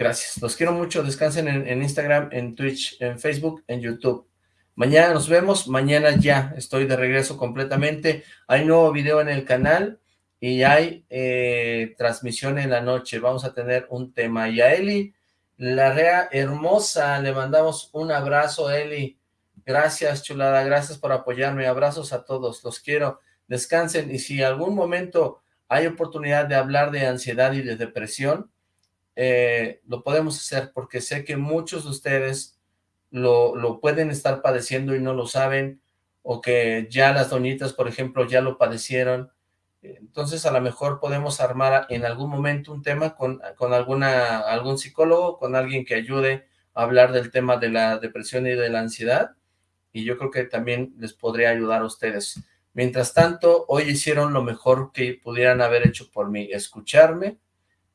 Gracias, los quiero mucho, descansen en, Instagram, en Twitch, en Facebook, en YouTube. Mañana nos vemos, mañana ya estoy de regreso completamente. Hay nuevo video en el canal y hay eh, transmisión en la noche. Vamos a tener un tema. Y a Eli rea hermosa, le mandamos un abrazo, Eli. Gracias, chulada, gracias por apoyarme. Abrazos a todos, los quiero. Descansen y si algún momento hay oportunidad de hablar de ansiedad y de depresión, eh, lo podemos hacer porque sé que muchos de ustedes lo, lo, pueden estar padeciendo y no lo saben, o que ya las doñitas, por ejemplo, ya lo padecieron. Entonces, a lo mejor podemos armar en algún momento un tema con, con alguna, algún psicólogo, con alguien que ayude a hablar del tema de la depresión y de la ansiedad, y yo creo que también les podría ayudar a ustedes. Mientras tanto, hoy hicieron lo mejor que pudieran haber hecho por mí, escucharme,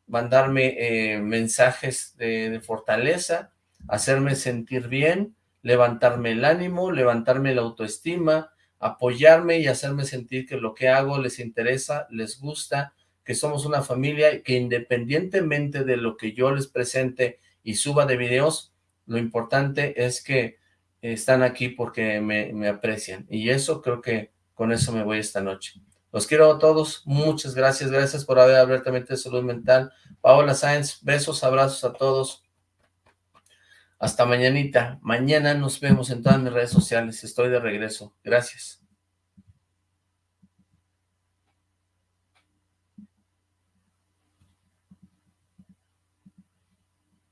mandarme eh, mensajes de, fortaleza, hacerme sentir bien, levantarme el ánimo, levantarme la autoestima, apoyarme y hacerme sentir que lo que hago les interesa, les gusta, que somos una familia y que independientemente de lo que yo les presente y suba de videos, lo importante es que están aquí porque me, aprecian. Y eso creo que con eso me voy esta noche. Los quiero a todos, muchas gracias, gracias por haber abiertamente de salud mental. Paola Sáenz, besos, abrazos a todos. Hasta mañanita. Mañana nos vemos en todas mis redes sociales. Estoy de regreso. Gracias.